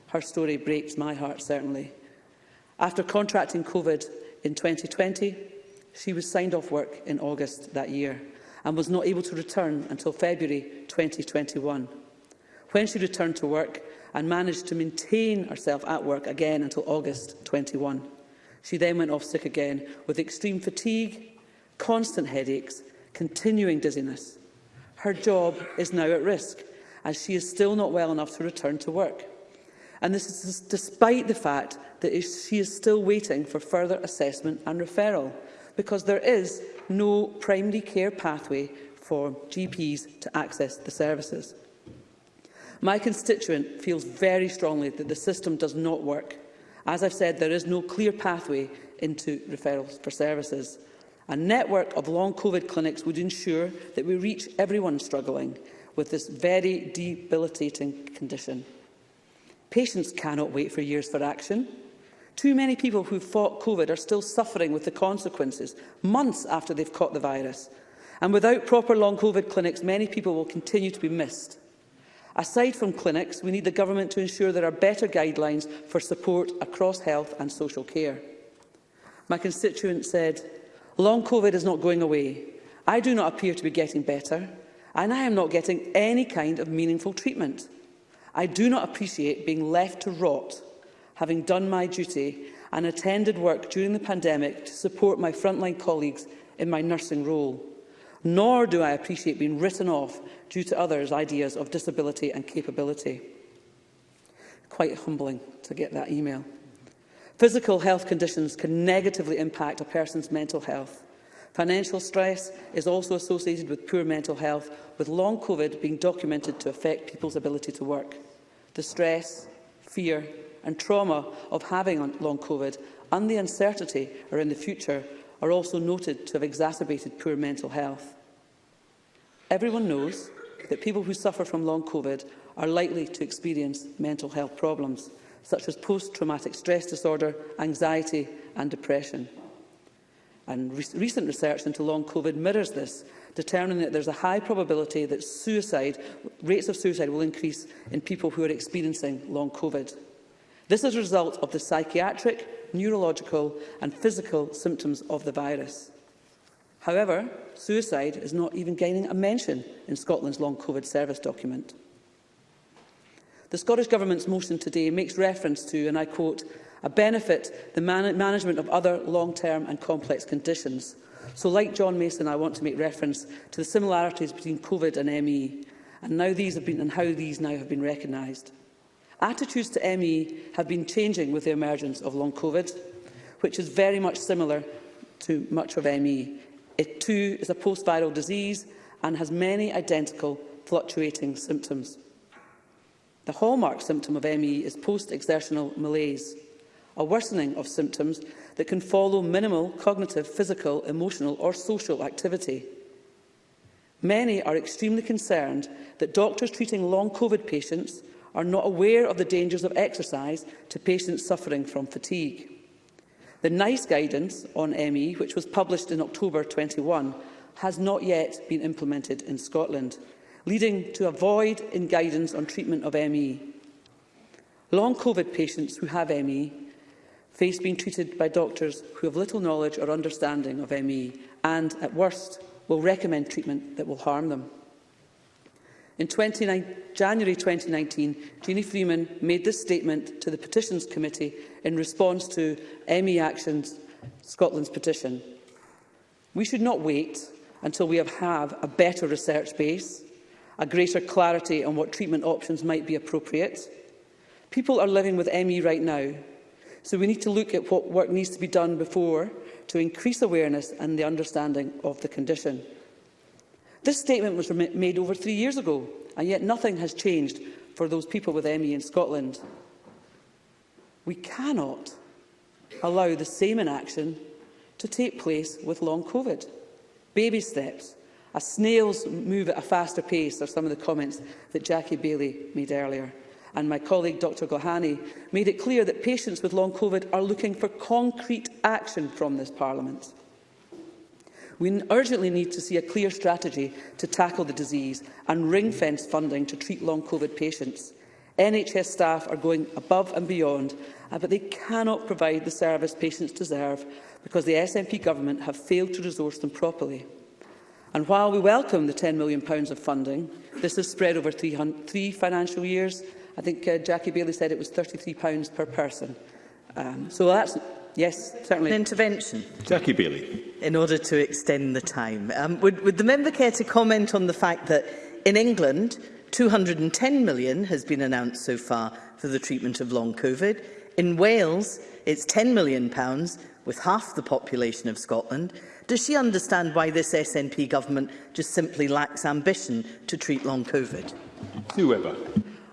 Her story breaks my heart, certainly. After contracting COVID in 2020, she was signed off work in August that year and was not able to return until February 2021. When she returned to work and managed to maintain herself at work again until August 21, she then went off sick again with extreme fatigue, constant headaches, continuing dizziness. Her job is now at risk as she is still not well enough to return to work and this is despite the fact that she is still waiting for further assessment and referral, because there is no primary care pathway for GPs to access the services. My constituent feels very strongly that the system does not work. As I've said, there is no clear pathway into referrals for services. A network of long COVID clinics would ensure that we reach everyone struggling with this very debilitating condition. Patients cannot wait for years for action. Too many people who fought COVID are still suffering with the consequences months after they've caught the virus. And without proper long COVID clinics, many people will continue to be missed. Aside from clinics, we need the Government to ensure there are better guidelines for support across health and social care. My constituent said, Long COVID is not going away. I do not appear to be getting better, and I am not getting any kind of meaningful treatment. I do not appreciate being left to rot, having done my duty and attended work during the pandemic to support my frontline colleagues in my nursing role. Nor do I appreciate being written off due to others' ideas of disability and capability. Quite humbling to get that email. Physical health conditions can negatively impact a person's mental health. Financial stress is also associated with poor mental health, with long COVID being documented to affect people's ability to work the stress, fear and trauma of having long COVID and the uncertainty around the future are also noted to have exacerbated poor mental health. Everyone knows that people who suffer from long COVID are likely to experience mental health problems, such as post-traumatic stress disorder, anxiety and depression. And re recent research into long COVID mirrors this, determining that there's a high probability that suicide, rates of suicide will increase in people who are experiencing long COVID. This is a result of the psychiatric, neurological and physical symptoms of the virus. However, suicide is not even gaining a mention in Scotland's long COVID service document. The Scottish Government's motion today makes reference to, and I quote, a benefit the man management of other long-term and complex conditions, So, like John Mason, I want to make reference to the similarities between COVID and ME, and, now these have been, and how these now have been recognised. Attitudes to ME have been changing with the emergence of long COVID, which is very much similar to much of ME. It too is a post-viral disease and has many identical fluctuating symptoms. The hallmark symptom of ME is post-exertional malaise, a worsening of symptoms that can follow minimal cognitive, physical, emotional or social activity. Many are extremely concerned that doctors treating long COVID patients are not aware of the dangers of exercise to patients suffering from fatigue. The NICE guidance on ME, which was published in October 21, has not yet been implemented in Scotland, leading to a void in guidance on treatment of ME. Long COVID patients who have ME face being treated by doctors who have little knowledge or understanding of ME and, at worst, will recommend treatment that will harm them. In 29, January 2019, Jeannie Freeman made this statement to the Petitions Committee in response to ME Action's Scotland's petition. We should not wait until we have, have a better research base, a greater clarity on what treatment options might be appropriate. People are living with ME right now So we need to look at what work needs to be done before to increase awareness and the understanding of the condition. This statement was made over three years ago, and yet nothing has changed for those people with ME in Scotland. We cannot allow the same inaction to take place with long COVID. Baby steps, as snails move at a faster pace, are some of the comments that Jackie Bailey made earlier and my colleague Dr Gohani made it clear that patients with long COVID are looking for concrete action from this Parliament. We urgently need to see a clear strategy to tackle the disease and ring-fence funding to treat long COVID patients. NHS staff are going above and beyond, uh, but they cannot provide the service patients deserve because the SNP government have failed to resource them properly. And while we welcome the £10 million of funding, this is spread over three, three financial years I think uh, Jackie Bailey said it was £33 per person. Um, so that's Yes, certainly. An intervention. Jackie Bailey. In order to extend the time, um, would, would the member care to comment on the fact that in England, 210 million has been announced so far for the treatment of long COVID. In Wales, it's 10 million pounds with half the population of Scotland. Does she understand why this SNP government just simply lacks ambition to treat long COVID? Sue Webber.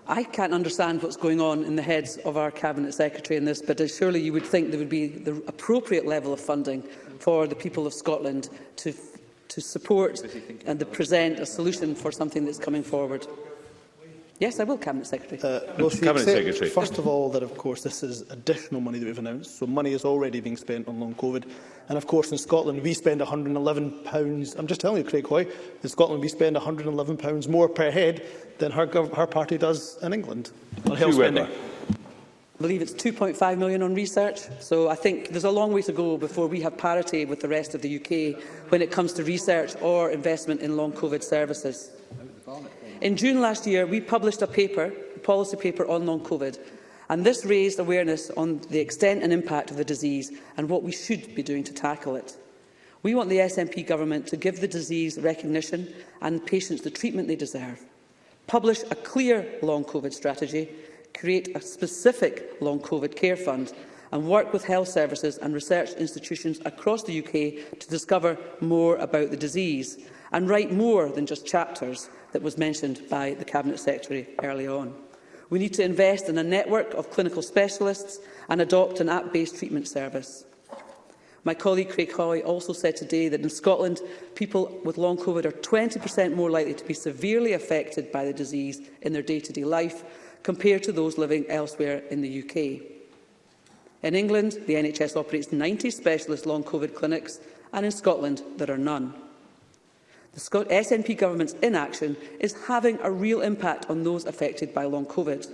I can't understand what's going on in the heads of our Cabinet Secretary in this, but surely you would think there would be the appropriate level of funding for the people of Scotland to, to support and to present a solution for something that's coming forward. Yes, I will, Cabinet Secretary. Uh, well, Cabinet Secretary. First of all, that of course this is additional money that we've announced, so money is already being spent on long COVID. And of course, in Scotland, we spend £111. I'm just telling you, Craig Hoy, in Scotland, we spend £111 more per head than her, her party does in England on health spending. I believe it's 2.5 million on research, so I think there's a long way to go before we have parity with the rest of the UK when it comes to research or investment in long COVID services. In June last year, we published a paper, a policy paper on long COVID, and this raised awareness on the extent and impact of the disease and what we should be doing to tackle it. We want the SNP government to give the disease recognition and patients the treatment they deserve, publish a clear long COVID strategy, create a specific long COVID care fund and work with health services and research institutions across the UK to discover more about the disease and write more than just chapters that was mentioned by the Cabinet Secretary early on. We need to invest in a network of clinical specialists and adopt an app-based treatment service. My colleague Craig Hoy also said today that in Scotland, people with long COVID are 20% more likely to be severely affected by the disease in their day-to-day -day life compared to those living elsewhere in the UK. In England, the NHS operates 90 specialist long COVID clinics, and in Scotland, there are none. The SNP government's inaction is having a real impact on those affected by long COVID.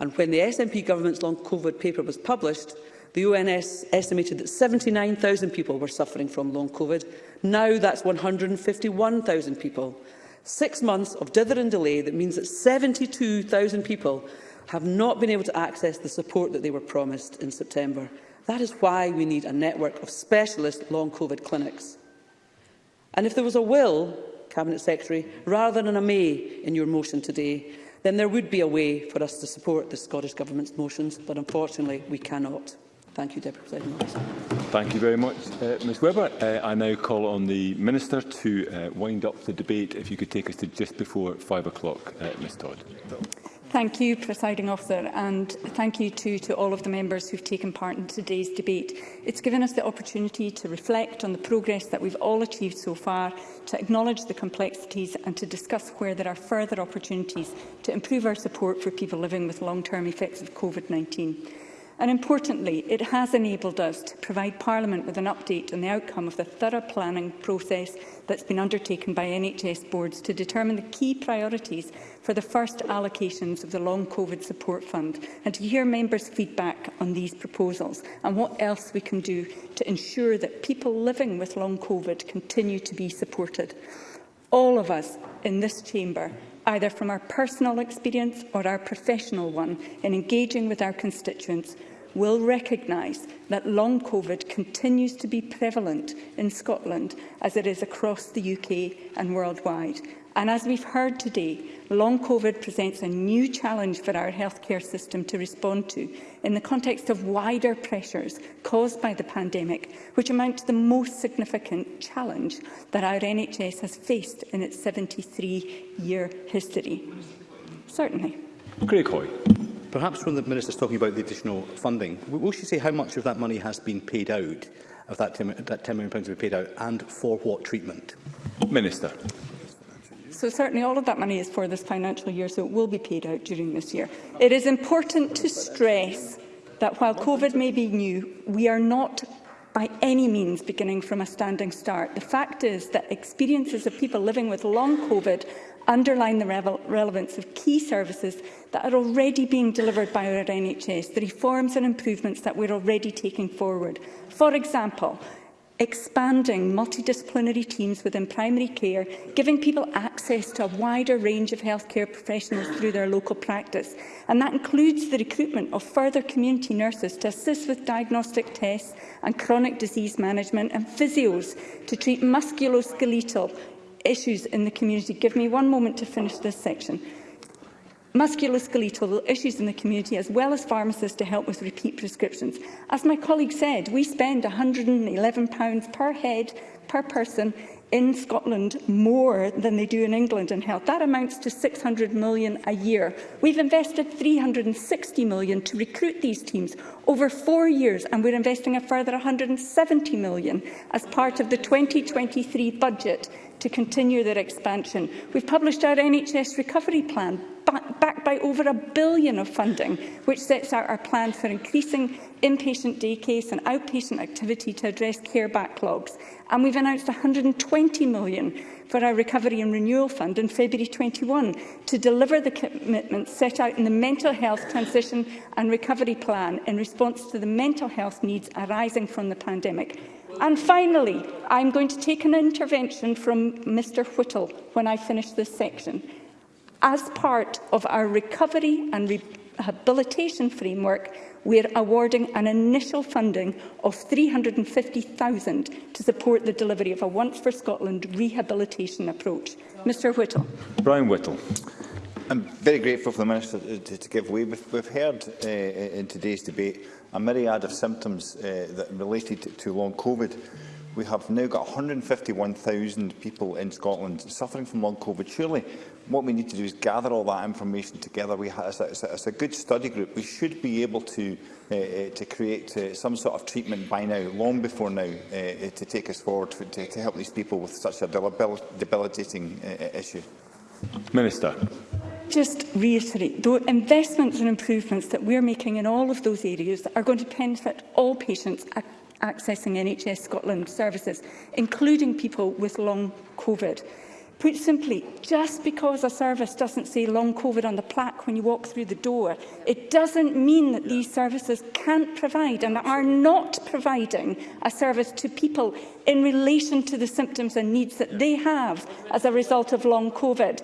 And when the SNP government's long COVID paper was published, the ONS estimated that 79,000 people were suffering from long COVID. Now that's 151,000 people. Six months of dither and delay that means that 72,000 people have not been able to access the support that they were promised in September. That is why we need a network of specialist long COVID clinics. And if there was a will, Cabinet Secretary, rather than a may in your motion today, then there would be a way for us to support the Scottish Government's motions, but unfortunately we cannot. Thank you, Deputy President. Thank you very much, uh, Ms Webber. Uh, I now call on the Minister to uh, wind up the debate. If you could take us to just before five o'clock, uh, Ms Todd. Thank you, Presiding Officer, and thank you too to all of the members who've taken part in today's debate. It's given us the opportunity to reflect on the progress that we've all achieved so far, to acknowledge the complexities and to discuss where there are further opportunities to improve our support for people living with long-term effects of COVID-19. And importantly, it has enabled us to provide Parliament with an update on the outcome of the thorough planning process that's been undertaken by NHS boards to determine the key priorities for the first allocations of the Long COVID Support Fund and to hear members' feedback on these proposals and what else we can do to ensure that people living with Long COVID continue to be supported. All of us in this chamber either from our personal experience or our professional one, in engaging with our constituents, will recognise that long COVID continues to be prevalent in Scotland as it is across the UK and worldwide. And as we've heard today, long COVID presents a new challenge for our healthcare system to respond to in the context of wider pressures caused by the pandemic, which amount to the most significant challenge that our NHS has faced in its 73-year history. Certainly. Greg Hoy. Perhaps when the Minister's talking about the additional funding, will she say how much of that money has been paid out, of that that £10 million to be paid out, and for what treatment? Minister. So certainly all of that money is for this financial year, so it will be paid out during this year. It is important to stress that while COVID may be new, we are not by any means beginning from a standing start. The fact is that experiences of people living with long COVID underline the relevance of key services that are already being delivered by our NHS, the reforms and improvements that we're already taking forward. For example, expanding multidisciplinary teams within primary care, giving people access to a wider range of healthcare professionals through their local practice. And that includes the recruitment of further community nurses to assist with diagnostic tests and chronic disease management and physios to treat musculoskeletal issues in the community. Give me one moment to finish this section musculoskeletal issues in the community, as well as pharmacists to help with repeat prescriptions. As my colleague said, we spend £111 per head per person in Scotland more than they do in England in health. That amounts to 600 million a year. We've invested 360 million to recruit these teams over four years, and we're investing a further 170 million as part of the 2023 budget to continue their expansion. We've published our NHS recovery plan, backed by over a billion of funding, which sets out our plan for increasing inpatient day case and outpatient activity to address care backlogs. And we've announced 120 million for our Recovery and Renewal Fund in February 21 to deliver the commitments set out in the Mental Health Transition and Recovery Plan in response to the mental health needs arising from the pandemic. And finally, I'm going to take an intervention from Mr Whittle when I finish this section. As part of our recovery and rehabilitation framework, we're awarding an initial funding of 350,000 to support the delivery of a Once for Scotland rehabilitation approach. Mr Whittle. Brian Whittle. I'm very grateful for the Minister to, to give way. We've, we've heard uh, in today's debate a myriad of symptoms uh, that related to long COVID. We have now got 151,000 people in Scotland suffering from long COVID. Surely what we need to do is gather all that information together. We ha it's, a, it's, a, it's a good study group. We should be able to, uh, uh to create uh, some sort of treatment by now, long before now, uh, uh to take us forward, to, to help these people with such a debilitating uh, uh, issue. Minister just reiterate, the investments and improvements that we're making in all of those areas are going to benefit all patients accessing NHS Scotland services, including people with long COVID. Put simply, just because a service doesn't say long COVID on the plaque when you walk through the door, it doesn't mean that these services can't provide and are not providing a service to people in relation to the symptoms and needs that they have as a result of long COVID.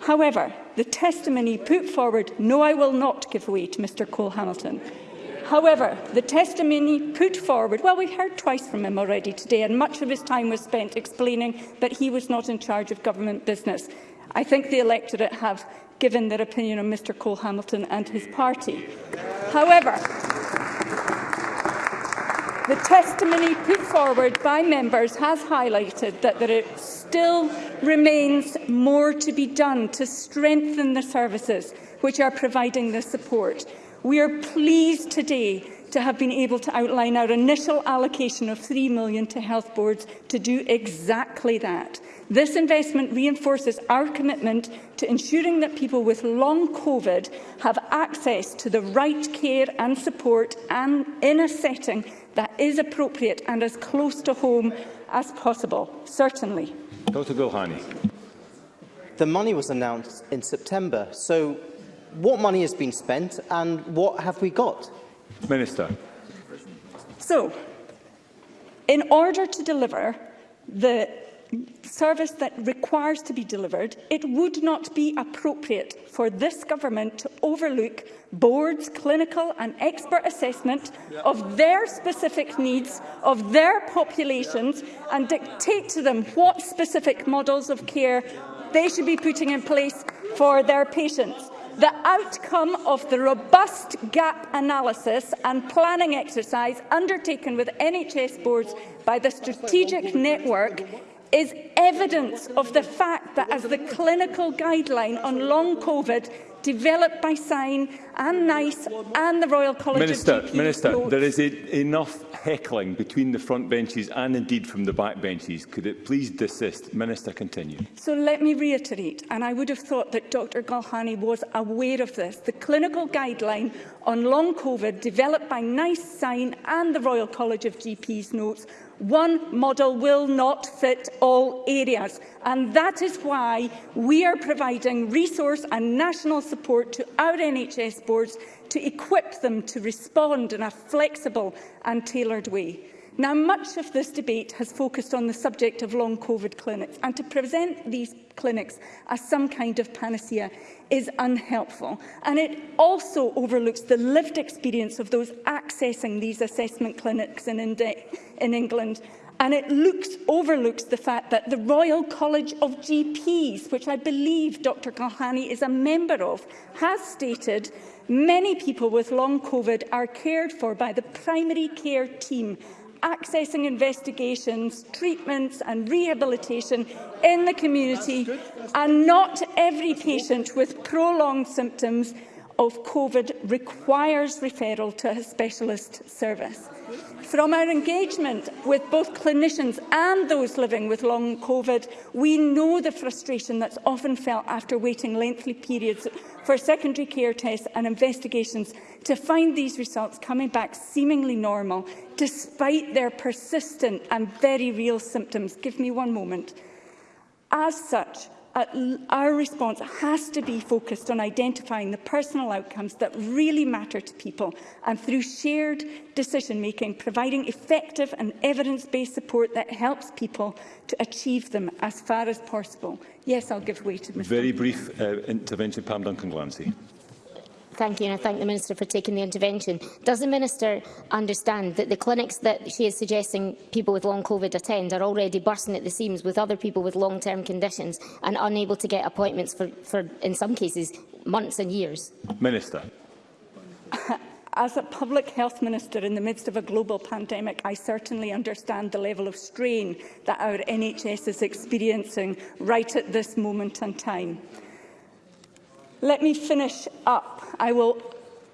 However, the testimony put forward, no, I will not give way to Mr Cole Hamilton. However, the testimony put forward, well, we've heard twice from him already today, and much of his time was spent explaining that he was not in charge of government business. I think the electorate have given their opinion on Mr Cole Hamilton and his party. However, The testimony put forward by members has highlighted that there still remains more to be done to strengthen the services which are providing the support. We are pleased today to have been able to outline our initial allocation of 3 million to health boards to do exactly that. This investment reinforces our commitment to ensuring that people with long COVID have access to the right care and support and in a setting that is appropriate and as close to home as possible, certainly. Dr Gulhani. The money was announced in September, so what money has been spent and what have we got? Minister. So, in order to deliver the service that requires to be delivered, it would not be appropriate for this government to overlook boards' clinical and expert assessment yep. of their specific needs, of their populations, yep. and dictate to them what specific models of care they should be putting in place for their patients. The outcome of the robust gap analysis and planning exercise undertaken with NHS boards by the Strategic Network is evidence of the fact that as the clinical guideline on long COVID developed by Sain and NICE and the Royal College Minister, of GPs. E Minister, Minister, there is a, e- enough heckling between the front benches and indeed from the back benches. Could it please desist? Minister, continue. So let me reiterate, and I would have thought that Dr Galhani was aware of this. The clinical guideline on long COVID developed by NICE, SIGN and the Royal College of GPs notes One model will not fit all areas, and that is why we are providing resource and national support to our NHS boards to equip them to respond in a flexible and tailored way. Now, much of this debate has focused on the subject of long COVID clinics, and to present these clinics as some kind of panacea is unhelpful. And it also overlooks the lived experience of those accessing these assessment clinics in, Indi in England and it looks, overlooks the fact that the Royal College of GPs, which I believe Dr Kalhani is a member of, has stated many people with long COVID are cared for by the primary care team accessing investigations, treatments and rehabilitation in the community That's good. That's good. and not every patient with prolonged symptoms of COVID requires referral to a specialist service. From our engagement with both clinicians and those living with long COVID, we know the frustration that's often felt after waiting lengthy periods for secondary care tests and investigations to find these results coming back seemingly normal, despite their persistent and very real symptoms. Give me one moment. As such, uh, our response has to be focused on identifying the personal outcomes that really matter to people and through shared decision-making, providing effective and evidence-based support that helps people to achieve them as far as possible. Yes, I'll give way to Mr. Very brief uh, intervention, Pam Duncan-Glancy thank you, and I thank the Minister for taking the intervention. Does the Minister understand that the clinics that she is suggesting people with long COVID attend are already bursting at the seams with other people with long-term conditions and unable to get appointments for, for, in some cases, months and years? Minister. As a public health minister in the midst of a global pandemic, I certainly understand the level of strain that our NHS is experiencing right at this moment in time. Let me finish up. I will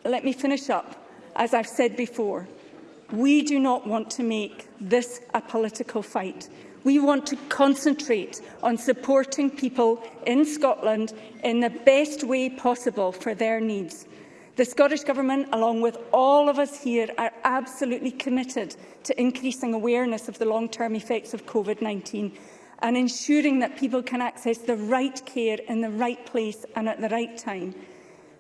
let me finish up. As I've said before, we do not want to make this a political fight. We want to concentrate on supporting people in Scotland in the best way possible for their needs. The Scottish Government, along with all of us here, are absolutely committed to increasing awareness of the long-term effects of COVID-19 and ensuring that people can access the right care in the right place and at the right time.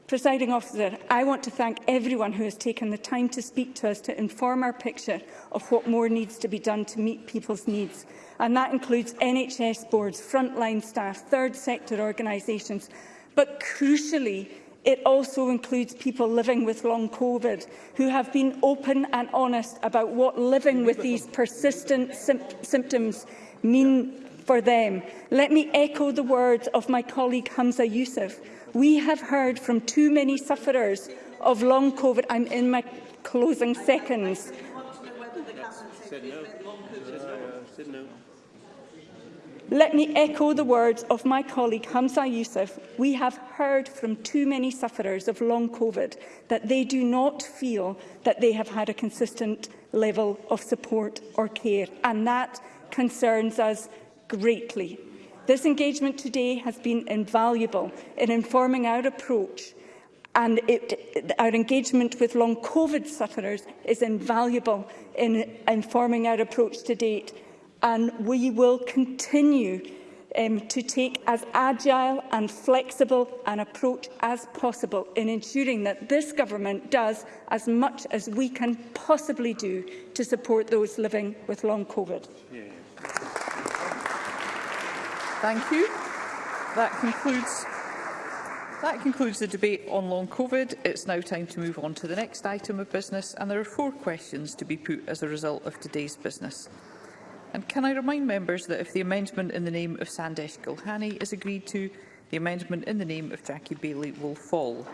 Presiding officer, I want to thank everyone who has taken the time to speak to us to inform our picture of what more needs to be done to meet people's needs. And that includes NHS boards, frontline staff, third sector organisations. But crucially, it also includes people living with long COVID who have been open and honest about what living with these persistent symptoms mean for them. Let me echo the words of my colleague Hamza Youssef. We have heard from too many sufferers of long COVID. I'm in my closing seconds. Let me echo the words of my colleague Hamza Youssef. We have heard from too many sufferers of long COVID that they do not feel that they have had a consistent level of support or care, and that concerns us greatly. This engagement today has been invaluable in informing our approach and it, our engagement with long COVID sufferers is invaluable in informing our approach to date and we will continue um, to take as agile and flexible an approach as possible in ensuring that this government does as much as we can possibly do to support those living with long COVID. Yeah. Thank you. That concludes that concludes the debate on long COVID. It's now time to move on to the next item of business, and there are four questions to be put as a result of today's business. And can I remind members that if the amendment in the name of Sandesh Gulhani is agreed to, the amendment in the name of Jackie Bailey will fall.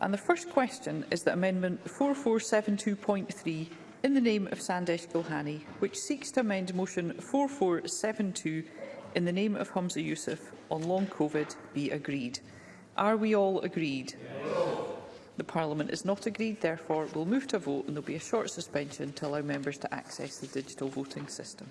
And the first question is that Amendment 4472.3 in the name of Sandesh Gulhani, which seeks to amend Motion 4472 in the name of Humza Yusuf, on long COVID be agreed. Are we all agreed? The Parliament is not agreed, therefore we'll move to a vote and there'll be a short suspension to allow members to access the digital voting system.